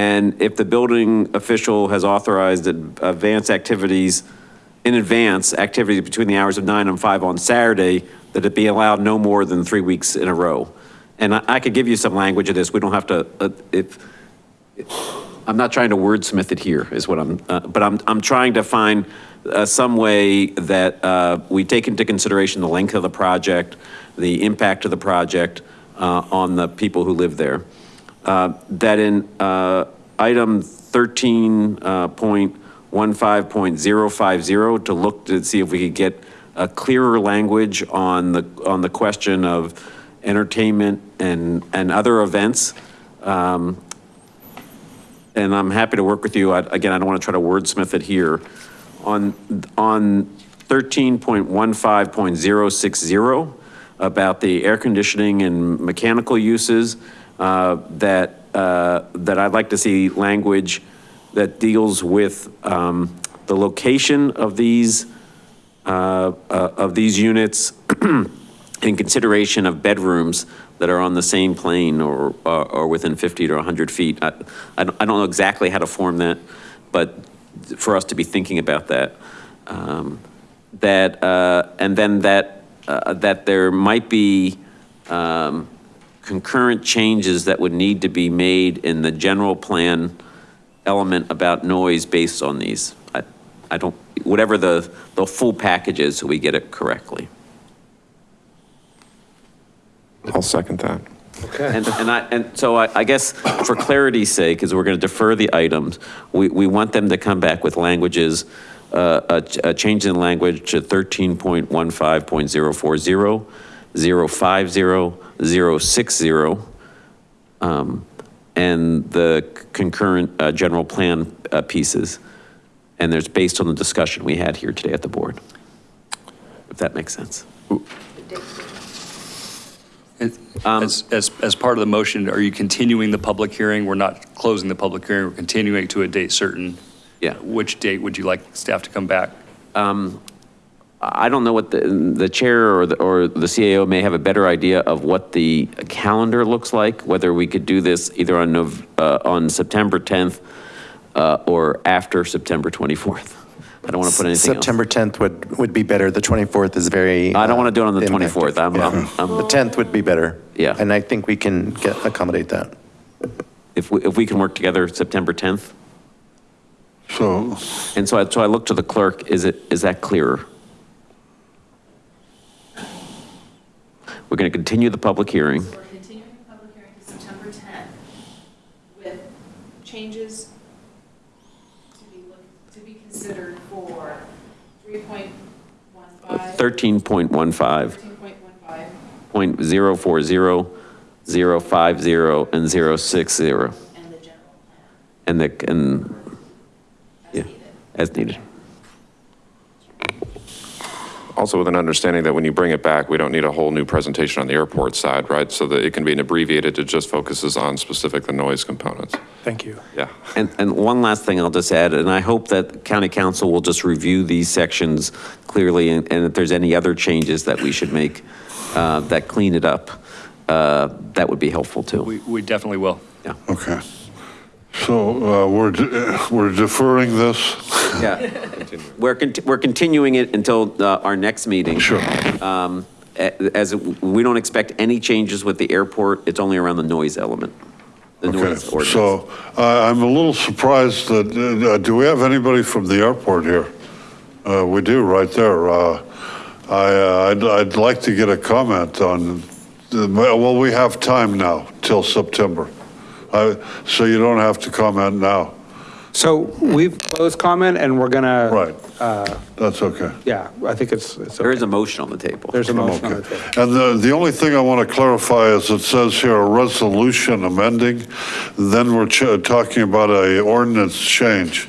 Speaker 18: And if the building official has authorized ad- advanced activities in advance, activities between the hours of nine and five on Saturday, that it be allowed no more than three weeks in a row. And I, I could give you some language of this, we don't have to, uh, if, I'm not trying to wordsmith it here, is what I'm, uh, but I'm, I'm trying to find uh, some way that uh, we take into consideration the length of the project, the impact of the project uh, on the people who live there. Uh, That in uh, item 13.15.050, to look to see if we could get a clearer language on the, on the question of entertainment and, and other events. Um, and I'm happy to work with you. I- Again, I don't want to try to wordsmith it here. On, on 13.15.060, about the air conditioning and mechanical uses, uh, that, uh, that I'd like to see language that deals with um, the location of these, uh, uh, of these units (clears throat) in consideration of bedrooms that are on the same plane or, or or within 50 to 100 feet. I, I don't I don't know exactly how to form that, but for us to be thinking about that. Um, That, uh, and then that, uh, that there might be um, concurrent changes that would need to be made in the general plan element about noise based on these. I, I don't, whatever the, the full package is, so we get it correctly.
Speaker 19: I'll second that.
Speaker 18: And, and I, and so I, I guess for clarity's sake, as we're going to defer the items, we, we want them to come back with languages, uh, a, a change in language to 13.15.040, 050, 060, um, and the concurrent, uh, general plan, uh, pieces. And there's based on the discussion we had here today at the board. If that makes sense.
Speaker 25: As, as, as part of the motion, are you continuing the public hearing? We're not closing the public hearing, we're continuing to a date certain.
Speaker 18: Yeah.
Speaker 25: Which date would you like staff to come back?
Speaker 18: Um, I don't know what the, the chair or the, or the CAO may have a better idea of what the calendar looks like, whether we could do this either on, Nov- uh, on September 10th uh, or after September 24th. I don't want to put anything else.
Speaker 27: September 10th would, would be better. The 24th is very.
Speaker 18: I don't want to do it on the
Speaker 27: impacted.
Speaker 18: 24th. I'm,
Speaker 27: Yeah.
Speaker 18: I'm, I'm-
Speaker 27: The 10th would be better.
Speaker 18: Yeah.
Speaker 27: And I think we can get, accommodate that.
Speaker 18: if we, if we can work together September 10th.
Speaker 9: So,
Speaker 18: And so I, so I look to the clerk, is it, is that clearer? We're going to continue the public hearing.
Speaker 29: We're continuing the public hearing to September 10th with changes to be, look- to be considered for 3.15,
Speaker 18: 13.15.
Speaker 29: 13.15,
Speaker 18: point zero four zero, zero five zero, and zero six zero.
Speaker 29: and the general plan
Speaker 18: And the, and, yeah, as needed.
Speaker 19: Also with an understanding that when you bring it back, we don't need a whole new presentation on the airport side, right? So that it can be an abbreviated, it just focuses on specific the noise components.
Speaker 24: Thank you.
Speaker 19: Yeah.
Speaker 18: And, and one last thing I'll just add, and I hope that county counsel will just review these sections clearly, and and if there's any other changes that we should make uh, that clean it up, uh, that would be helpful too.
Speaker 25: We, we definitely will.
Speaker 18: Yeah.
Speaker 9: okay. So uh, we're, de- (laughs) we're deferring this?
Speaker 18: Yeah. (laughs) We're, conti- we're continuing it until uh, our next meeting.
Speaker 9: Sure.
Speaker 18: Um, As, we don't expect any changes with the airport, it's only around the noise element. The
Speaker 9: Okay,
Speaker 18: noise ordinance.
Speaker 9: so uh, I'm a little surprised that, uh, do we have anybody from the airport here? Uh, We do, right there. Uh, I, uh, I'd, I'd like to get a comment on, the- well, we have time now till September. I- So you don't have to comment now.
Speaker 1: So we've closed comment and we're gonna.
Speaker 9: Right.
Speaker 1: Uh,
Speaker 9: That's okay.
Speaker 1: yeah, I think it's, it's.
Speaker 18: There
Speaker 1: okay.
Speaker 18: is a motion on the table.
Speaker 1: There's a motion on the
Speaker 9: Okay.
Speaker 1: table.
Speaker 9: And the, the only thing I want to clarify is it says here a resolution amending, then we're ch- talking about a ordinance change.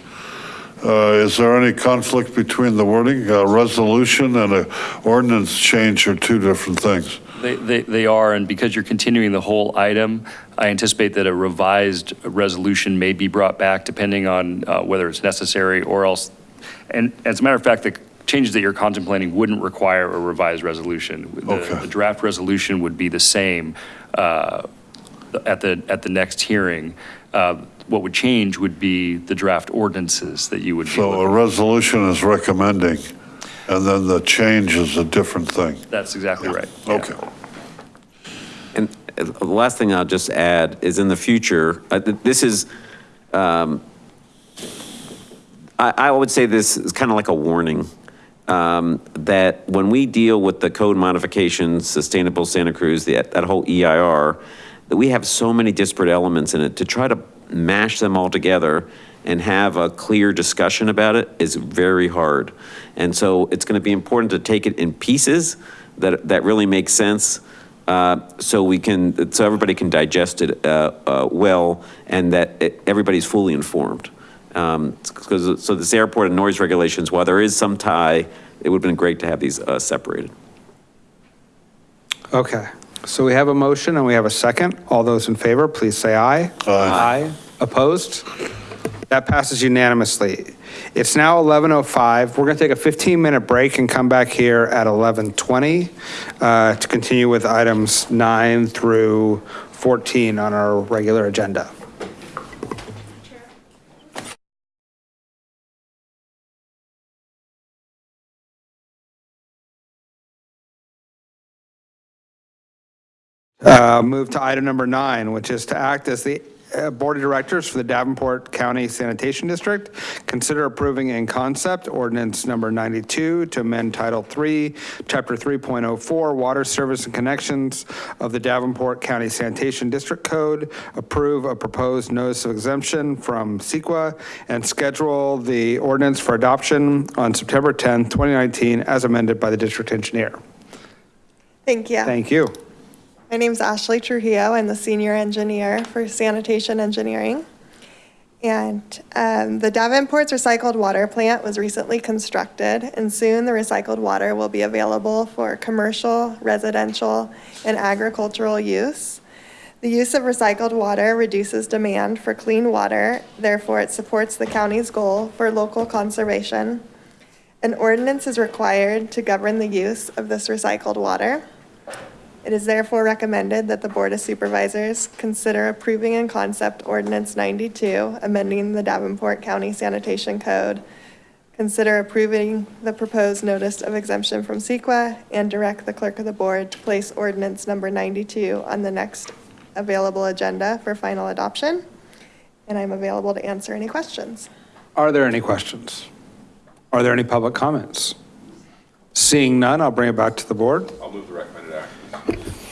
Speaker 9: Uh, Is there any conflict between the wording? A resolution and a ordinance change are two different things.
Speaker 25: They, they, they are, and because you're continuing the whole item, I anticipate that a revised resolution may be brought back depending on uh, whether it's necessary or else. And as a matter of fact, the changes that you're contemplating wouldn't require a revised resolution. The-
Speaker 9: Okay.
Speaker 25: The draft resolution would be the same. uh, at the, at the next hearing. Uh, What would change would be the draft ordinances that you would be
Speaker 9: So a resolution is recommending, and then the change is a different thing.
Speaker 25: That's exactly right. yeah.
Speaker 9: Okay.
Speaker 18: And the last thing I'll just add is in the future, uh, th- this is, um, I, I would say this is kind of like a warning, um, that when we deal with the code modifications, Sustainable Santa Cruz, the- that whole EIR, that we have so many disparate elements in it, to try to mash them all together and have a clear discussion about it is very hard. And so it's going to be important to take it in pieces that, that really make sense, uh, so we can, so everybody can digest it uh, uh, well, and that it- everybody's fully informed. Because, so this airport and noise regulations, while there is some tie, it would have been great to have these uh, separated.
Speaker 1: Okay, so we have a motion and we have a second. All those in favor, please say aye. Aye. Opposed? That passes unanimously. It's now 11:05. We're going to take a 15-minute break and come back here at 11:20 uh, to continue with items 9 through 14 on our regular agenda. Uh, Move to item number nine, which is to act as the Uh, Board of Directors for the Davenport County Sanitation District. Consider approving in concept ordinance number 92 to amend Title 3, Chapter 3.04, Water Service and Connections of the Davenport County Sanitation District Code. Approve a proposed notice of exemption from CEQA and schedule the ordinance for adoption on September 10, 2019, as amended by the district engineer.
Speaker 30: Thank you.
Speaker 1: Thank you.
Speaker 30: My name is Ashley Trujillo. I'm the senior engineer for sanitation engineering. And um, the Davenport's recycled water plant was recently constructed, and soon the recycled water will be available for commercial, residential, and agricultural use. The use of recycled water reduces demand for clean water, therefore it supports the county's goal for local conservation. An ordinance is required to govern the use of this recycled water. It is therefore recommended that the Board of Supervisors consider approving in concept ordinance 92, amending the Davenport County Sanitation Code. Consider approving the proposed notice of exemption from CEQA and direct the clerk of the board to place ordinance number 92 on the next available agenda for final adoption. And I'm available to answer any questions.
Speaker 1: Are there any questions? Are there any public comments? Seeing none, I'll bring it back to the board.
Speaker 19: I'll move the recommended action.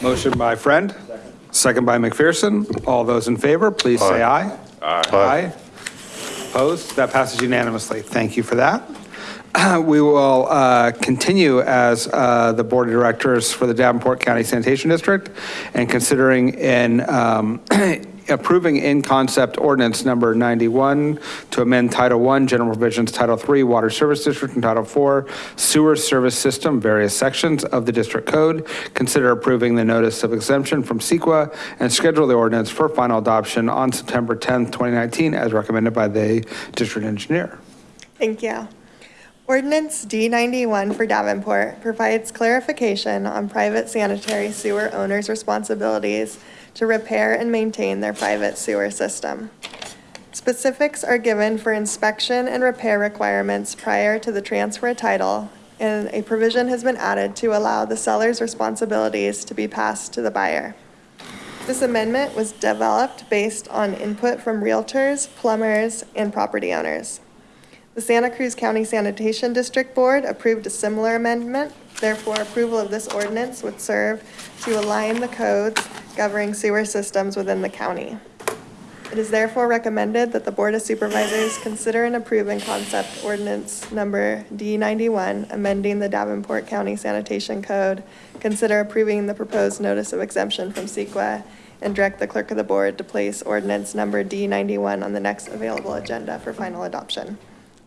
Speaker 1: Motion by Friend. Second by McPherson. All those in favor, please say aye.
Speaker 19: Aye.
Speaker 1: Aye. Opposed? That passes unanimously. Thank you for that. (clears throat) We will uh, continue as uh, the Board of Directors for the Davenport County Sanitation District and considering in um, (clears throat) approving in concept ordinance number 91 to amend Title I, General Provisions, Title III, Water Service District, and Title IV, Sewer Service System, various sections of the district code. Consider approving the notice of exemption from CEQA and schedule the ordinance for final adoption on September 10th, 2019, as recommended by the district engineer.
Speaker 30: Thank you. Ordinance D91 for Davenport provides clarification on private sanitary sewer owners' responsibilities to repair and maintain their private sewer system. Specifics are given for inspection and repair requirements prior to the transfer of title, and a provision has been added to allow the seller's responsibilities to be passed to the buyer. This amendment was developed based on input from realtors, plumbers, and property owners. The Santa Cruz County Sanitation District Board approved a similar amendment. Therefore, approval of this ordinance would serve to align the codes governing sewer systems within the county. It is therefore recommended that the Board of Supervisors consider and approve in concept ordinance number D91, amending the Davenport County Sanitation Code, consider approving the proposed notice of exemption from CEQA, and direct the clerk of the board to place ordinance number D91 on the next available agenda for final adoption.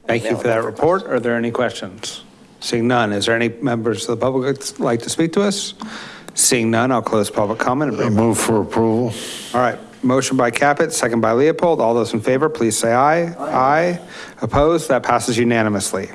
Speaker 1: Thank you for that report. Are there any questions? Seeing none, is there any members of the public like to speak to us? Seeing none, I'll close public comment and bring.
Speaker 9: Move for approval.
Speaker 1: All right, motion by Caput, second by Leopold. All those in favor, please say aye. Aye. Opposed? That passes unanimously.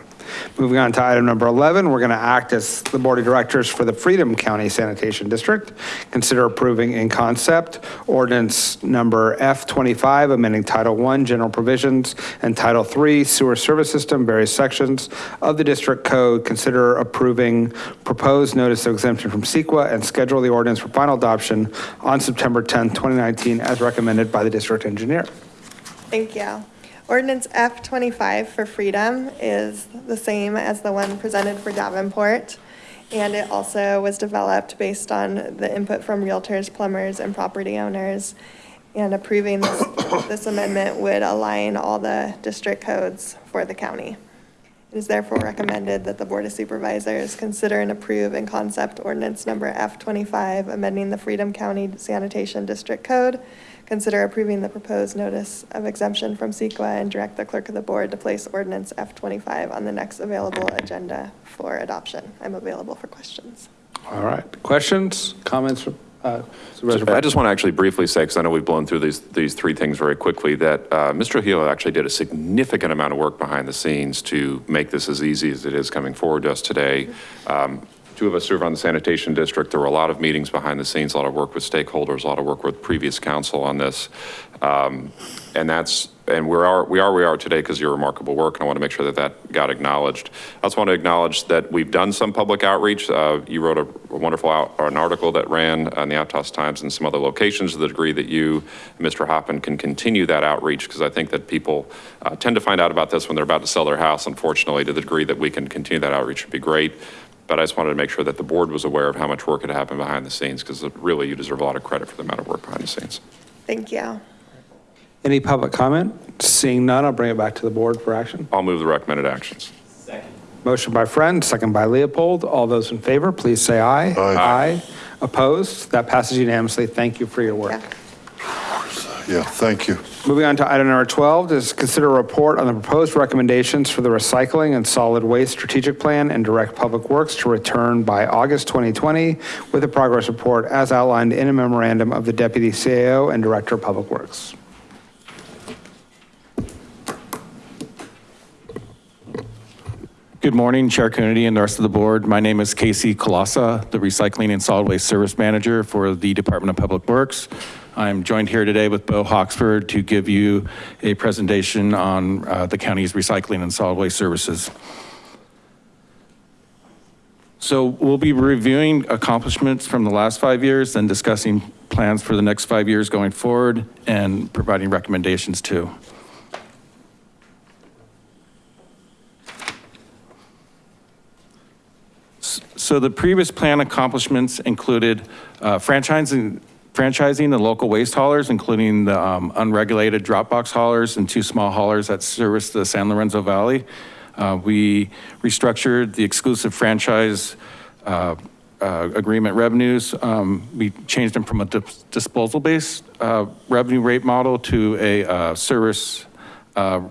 Speaker 1: Moving on to item number 11, we're going to act as the Board of Directors for the Freedom County Sanitation District. Consider approving in concept ordinance number F25, amending Title I General Provisions and Title III Sewer Service System, various sections of the district code. Consider approving proposed notice of exemption from CEQA and schedule the ordinance for final adoption on September 10, 2019, as recommended by the district engineer.
Speaker 30: Thank you. Ordinance F25 for Freedom is the same as the one presented for Davenport. And it also was developed based on the input from realtors, plumbers, and property owners. And approving this, this amendment would align all the district codes for the county. It is therefore recommended that the Board of Supervisors consider and approve in concept ordinance number F25, amending the Freedom County Sanitation District Code. Consider approving the proposed notice of exemption from CEQA and direct the clerk of the board to place ordinance F25 on the next available agenda for adoption. I'm available for questions.
Speaker 1: All right, questions, comments from uh,
Speaker 19: I just want to actually briefly say, because I know we've blown through these, these three things very quickly, that uh, Mr. Trujillo actually did a significant amount of work behind the scenes to make this as easy as it is coming forward to us today. Um, Two of us serve on the sanitation district. There were a lot of meetings behind the scenes, a lot of work with stakeholders, a lot of work with previous counsel on this. Um, And that's, and we are, we are we are today because of your remarkable work, and I want to make sure that that got acknowledged. I also want to acknowledge that we've done some public outreach. Uh, You wrote a a wonderful, out- an article that ran on the Aptos Times and some other locations to the degree that you, Mr. Hoppen, can continue that outreach, because I think that people uh, tend to find out about this when they're about to sell their house, unfortunately, to the degree that we can continue that outreach would be great. But I just wanted to make sure that the board was aware of how much work had happened behind the scenes, because really, you deserve a lot of credit for the amount of work behind the scenes.
Speaker 30: Thank you.
Speaker 1: Any public comment? Seeing none, I'll bring it back to the board for action.
Speaker 19: I'll move the recommended actions. Second.
Speaker 1: Motion by Friend, second by Leopold. All those in favor, please say aye. Aye. Opposed? That passes unanimously. Thank you for your work.
Speaker 9: Yeah, thank you.
Speaker 1: Moving on to item number 12 is consider a report on the proposed recommendations for the recycling and solid waste strategic plan and direct public works to return by August 2020 with a progress report as outlined in a memorandum of the deputy CAO and director of public works.
Speaker 31: Good morning, Chair Coonerty and the rest of the board. My name is Kasey Kolassa, the Recycling and Solid Waste Service Manager for the Department of Public Works. I'm joined here today with Bo Hawksford to give you a presentation on uh, the county's recycling and solid waste services. So we'll be reviewing accomplishments from the last five years and discussing plans for the next five years going forward and providing recommendations too. So the previous plan accomplishments included uh, franchising, franchising the local waste haulers, including the um, unregulated drop box haulers and two small haulers that service the San Lorenzo Valley. Uh, We restructured the exclusive franchise uh, uh, agreement revenues. Um, We changed them from a dis- disposal-based uh, revenue rate model to a uh, service uh,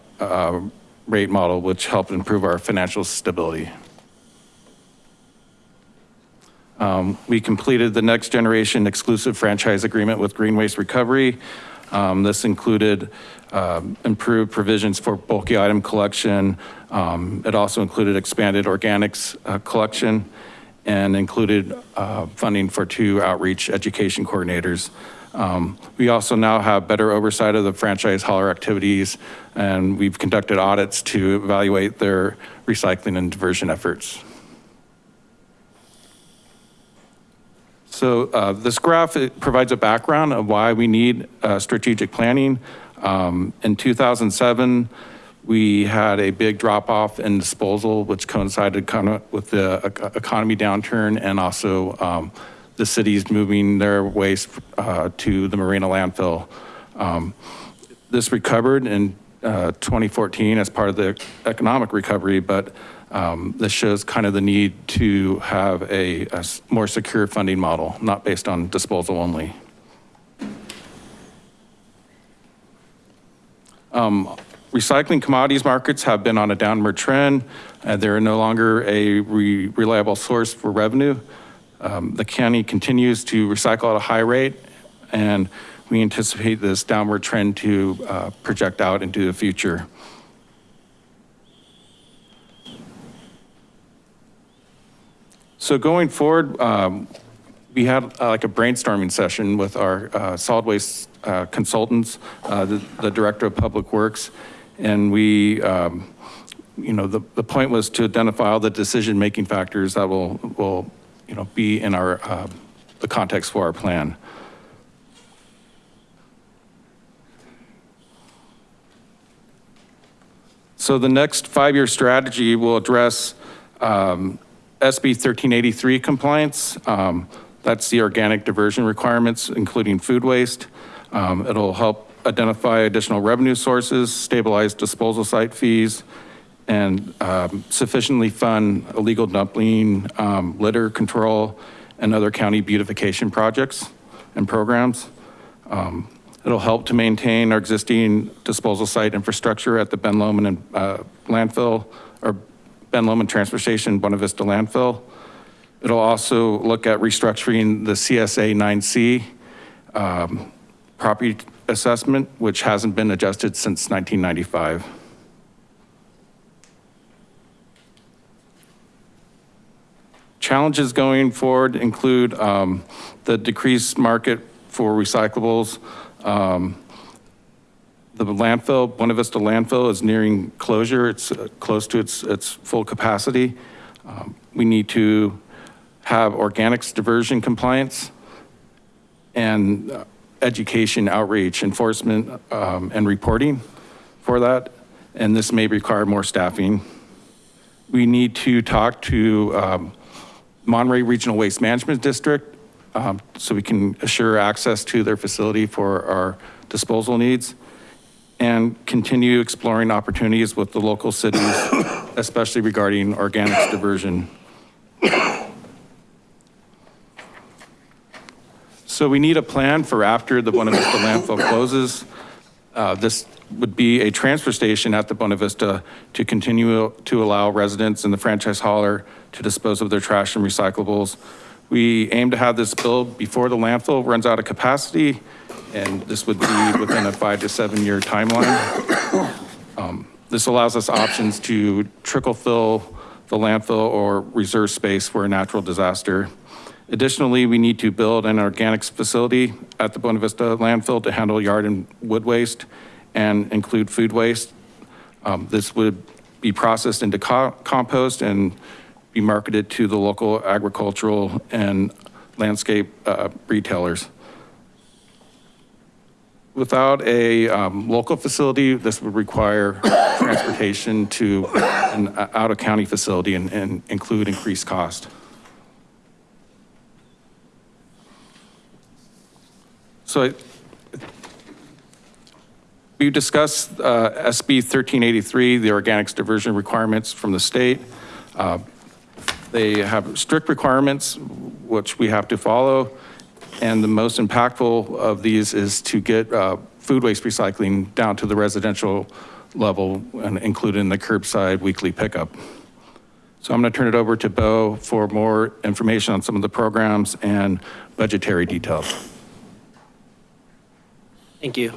Speaker 31: rate model, which helped improve our financial stability. Um, We completed the next generation exclusive franchise agreement with Green Waste Recovery. Um, This included um, improved provisions for bulky item collection. Um, It also included expanded organics uh, collection and included uh, funding for two outreach education coordinators. Um, We also now have better oversight of the franchise hauler activities, and we've conducted audits to evaluate their recycling and diversion efforts. So uh, this graph provides a background of why we need uh, strategic planning. Um, In 2007, we had a big drop off in disposal, which coincided kind of with the economy downturn and also um, the cities moving their waste uh, to the Marina landfill. Um, This recovered in uh, 2014 as part of the economic recovery, but um, this shows kind of the need to have a more secure funding model, not based on disposal only. Um, Recycling commodities markets have been on a downward trend. and They're no longer a re- reliable source for revenue. Um, The county continues to recycle at a high rate, and we anticipate this downward trend to uh, project out into the future. So going forward, um, we had uh, like a brainstorming session with our uh, solid waste uh, consultants, uh, the the Director of Public Works, and we, um, you know, the, the point was to identify all the decision-making factors that will, will, you know, be in our, uh, the context for our plan. So the next five-year strategy will address um, SB 1383 compliance. Um, That's the organic diversion requirements, including food waste. Um, It'll help identify additional revenue sources, stabilize disposal site fees, and um, sufficiently fund illegal dumping, um, litter control, and other county beautification projects and programs. Um, It'll help to maintain our existing disposal site infrastructure at the Ben Lomond and uh, landfill, or Ben Lomond Transfer Station, Buena Vista landfill. It'll also look at restructuring the CSA 9C um, property assessment, which hasn't been adjusted since 1995. Challenges going forward include um, the decreased market for recyclables. Um, The landfill, Buena Vista landfill is nearing closure. It's uh, close to its, its full capacity. Um, We need to have organics diversion compliance and uh, education, outreach, enforcement, um, and reporting for that. And this may require more staffing. We need to talk to um, Monterey Regional Waste Management District um, so we can assure access to their facility for our disposal needs and continue exploring opportunities with the local cities, (coughs) especially regarding organics diversion. So we need a plan for after the Buena Vista landfill closes. Uh, This would be a transfer station at the Buena Vista to continue to allow residents in the franchise hauler to dispose of their trash and recyclables. We aim to have this built before the landfill runs out of capacity, and this would be within a five to seven year timeline. Um, This allows us options to trickle fill the landfill or reserve space for a natural disaster. Additionally, we need to build an organics facility at the Buena Vista landfill to handle yard and wood waste and include food waste. Um, This would be processed into co- compost and be marketed to the local agricultural and landscape uh, retailers. Without a um, local facility, this would require transportation to an uh, out-of-county facility and- and include increased cost. So we discussed uh, SB 1383, the organics diversion requirements from the state. Uh, They have strict requirements, which we have to follow. And the most impactful of these is to get uh, food waste recycling down to the residential level and included in the curbside weekly pickup. So I'm going to turn it over to Bo for more information on some of the programs and budgetary details.
Speaker 32: Thank you.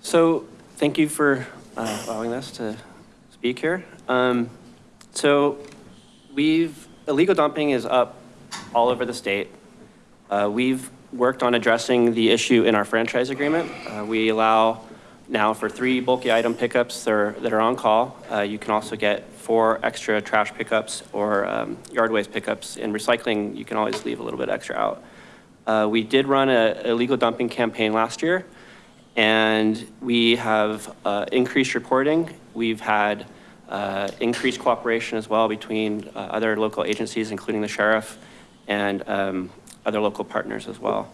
Speaker 32: So thank you for uh, allowing us to speak here. Um, So we've, illegal dumping is up all over the state. Uh, We've worked on addressing the issue in our franchise agreement. Uh, We allow now for three bulky item pickups that are, that are on call. Uh, You can also get four extra trash pickups or um, yard waste pickups. In recycling, you can always leave a little bit extra out. Uh, We did run a illegal dumping campaign last year, and we have uh, increased reporting. We've had uh, increased cooperation as well between uh, other local agencies, including the sheriff and um, other local partners as well.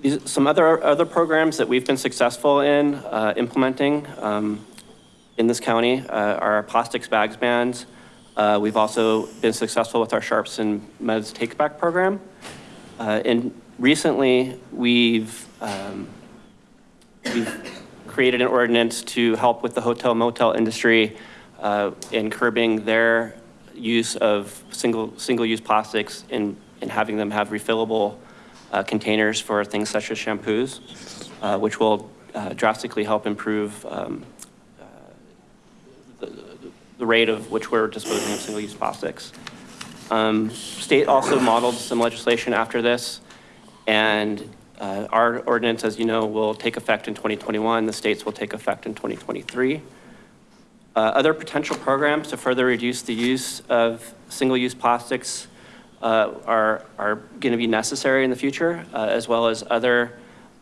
Speaker 32: These, some other, other programs that we've been successful in uh, implementing um, in this county uh, are plastics bags bans. Uh, We've also been successful with our Sharps and Meds Take Back program. Uh, And recently, we've, um, we've created an ordinance to help with the hotel motel industry uh, in curbing their use of single, single-use plastics and, and having them have refillable uh, containers for things such as shampoos, uh, which will uh, drastically help improve um, the rate of which we're disposing of single-use plastics. Um, State also modeled some legislation after this, and uh, our ordinance, as you know, will take effect in 2021. The states will take effect in 2023. Uh, Other potential programs to further reduce the use of single-use plastics uh, are, are going to be necessary in the future, uh, as well as other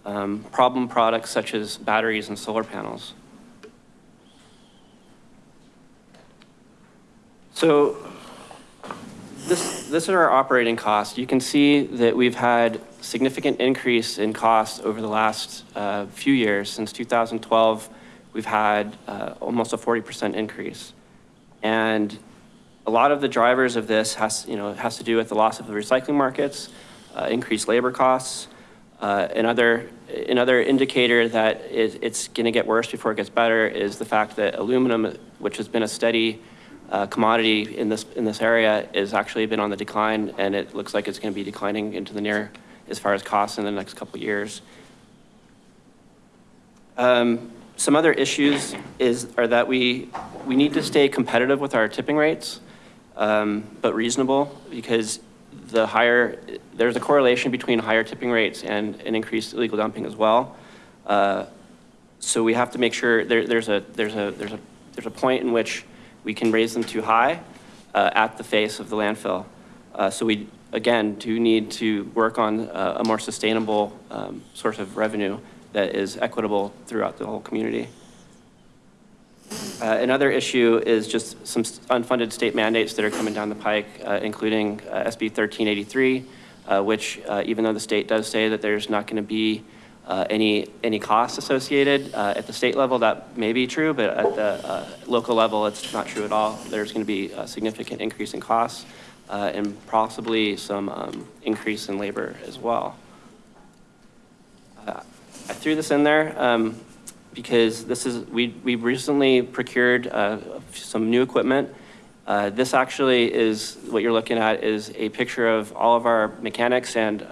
Speaker 32: um, problem products such as batteries and solar panels. So this, this is our operating cost. You can see that we've had significant increase in costs over the last uh, few years. Since 2012, we've had uh, almost a 40% increase. And a lot of the drivers of this has, you know, has to do with the loss of the recycling markets, uh, increased labor costs. Uh, another, another indicator that it, it's going to get worse before it gets better is the fact that aluminum, which has been a steady uh, commodity in this, in this area, is actually been on the decline, and it looks like it's going to be declining into the near as far as costs in the next couple years. Um, some other issues is, are that we, we need to stay competitive with our tipping rates, um, but reasonable, because the higher, there's a correlation between higher tipping rates and, an increased illegal dumping as well. Uh, so we have to make sure there, there's a, there's a, there's a, there's a point in which we can raise them too high uh, at the face of the landfill. Uh, so we, again, do need to work on uh, a more sustainable um, source of revenue that is equitable throughout the whole community. Uh, Another issue is just some unfunded state mandates that are coming down the pike, uh, including uh, SB 1383, uh, which uh, even though the state does say that there's not going to be uh, any, any costs associated uh, at the state level, that may be true, but at the uh, local level, it's not true at all. There's going to be a significant increase in costs uh, and possibly some um, increase in labor as well. Uh, I threw this in there um, because this is, we, we recently procured uh, some new equipment. This actually is, what you're looking at is a picture of all of our mechanics and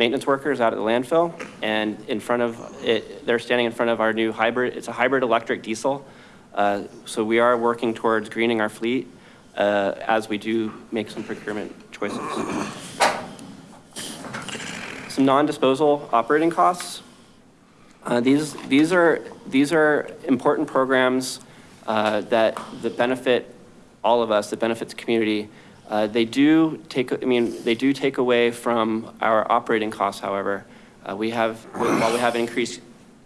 Speaker 32: maintenance workers out at the landfill. And in front of it, they're standing in front of our new hybrid, it's a hybrid electric diesel. Uh, So we are working towards greening our fleet uh, as we do make some procurement choices. Some non-disposal operating costs. Uh, These, these are, these are important programs uh, that, that benefit all of us, that benefit the community. Uh, They do take, I mean, they do take away from our operating costs, however. Uh, We have, while we have increased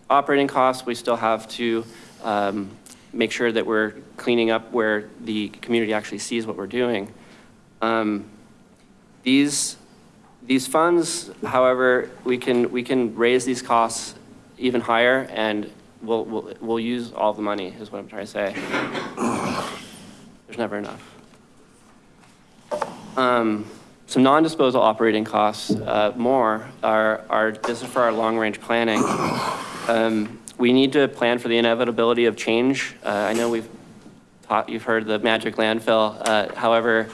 Speaker 32: operating costs, we still have to um, make sure that we're cleaning up where the community actually sees what we're doing. Um, These, these funds, however, we can, we can raise these costs even higher and we'll, we'll, we'll use all the money is what I'm trying to say. There's never enough. Um, Some non-disposal operating costs, uh, more, are, are, this is for our long-range planning. Um, We need to plan for the inevitability of change. Uh, I know we've taught, you've heard the magic landfill. Uh, However,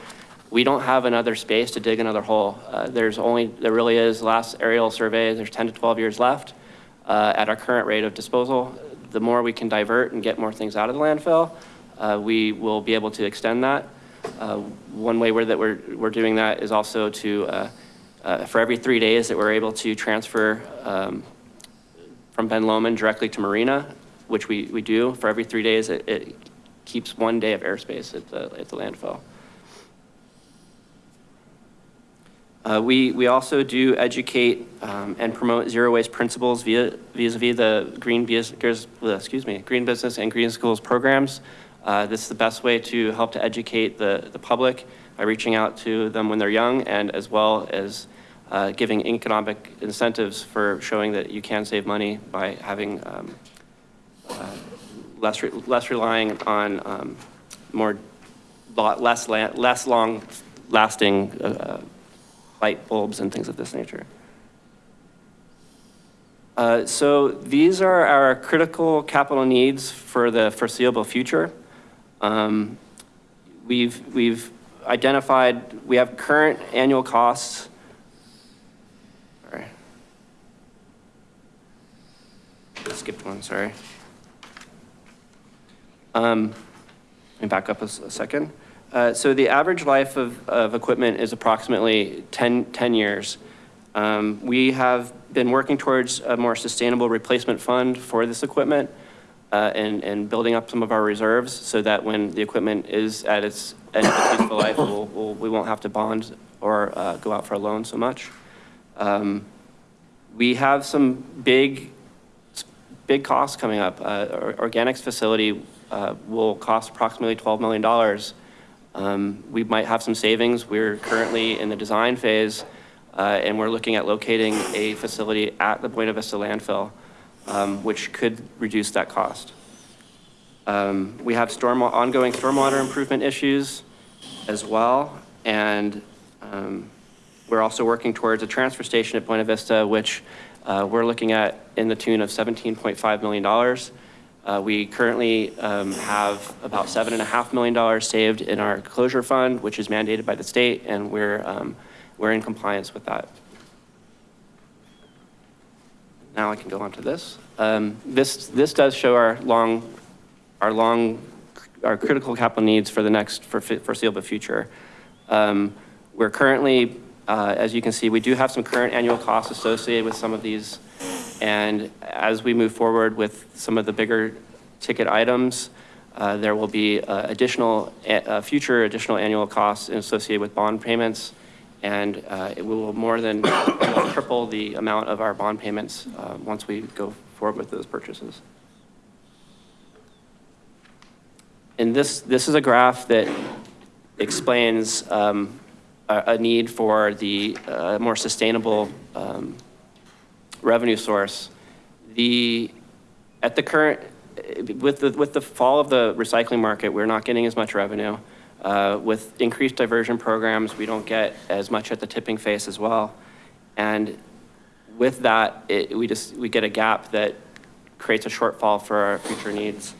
Speaker 32: we don't have another space to dig another hole. Uh, There's only, there really is, last aerial survey, there's 10 to 12 years left uh, at our current rate of disposal. The more we can divert and get more things out of the landfill, uh, we will be able to extend that. Uh, One way that we're, we're doing that is also to, uh, uh, for every three days that we're able to transfer um, from Ben Lomond directly to Marina, which we, we do, for every three days, it, it keeps one day of airspace at the, at the landfill. Uh, we, we also do educate um, and promote zero waste principles via vis-a-vis the green, excuse me, green business and green schools programs. Uh, this is the best way to help to educate the, the public by reaching out to them when they're young and as well as uh, giving economic incentives for showing that you can save money by having um, uh, less, re- less relying on um, more, less, less long lasting uh, light bulbs and things of this nature. Uh, So these are our critical capital needs for the foreseeable future. Um, we've, we've identified, we have current annual costs. Sorry. Skipped one, sorry. Um, let me back up a, a second. Uh, so the average life of, of equipment is approximately 10, 10 years. Um, we have been working towards a more sustainable replacement fund for this equipment uh, and, and building up some of our reserves so that when the equipment is at its end of its useful life, we'll, we'll- we won't have to bond or uh, go out for a loan so much. Um, We have some big, big costs coming up. Uh, Organics facility uh, will cost approximately $12 million. Um, We might have some savings. We're currently in the design phase, uh, and we're looking at locating a facility at the Buena Vista landfill, um, which could reduce that cost. Um, We have storm, ongoing stormwater improvement issues as well, and um, we're also working towards a transfer station at Buena Vista, which uh, we're looking at in the tune of $17.5 million. Uh, We currently um, have about $7.5 million saved in our closure fund, which is mandated by the state, and we're, um, we're in compliance with that. Now I can go on to this. Um, This, this does show our long, our long, our critical capital needs for the next, for foreseeable future. Um, We're currently, uh, as you can see, we do have some current annual costs associated with some of these. And as we move forward with some of the bigger ticket items, uh, there will be uh, additional, uh, future additional annual costs associated with bond payments. And uh, it will more than (coughs) triple the amount of our bond payments uh, once we go forward with those purchases. And this, this is a graph that explains um, a, a need for the uh, more sustainable um, revenue source. The, at the current, with the, with the fall of the recycling market, we're not getting as much revenue. Uh, With increased diversion programs, we don't get as much at the tipping face as well. And with that, it, we just, we get a gap that creates a shortfall for our future needs.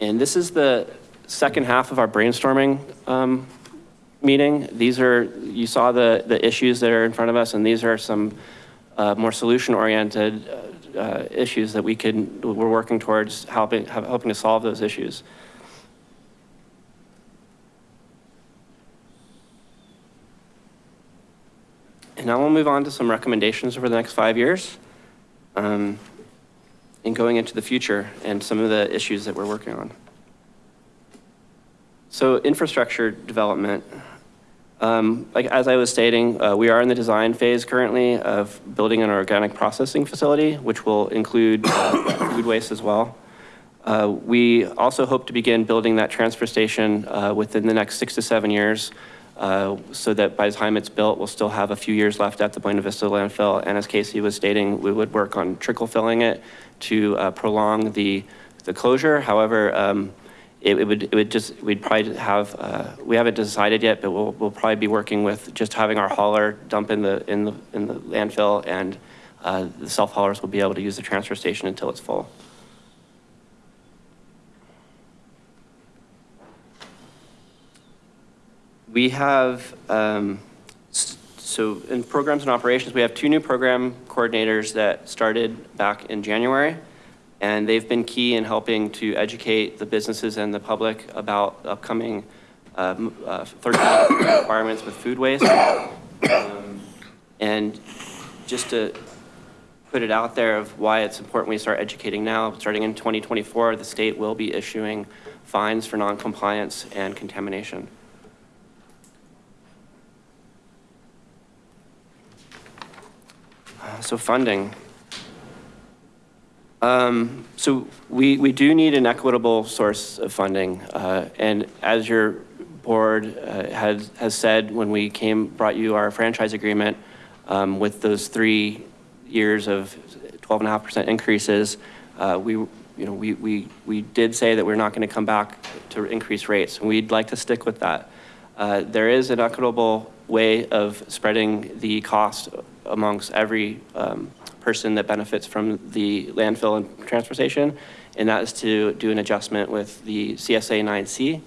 Speaker 32: And this is the second half of our brainstorming um, meeting. These are, you saw the, the issues that are in front of us, and these are some uh, more solution-oriented uh, uh, issues that we can, we're working towards helping, helping to solve those issues. And now we'll move on to some recommendations over the next five years. Um, and going into the future and some of the issues that we're working on. So infrastructure development, um, like as I was stating, uh, we are in the design phase currently of building an organic processing facility, which will include uh, (coughs) food waste as well. Uh, we also hope to begin building that transfer station uh, within the next six to seven years uh, so that by the time it's built, we'll still have a few years left at the Buena Vista landfill. And as Kasey was stating, we would work on trickle filling it to uh, prolong the, the closure. However, um, it, it would, it would just, we'd probably have, uh, we haven't decided yet, but we'll, we'll probably be working with just having our hauler dump in the, in the, in the landfill and uh, the self haulers will be able to use the transfer station until it's full. We have, um, so in programs and operations, we have two new program coordinators that started back in January. And they've been key in helping to educate the businesses and the public about upcoming um, uh, third (coughs) requirements with food waste. Um, and just to put it out there of why it's important we start educating now, starting in 2024, the state will be issuing fines for noncompliance and contamination. So funding. Um, so we, we do need an equitable source of funding. Uh, and as your board uh, has, has said when we came, brought you our franchise agreement um, with those three years of 12.5% increases, uh, we, you know, we, we, we did say that we're not going to come back to increase rates. And we'd like to stick with that. Uh, there is an equitable way of spreading the cost amongst every um, person that benefits from the landfill and transportation, and that is to do an adjustment with the CSA 9C.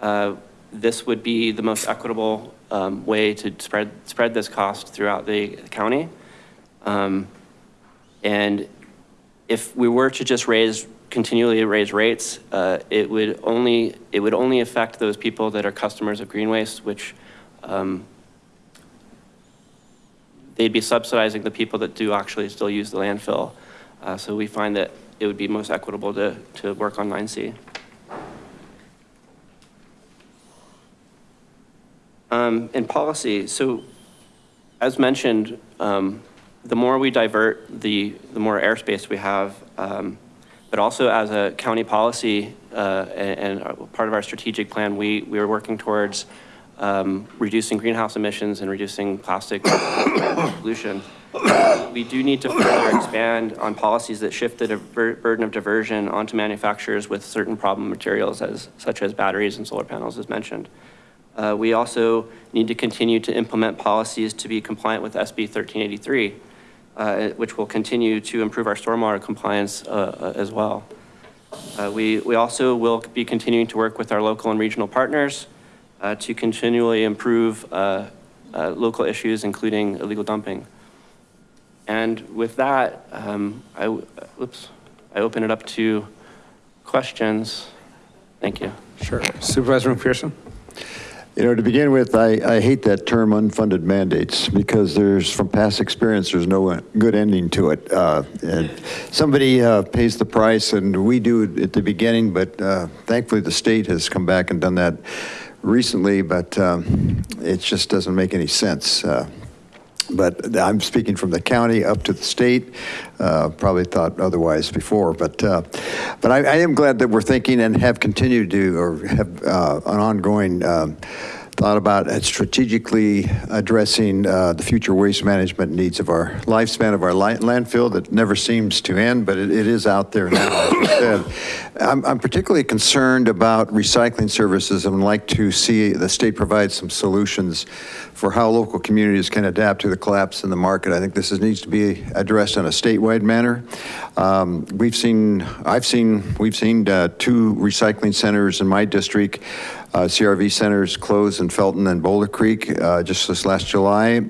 Speaker 32: Uh, this would be the most equitable um, way to spread, spread this cost throughout the county. Um, And if we were to just raise, continually raise rates, uh, it would only, it would only affect those people that are customers of Green Waste, which um, they'd be subsidizing the people that do actually still use the landfill. Uh, So we find that it would be most equitable to, to work on 9C. Um, In policy, so as mentioned, um, the more we divert, the, the more airspace we have. um, But also as a county policy uh, and, and part of our strategic plan, we, we are working towards um, reducing greenhouse emissions and reducing plastic (coughs) pollution. We do need to further expand on policies that shift the burden of diversion onto manufacturers with certain problem materials as, such as batteries and solar panels as mentioned. Uh, We also need to continue to implement policies to be compliant with SB 1383, uh, which will continue to improve our stormwater compliance uh, uh, as well. Uh, We, we also will be continuing to work with our local and regional partners to continually improve uh, uh, local issues, including illegal dumping. And with that, um, I, w- oops, I open it up to questions. Thank you.
Speaker 1: Sure. Supervisor McPherson?
Speaker 13: You know, to begin with, I, I hate that term unfunded mandates because there's, from past experience, there's no good ending to it. Uh, and somebody uh, pays the price and we do it at the beginning, but uh, thankfully the state has come back and done that recently, but um, it just doesn't make any sense. Uh, but I'm speaking from the county up to the state. Uh, probably thought otherwise before, but uh, but I, I am glad that we're thinking and have continued to or have uh, an ongoing. Um, thought about uh, strategically addressing uh, the future waste management needs of our lifespan of our landfill that never seems to end, but it, it is out there now. I'm, I'm particularly concerned about recycling services and would like to see the state provide some solutions for how local communities can adapt to the collapse in the market. I think this is, needs to be addressed in a statewide manner. Um, we've seen, I've seen, we've seen uh, two recycling centers in my district uh, CRV centers closed in Felton and Boulder Creek uh, just this last July.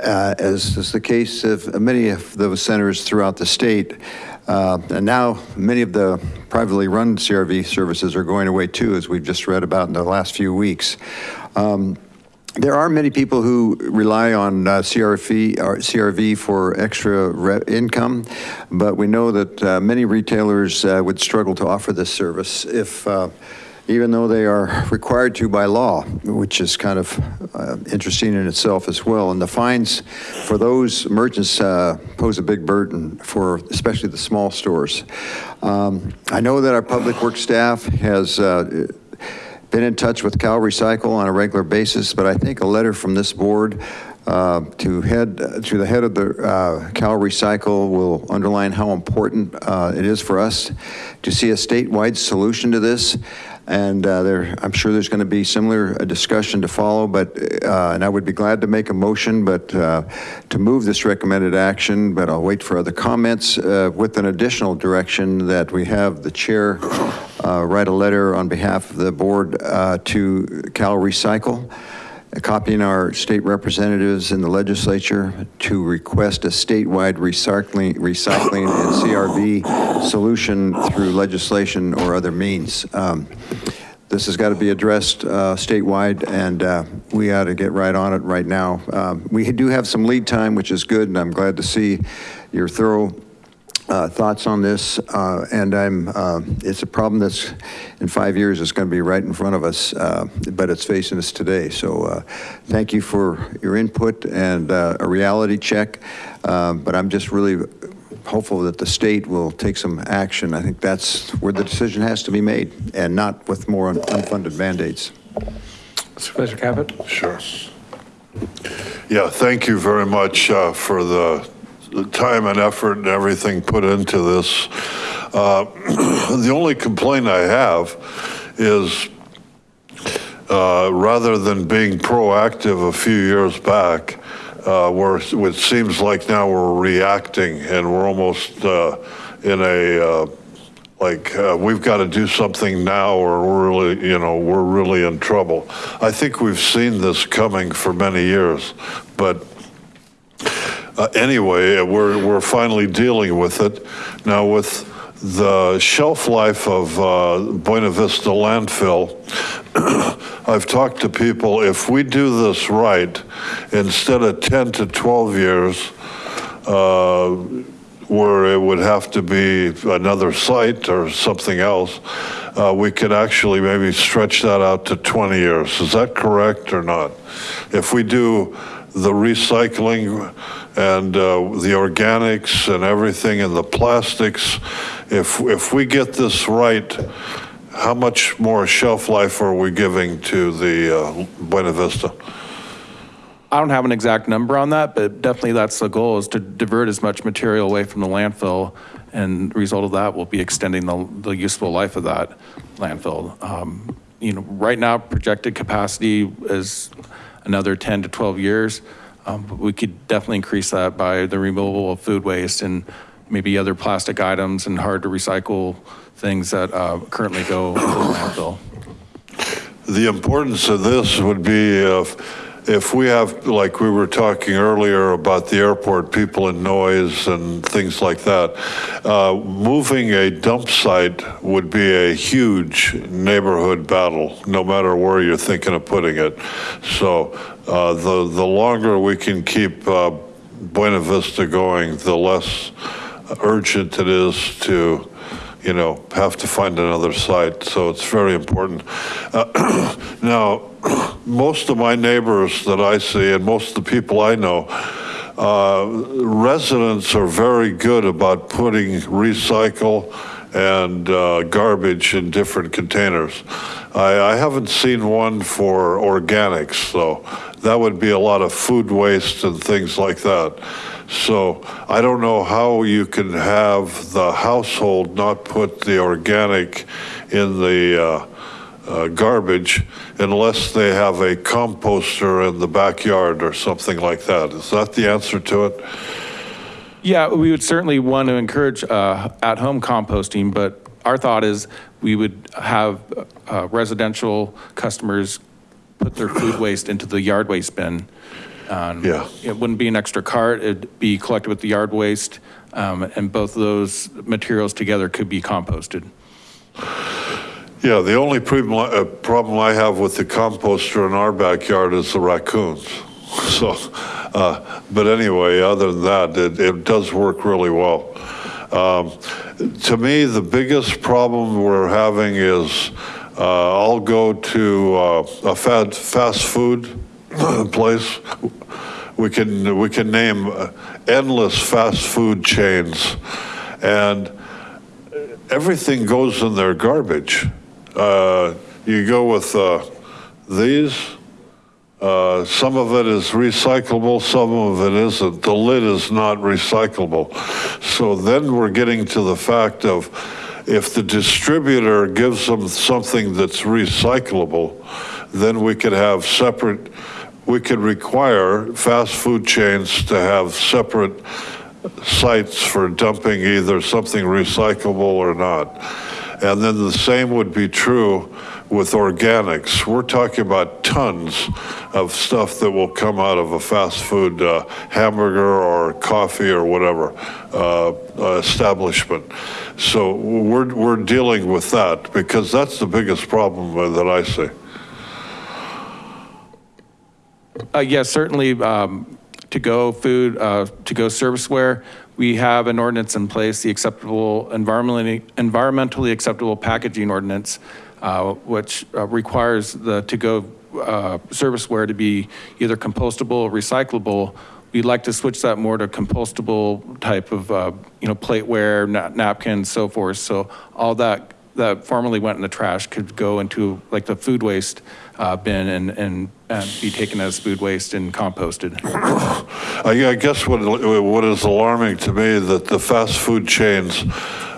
Speaker 13: Uh, as is the case of many of those centers throughout the state. Uh, and now many of the privately run CRV services are going away too, as we've just read about in the last few weeks. Um, there are many people who rely on uh, CRV, or CRV for extra income, but we know that uh, many retailers uh, would struggle to offer this service if uh, even though they are required to by law, which is kind of uh, interesting in itself as well. And the fines for those merchants uh, pose a big burden for especially the small stores. Um, I know that our public works staff has uh, been in touch with Cal Recycle on a regular basis, but I think a letter from this board uh, to head to the head of the uh, Cal Recycle will underline how important uh, it is for us to see a statewide solution to this. And uh, there, I'm sure there's going to be similar uh, discussion to follow, but, uh, and I would be glad to make a motion, but uh, to move this recommended action, but I'll wait for other comments uh, with an additional direction that we have the chair uh, write a letter on behalf of the board to Cal Recycle, copying our state representatives in the legislature to request a statewide recycling, recycling and CRV solution through legislation or other means. Um, This has got to be addressed uh, statewide, and uh, we ought to get right on it right now. Um, We do have some lead time, which is good, and I'm glad to see your thorough uh, thoughts on this, uh, and I'm, uh, it's a problem that's, in five years, is going to be right in front of us, uh, but it's facing us today. So uh, thank you for your input and uh, a reality check, Um, but I'm just really hopeful that the state will take some action. I think that's where the decision has to be made, and not with more un- unfunded mandates.
Speaker 1: Supervisor Caput?
Speaker 9: Sure. Yeah, thank you very much uh, for the the time and effort and everything put into this. Uh, (clears throat) The only complaint I have is, uh, rather than being proactive a few years back, uh, where it seems like now we're reacting and we're almost uh, in a, uh, like, uh, we've got to do something now or we're really, you know, we're really in trouble. I think we've seen this coming for many years, but uh, anyway, we're, we're finally dealing with it. Now with the shelf life of uh, Buena Vista landfill, (clears throat) I've talked to people, if we do this right, instead of 10 to 12 years, uh, where it would have to be another site or something else, uh, we could actually maybe stretch that out to 20 years. Is that correct or not? If we do the recycling and uh, the organics and everything and the plastics, if, if we get this right, how much more shelf life are we giving to the uh, Buena Vista?
Speaker 31: I don't have an exact number on that, but definitely that's the goal is to divert as much material away from the landfill. And result of that will be extending the, the useful life of that landfill. Um, You know, right now projected capacity is another 10 to 12 years. Um, We could definitely increase that by the removal of food waste and maybe other plastic items and hard to recycle things that uh, currently go (coughs) into the landfill.
Speaker 9: The importance of this would be if, if we have, like we were talking earlier about the airport, people and noise and things like that, uh, moving a dump site would be a huge neighborhood battle, no matter where you're thinking of putting it. So the, the longer we can keep uh, Buena Vista going, the less urgent it is to you know, have to find another site, so it's very important. Uh, (clears throat) Now, (clears throat) most of my neighbors that I see, and most of the people I know, uh, residents are very good about putting recycle and uh, garbage in different containers. I, I haven't seen one for organics, though. That would be a lot of food waste and things like that. So I don't know how you can have the household not put the organic in the uh, uh, garbage unless they have a composter in the backyard or something like that. Is that the answer to it?
Speaker 31: Yeah, we would certainly want to encourage uh, at-home composting, but our thought is we would have uh, residential customers put their food waste into the yard waste bin. Um,
Speaker 9: Yeah.
Speaker 31: It wouldn't be an extra cart, it'd be collected with the yard waste, um, and both of those materials together could be composted.
Speaker 9: Yeah, the only problem, uh, I have with the composter in our backyard is the raccoons. (laughs) So, uh, but anyway, other than that, it, it does work really well. Um, to me, the biggest problem we're having is I'll go to uh, a fast, fast food (clears throat) place. We can, we can name endless fast food chains and everything goes in their garbage. Uh, You go with uh, these, uh, some of it is recyclable, some of it isn't. The lid is not recyclable. So then we're getting to the fact of if the distributor gives them something that's recyclable, then we could have separate, we could require fast food chains to have separate sites for dumping either something recyclable or not. And then the same would be true with organics. We're talking about tons of stuff that will come out of a fast food uh, hamburger or coffee or whatever uh, uh, establishment. So we're, we're dealing with that because that's the biggest problem that I see.
Speaker 31: Uh, Yes, certainly, um, to-go food, uh, to-go serviceware, we have an ordinance in place, the acceptable, environmentally, environmentally acceptable packaging ordinance, which uh, requires the to-go uh, serviceware to be either compostable or recyclable. We'd like to switch that more to compostable type of, uh, you know, plateware, na- napkins, so forth. So all that, that formerly went in the trash could go into like the food waste uh, bin and, and, and be taken as food waste and composted. (coughs)
Speaker 9: I I guess what, what is alarming to me that the fast food chains,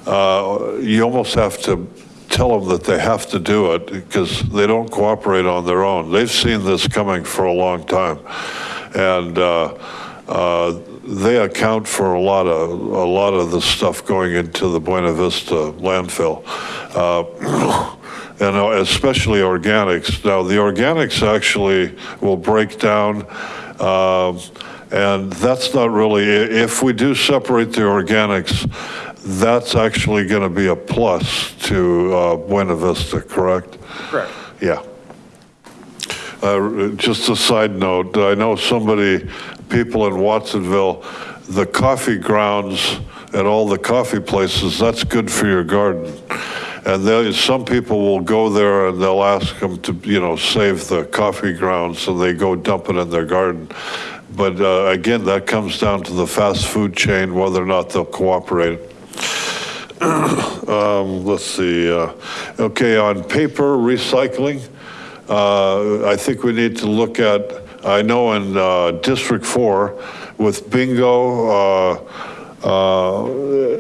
Speaker 9: uh, you almost have to tell them that they have to do it because they don't cooperate on their own. They've seen this coming for a long time. And uh, uh, they account for a lot of, a lot of the stuff going into the Buena Vista landfill. Uh, (coughs) and uh, especially organics. Now, the organics actually will break down um, And that's not really, if we do separate the organics, that's actually going to be a plus to uh, Buena Vista, correct?
Speaker 31: Correct.
Speaker 9: Yeah. Uh, Just a side note, I know somebody, people in Watsonville, the coffee grounds at all the coffee places, that's good for your garden. And there, some people will go there and they'll ask them to, you know, save the coffee grounds, so they go dump it in their garden. But uh, again, that comes down to the fast food chain, whether or not they'll cooperate. (coughs) Um, Let's see, uh, okay, on paper recycling, uh, I think we need to look at, I know in uh, District 4 with bingo, uh, uh,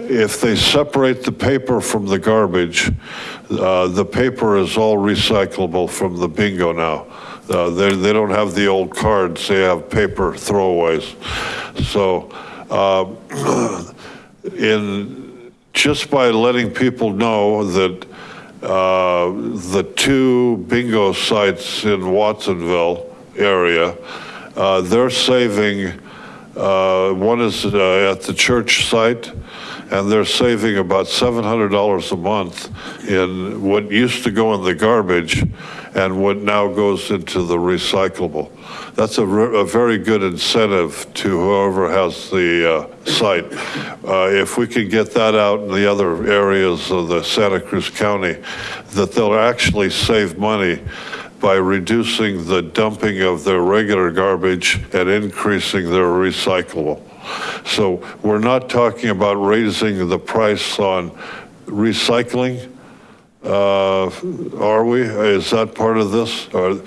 Speaker 9: if they separate the paper from the garbage, uh, the paper is all recyclable from the bingo now. They, they don't have the old cards, they have paper throwaways. So (coughs) in, just by letting people know that uh, the two bingo sites in Watsonville area, uh, they're saving, uh, one is uh, at the church site, and they're saving about $700 a month in what used to go in the garbage and what now goes into the recyclable. That's a, a very good incentive to whoever has the uh, site. Uh, If we can get that out in the other areas of the Santa Cruz County, that they'll actually save money by reducing the dumping of their regular garbage and increasing their recyclable. So we're not talking about raising the price on recycling, are we? Is that part of this? Or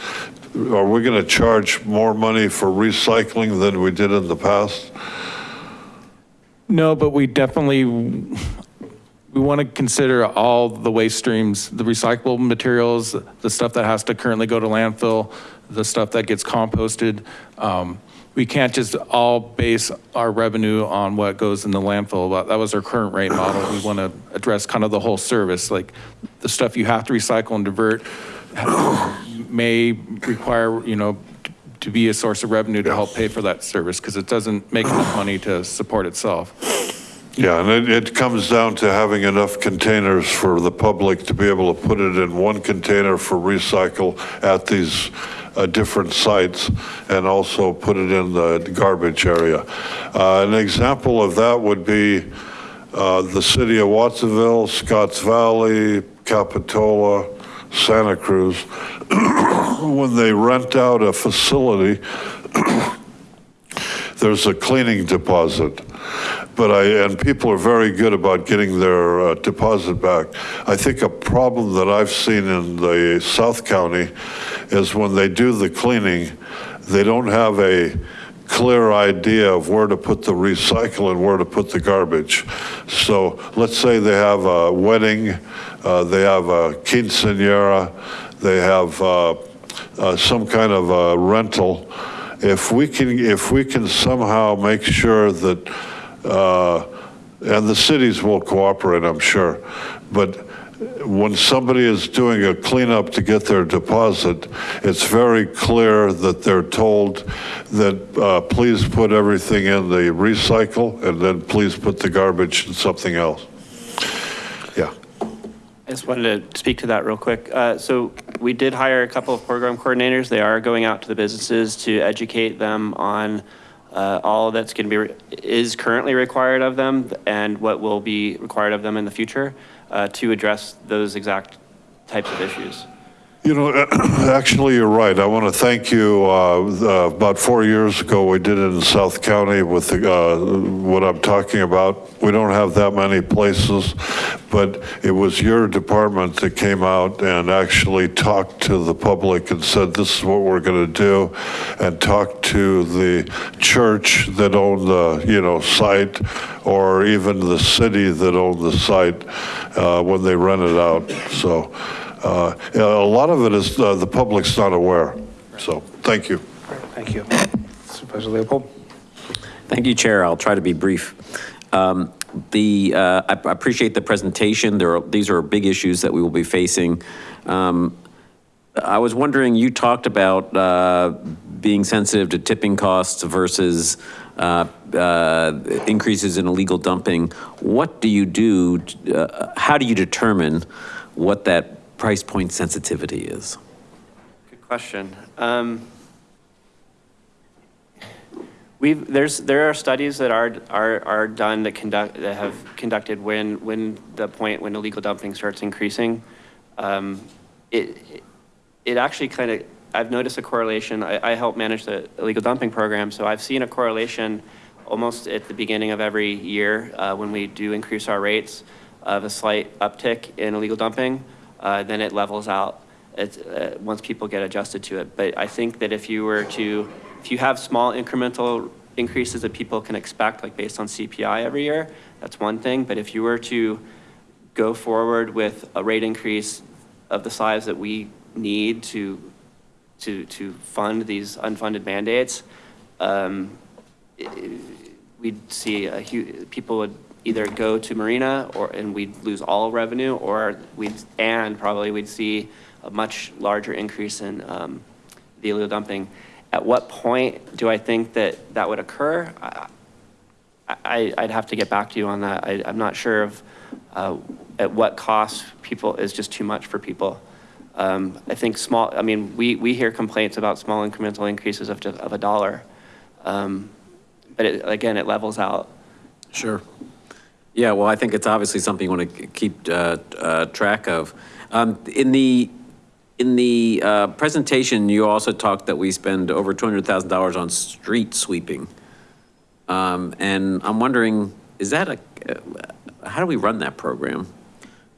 Speaker 9: are we going to charge more money for recycling than we did in the past?
Speaker 31: No, but we definitely, we want to consider all the waste streams, the recyclable materials, the stuff that has to currently go to landfill, the stuff that gets composted. Um, We can't just all base our revenue on what goes in the landfill. That was our current rate model. We want to address kind of the whole service, like the stuff you have to recycle and divert may require, you know, to be a source of revenue to help pay for that service because it doesn't make enough money to support itself.
Speaker 9: Yeah, and it, it comes down to having enough containers for the public to be able to put it in one container for recycle at these uh, different sites and also put it in the garbage area. Uh, An example of that would be uh, the city of Watsonville, Scotts Valley, Capitola, Santa Cruz. (coughs) When they rent out a facility, (coughs) there's a cleaning deposit. But I, and people are very good about getting their uh, deposit back. I think a problem that I've seen in the South County is when they do the cleaning, they don't have a clear idea of where to put the recycle and where to put the garbage. So let's say they have a wedding, uh, they have a quinceanera, they have uh, uh, some kind of a rental. If we can, if we can somehow make sure that, uh, and the cities will cooperate, I'm sure, but when somebody is doing a cleanup to get their deposit, it's very clear that they're told that, uh, please put everything in the recycle and then please put the garbage in something else. Yeah.
Speaker 32: I just wanted to speak to that real quick. Uh, So we did hire a couple of program coordinators. They are going out to the businesses to educate them on uh, all that's going to be, is currently required of them and what will be required of them in the future uh, to address those exact types of issues.
Speaker 9: You know, (clears throat) actually, you're right. I want to thank you. Uh, About four years ago, we did it in South County with the, uh, what I'm talking about. We don't have that many places, but it was your department that came out and actually talked to the public and said, this is what we're going to do, and talked to the church that owned the, you know, site, or even the city that owned the site uh, when they rented out. So uh, a lot of it is uh, the public's not aware. So, thank you.
Speaker 1: Thank you. Supervisor Leopold?
Speaker 18: Thank you, Chair. I'll try to be brief. Um, The, uh, I I appreciate the presentation. There are, these are big issues that we will be facing. Um, I was wondering, you talked about uh, being sensitive to tipping costs versus uh, uh, increases in illegal dumping. What do you do, uh, how do you determine what that price point sensitivity is?
Speaker 32: Good question. Um, We've, there's, there are studies that are, are, are done that conduct, that have conducted when, when the point when illegal dumping starts increasing. Um, It, it actually kind of, I've noticed a correlation. I, I help manage the illegal dumping program, so I've seen a correlation almost at the beginning of every year uh, when we do increase our rates of a slight uptick in illegal dumping, uh, then it levels out uh, once people get adjusted to it. But I think that if you were to, if you have small incremental increases that people can expect, like based on CPI every year, that's one thing. But if you were to go forward with a rate increase of the size that we need to, to, to fund these unfunded mandates, um, we'd see a huge, people would either go to Marina or, and we'd lose all revenue, or we'd, and probably we'd see a much larger increase in um, the illegal dumping. At what point do I think that that would occur? I, I'd have to get back to you on that. I, I'm not sure of uh, at what cost people is just too much for people. Um, I think small, I mean, we, we hear complaints about small incremental increases of, of a dollar. Um, But it, again, it levels out.
Speaker 18: Sure. Yeah, well, I think it's obviously something you want to keep uh, uh, track of. Um, In the, in the uh, presentation, you also talked that we spend over $200,000 on street sweeping. Um, And I'm wondering, is that a, uh, how do we run that program?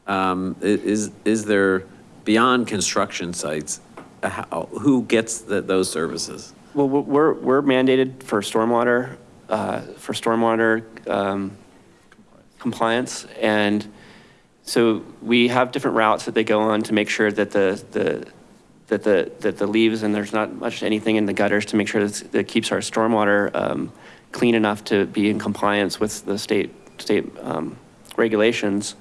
Speaker 18: Um, Is, is there, beyond construction sites, uh, how- who gets the- those services?
Speaker 32: Well, we're, we're mandated for stormwater, uh, for stormwater um, compliance. And so we have different routes that they go on to make sure that the, the, that the, that the leaves and there's not much anything in the gutters to make sure that keeps our stormwater um, clean enough to be in compliance with the state, state um, regulations.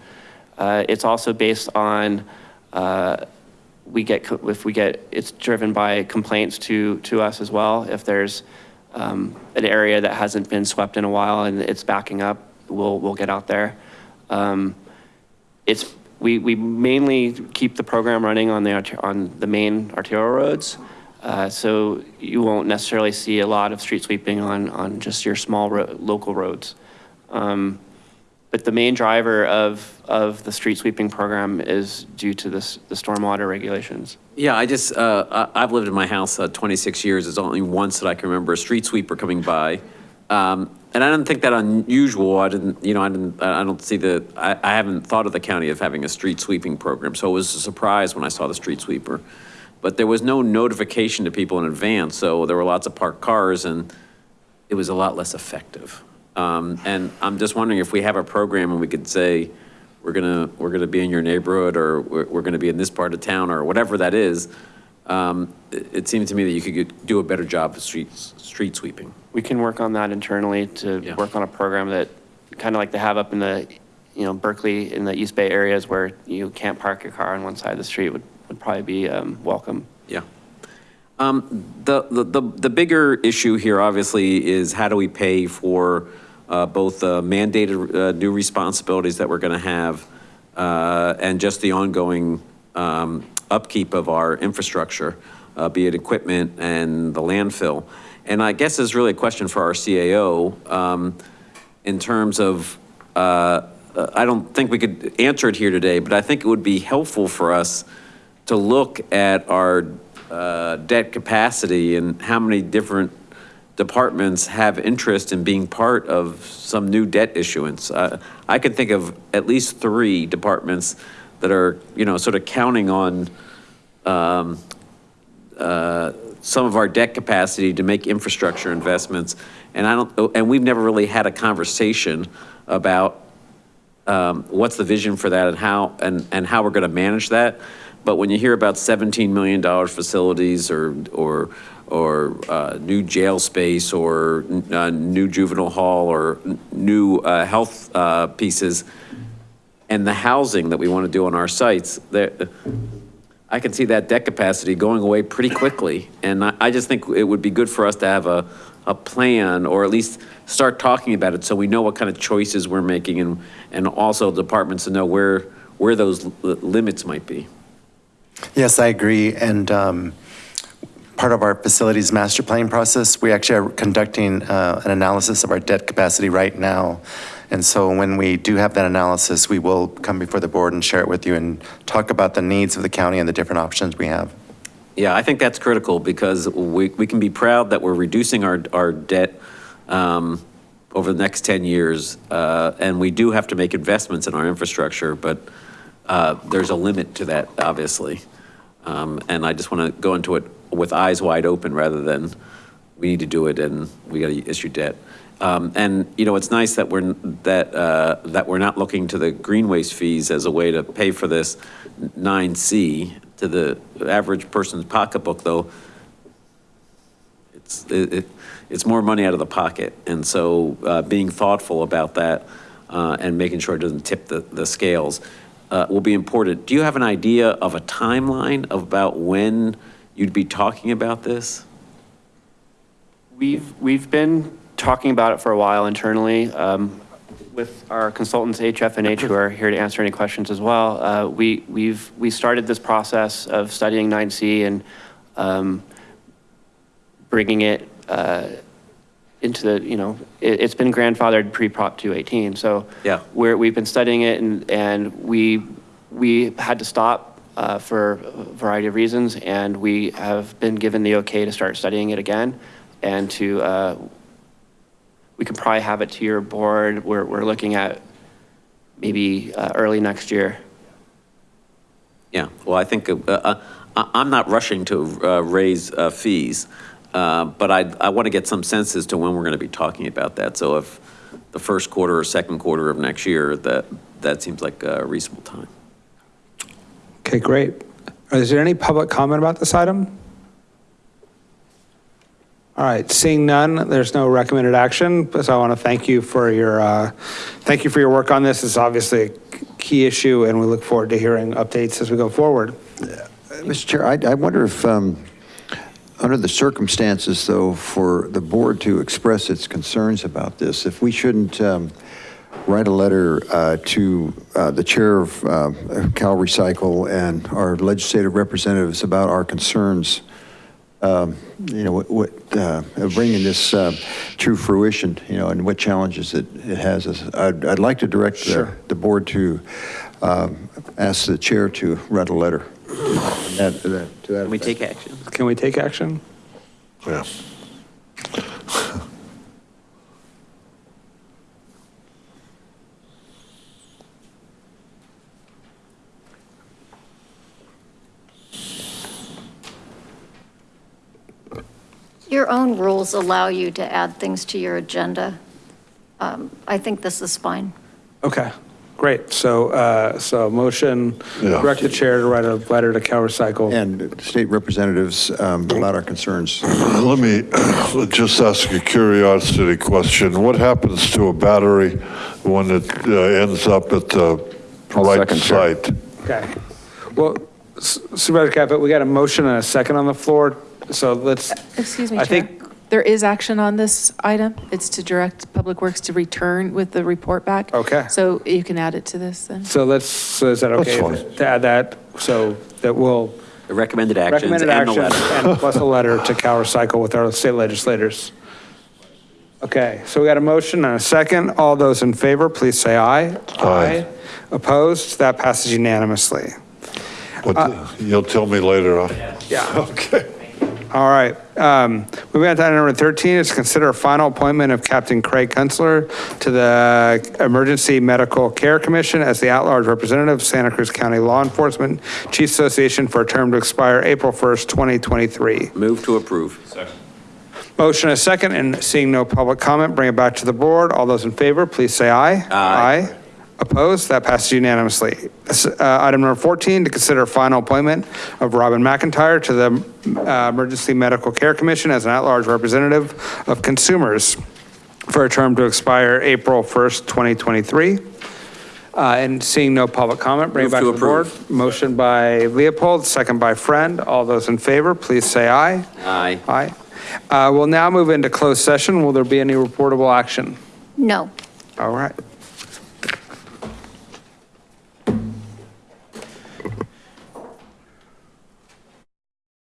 Speaker 32: Uh, It's also based on, uh, we get, if we get, it's driven by complaints to, to us as well. If there's um, an area that hasn't been swept in a while and it's backing up, we'll, we'll get out there. Um, It's, we, we mainly keep the program running on the, on the main arterial roads. Uh, So you won't necessarily see a lot of street sweeping on, on just your small ro- local roads. Um, But the main driver of, of the street sweeping program is due to this, the stormwater regulations.
Speaker 18: Yeah, I just, uh, I've lived in my house uh, 26 years. There's only once that I can remember a street sweeper coming by. Um, And I didn't think that unusual. I didn't, you know, I didn't, I I don't see the, I I haven't thought of the county of having a street sweeping program. So it was a surprise when I saw the street sweeper. But there was no notification to people in advance, so there were lots of parked cars and it was a lot less effective. Um, And I'm just wondering if we have a program and we could say, we're gonna, we're gonna be in your neighborhood, or we're, we're gonna be in this part of town, or whatever that is. Um, It, it seemed to me that you could get- do a better job of street, street sweeping.
Speaker 32: We can work on that internally to work on a program that, kind of like they have up in the, you know, Berkeley, in the East Bay areas where you can't park your car on one side of the street would, would probably be um, welcome.
Speaker 18: Yeah. Um, The, the, the the bigger issue here, obviously, is how do we pay for uh, both the mandated uh, new responsibilities that we're going to have uh, and just the ongoing um, upkeep of our infrastructure, uh, be it equipment and the landfill. And I guess it's really a question for our CAO um, in terms of, uh, I don't think we could answer it here today, but I think it would be helpful for us to look at our uh, debt capacity and how many different departments have interest in being part of some new debt issuance. Uh, I can think of at least three departments that are, you know, sort of counting on um, uh, some of our debt capacity to make infrastructure investments. And I don't, and we've never really had a conversation about um, what's the vision for that and how, and, and how we're going to manage that. But when you hear about $17 million facilities or, or, or uh, new jail space or uh, new juvenile hall or new uh, health uh, pieces, and the housing that we want to do on our sites, there, I can see that debt capacity going away pretty quickly. And I, I just think it would be good for us to have a, a plan, or at least start talking about it, so we know what kind of choices we're making, and, and also departments to know where, where those li- limits might be.
Speaker 27: Yes, I agree. And um, part of our facilities master planning process, we actually are conducting uh, an analysis of our debt capacity right now. And so when we do have that analysis, we will come before the board and share it with you and talk about the needs of the county and the different options we have.
Speaker 18: Yeah, I think that's critical because we, we can be proud that we're reducing our, our debt um, over the next 10 years. uh, And we do have to make investments in our infrastructure, but uh, there's a limit to that, obviously. Um, And I just want to go into it with eyes wide open rather than we need to do it and we got to issue debt. Um, And, you know, it's nice that we're, that, uh, that we're not looking to the green waste fees as a way to pay for this 9C to the average person's pocketbook, though. It's, it, it- it's more money out of the pocket. And so uh, being thoughtful about that uh, and making sure it doesn't tip the, the scales uh, will be important. Do you have an idea of a timeline about when you'd be talking about this?
Speaker 32: We've, we've been talking about it for a while internally um, with our consultants, HF and H, who are here to answer any questions as well. Uh, We, we've, we started this process of studying 9C and um, bringing it uh, into the, you know, it, it's been grandfathered pre-Prop 218. So
Speaker 18: Yeah.
Speaker 32: we're, we've been studying it and, and we, we had to stop uh, for a variety of reasons. And we have been given the okay to start studying it again and to, uh, we could probably have it to your board. We're, we're looking at maybe uh, early next year.
Speaker 18: Yeah, well, I think, uh, uh, I- I'm not rushing to uh, raise uh, fees, uh, but I, I want to get some sense as to when we're going to be talking about that. So if the first quarter or second quarter of next year, that, that seems like a reasonable time.
Speaker 1: Okay, great. Is there any public comment about this item? All right, seeing none, there's no recommended action, so I want to thank you for your, uh, thank you for your work on this. It's obviously a key issue, and we look forward to hearing updates as we go forward.
Speaker 13: Mr. Chair, I, I wonder if, um, under the circumstances, though, for the board to express its concerns about this, if we shouldn't um, write a letter uh, to uh, the chair of uh, Cal Recycle and our legislative representatives about our concerns, um, you know, what, what, uh, bringing this uh, to fruition, you know, and what challenges it, it has. I'd, I'd like to direct the,
Speaker 1: Sure.
Speaker 13: the board to um, ask the chair to write a letter. That- that- to that
Speaker 18: Can we
Speaker 13: effect.
Speaker 18: take action?
Speaker 1: Can we take action?
Speaker 9: Yeah. (laughs)
Speaker 33: Your own rules allow you to add things to your agenda. Um, I think this is fine.
Speaker 1: Okay, great. So, uh, so motion,
Speaker 9: Yeah.
Speaker 1: direct the chair to write a letter to Cal Recycle.
Speaker 13: And state representatives um, about our concerns. (clears throat)
Speaker 9: Let me (clears throat) just ask a curiosity question. What happens to a battery when it uh, ends up at the right
Speaker 19: second, Chair.
Speaker 9: site?
Speaker 1: Okay. Well, S- Supervisor Caput, we got a motion and a second on the floor, so let's,
Speaker 29: Excuse me,
Speaker 1: I
Speaker 29: Chair.
Speaker 1: think-
Speaker 29: There is action on this item. It's to direct Public Works to return with the report back.
Speaker 1: Okay.
Speaker 29: So you can add it to this then.
Speaker 1: so let's, so is that okay
Speaker 9: fine.
Speaker 1: to add that? So that we'll,
Speaker 18: The recommended actions and
Speaker 1: recommended
Speaker 18: the
Speaker 1: actions
Speaker 18: letter.
Speaker 1: and plus a letter to Cal Recycle with our state legislators. Okay, so we got a motion and a second. All those in favor, please say aye.
Speaker 9: Aye.
Speaker 1: Opposed? That passes unanimously.
Speaker 9: What, uh, you'll tell me later on.
Speaker 1: Yeah. (laughs)
Speaker 9: Okay.
Speaker 1: All right. Um, Moving on to item number 13 is consider a final appointment of Captain Craig Kunstler to the Emergency Medical Care Commission as the at-large representative of Santa Cruz County Law Enforcement Chiefs Association for a term to expire April 1st, 2023.
Speaker 18: Move to approve. Second.
Speaker 1: Motion a second, and seeing no public comment, bring it back to the board. All those in favor, please say aye.
Speaker 18: Aye.
Speaker 1: Opposed? That passes unanimously. Uh, Item number 14, to consider final appointment of Robin McIntyre to the uh, Emergency Medical Care Commission as an at-large representative of consumers for a term to expire April 1st, 2023. Uh, And seeing no public comment, bring it back
Speaker 18: to
Speaker 1: to the board. Motion by Leopold, second by Friend. All those in favor, please say aye.
Speaker 18: Aye.
Speaker 1: Aye. Uh, We'll now move into closed session. Will there be any reportable action?
Speaker 33: No.
Speaker 1: All right.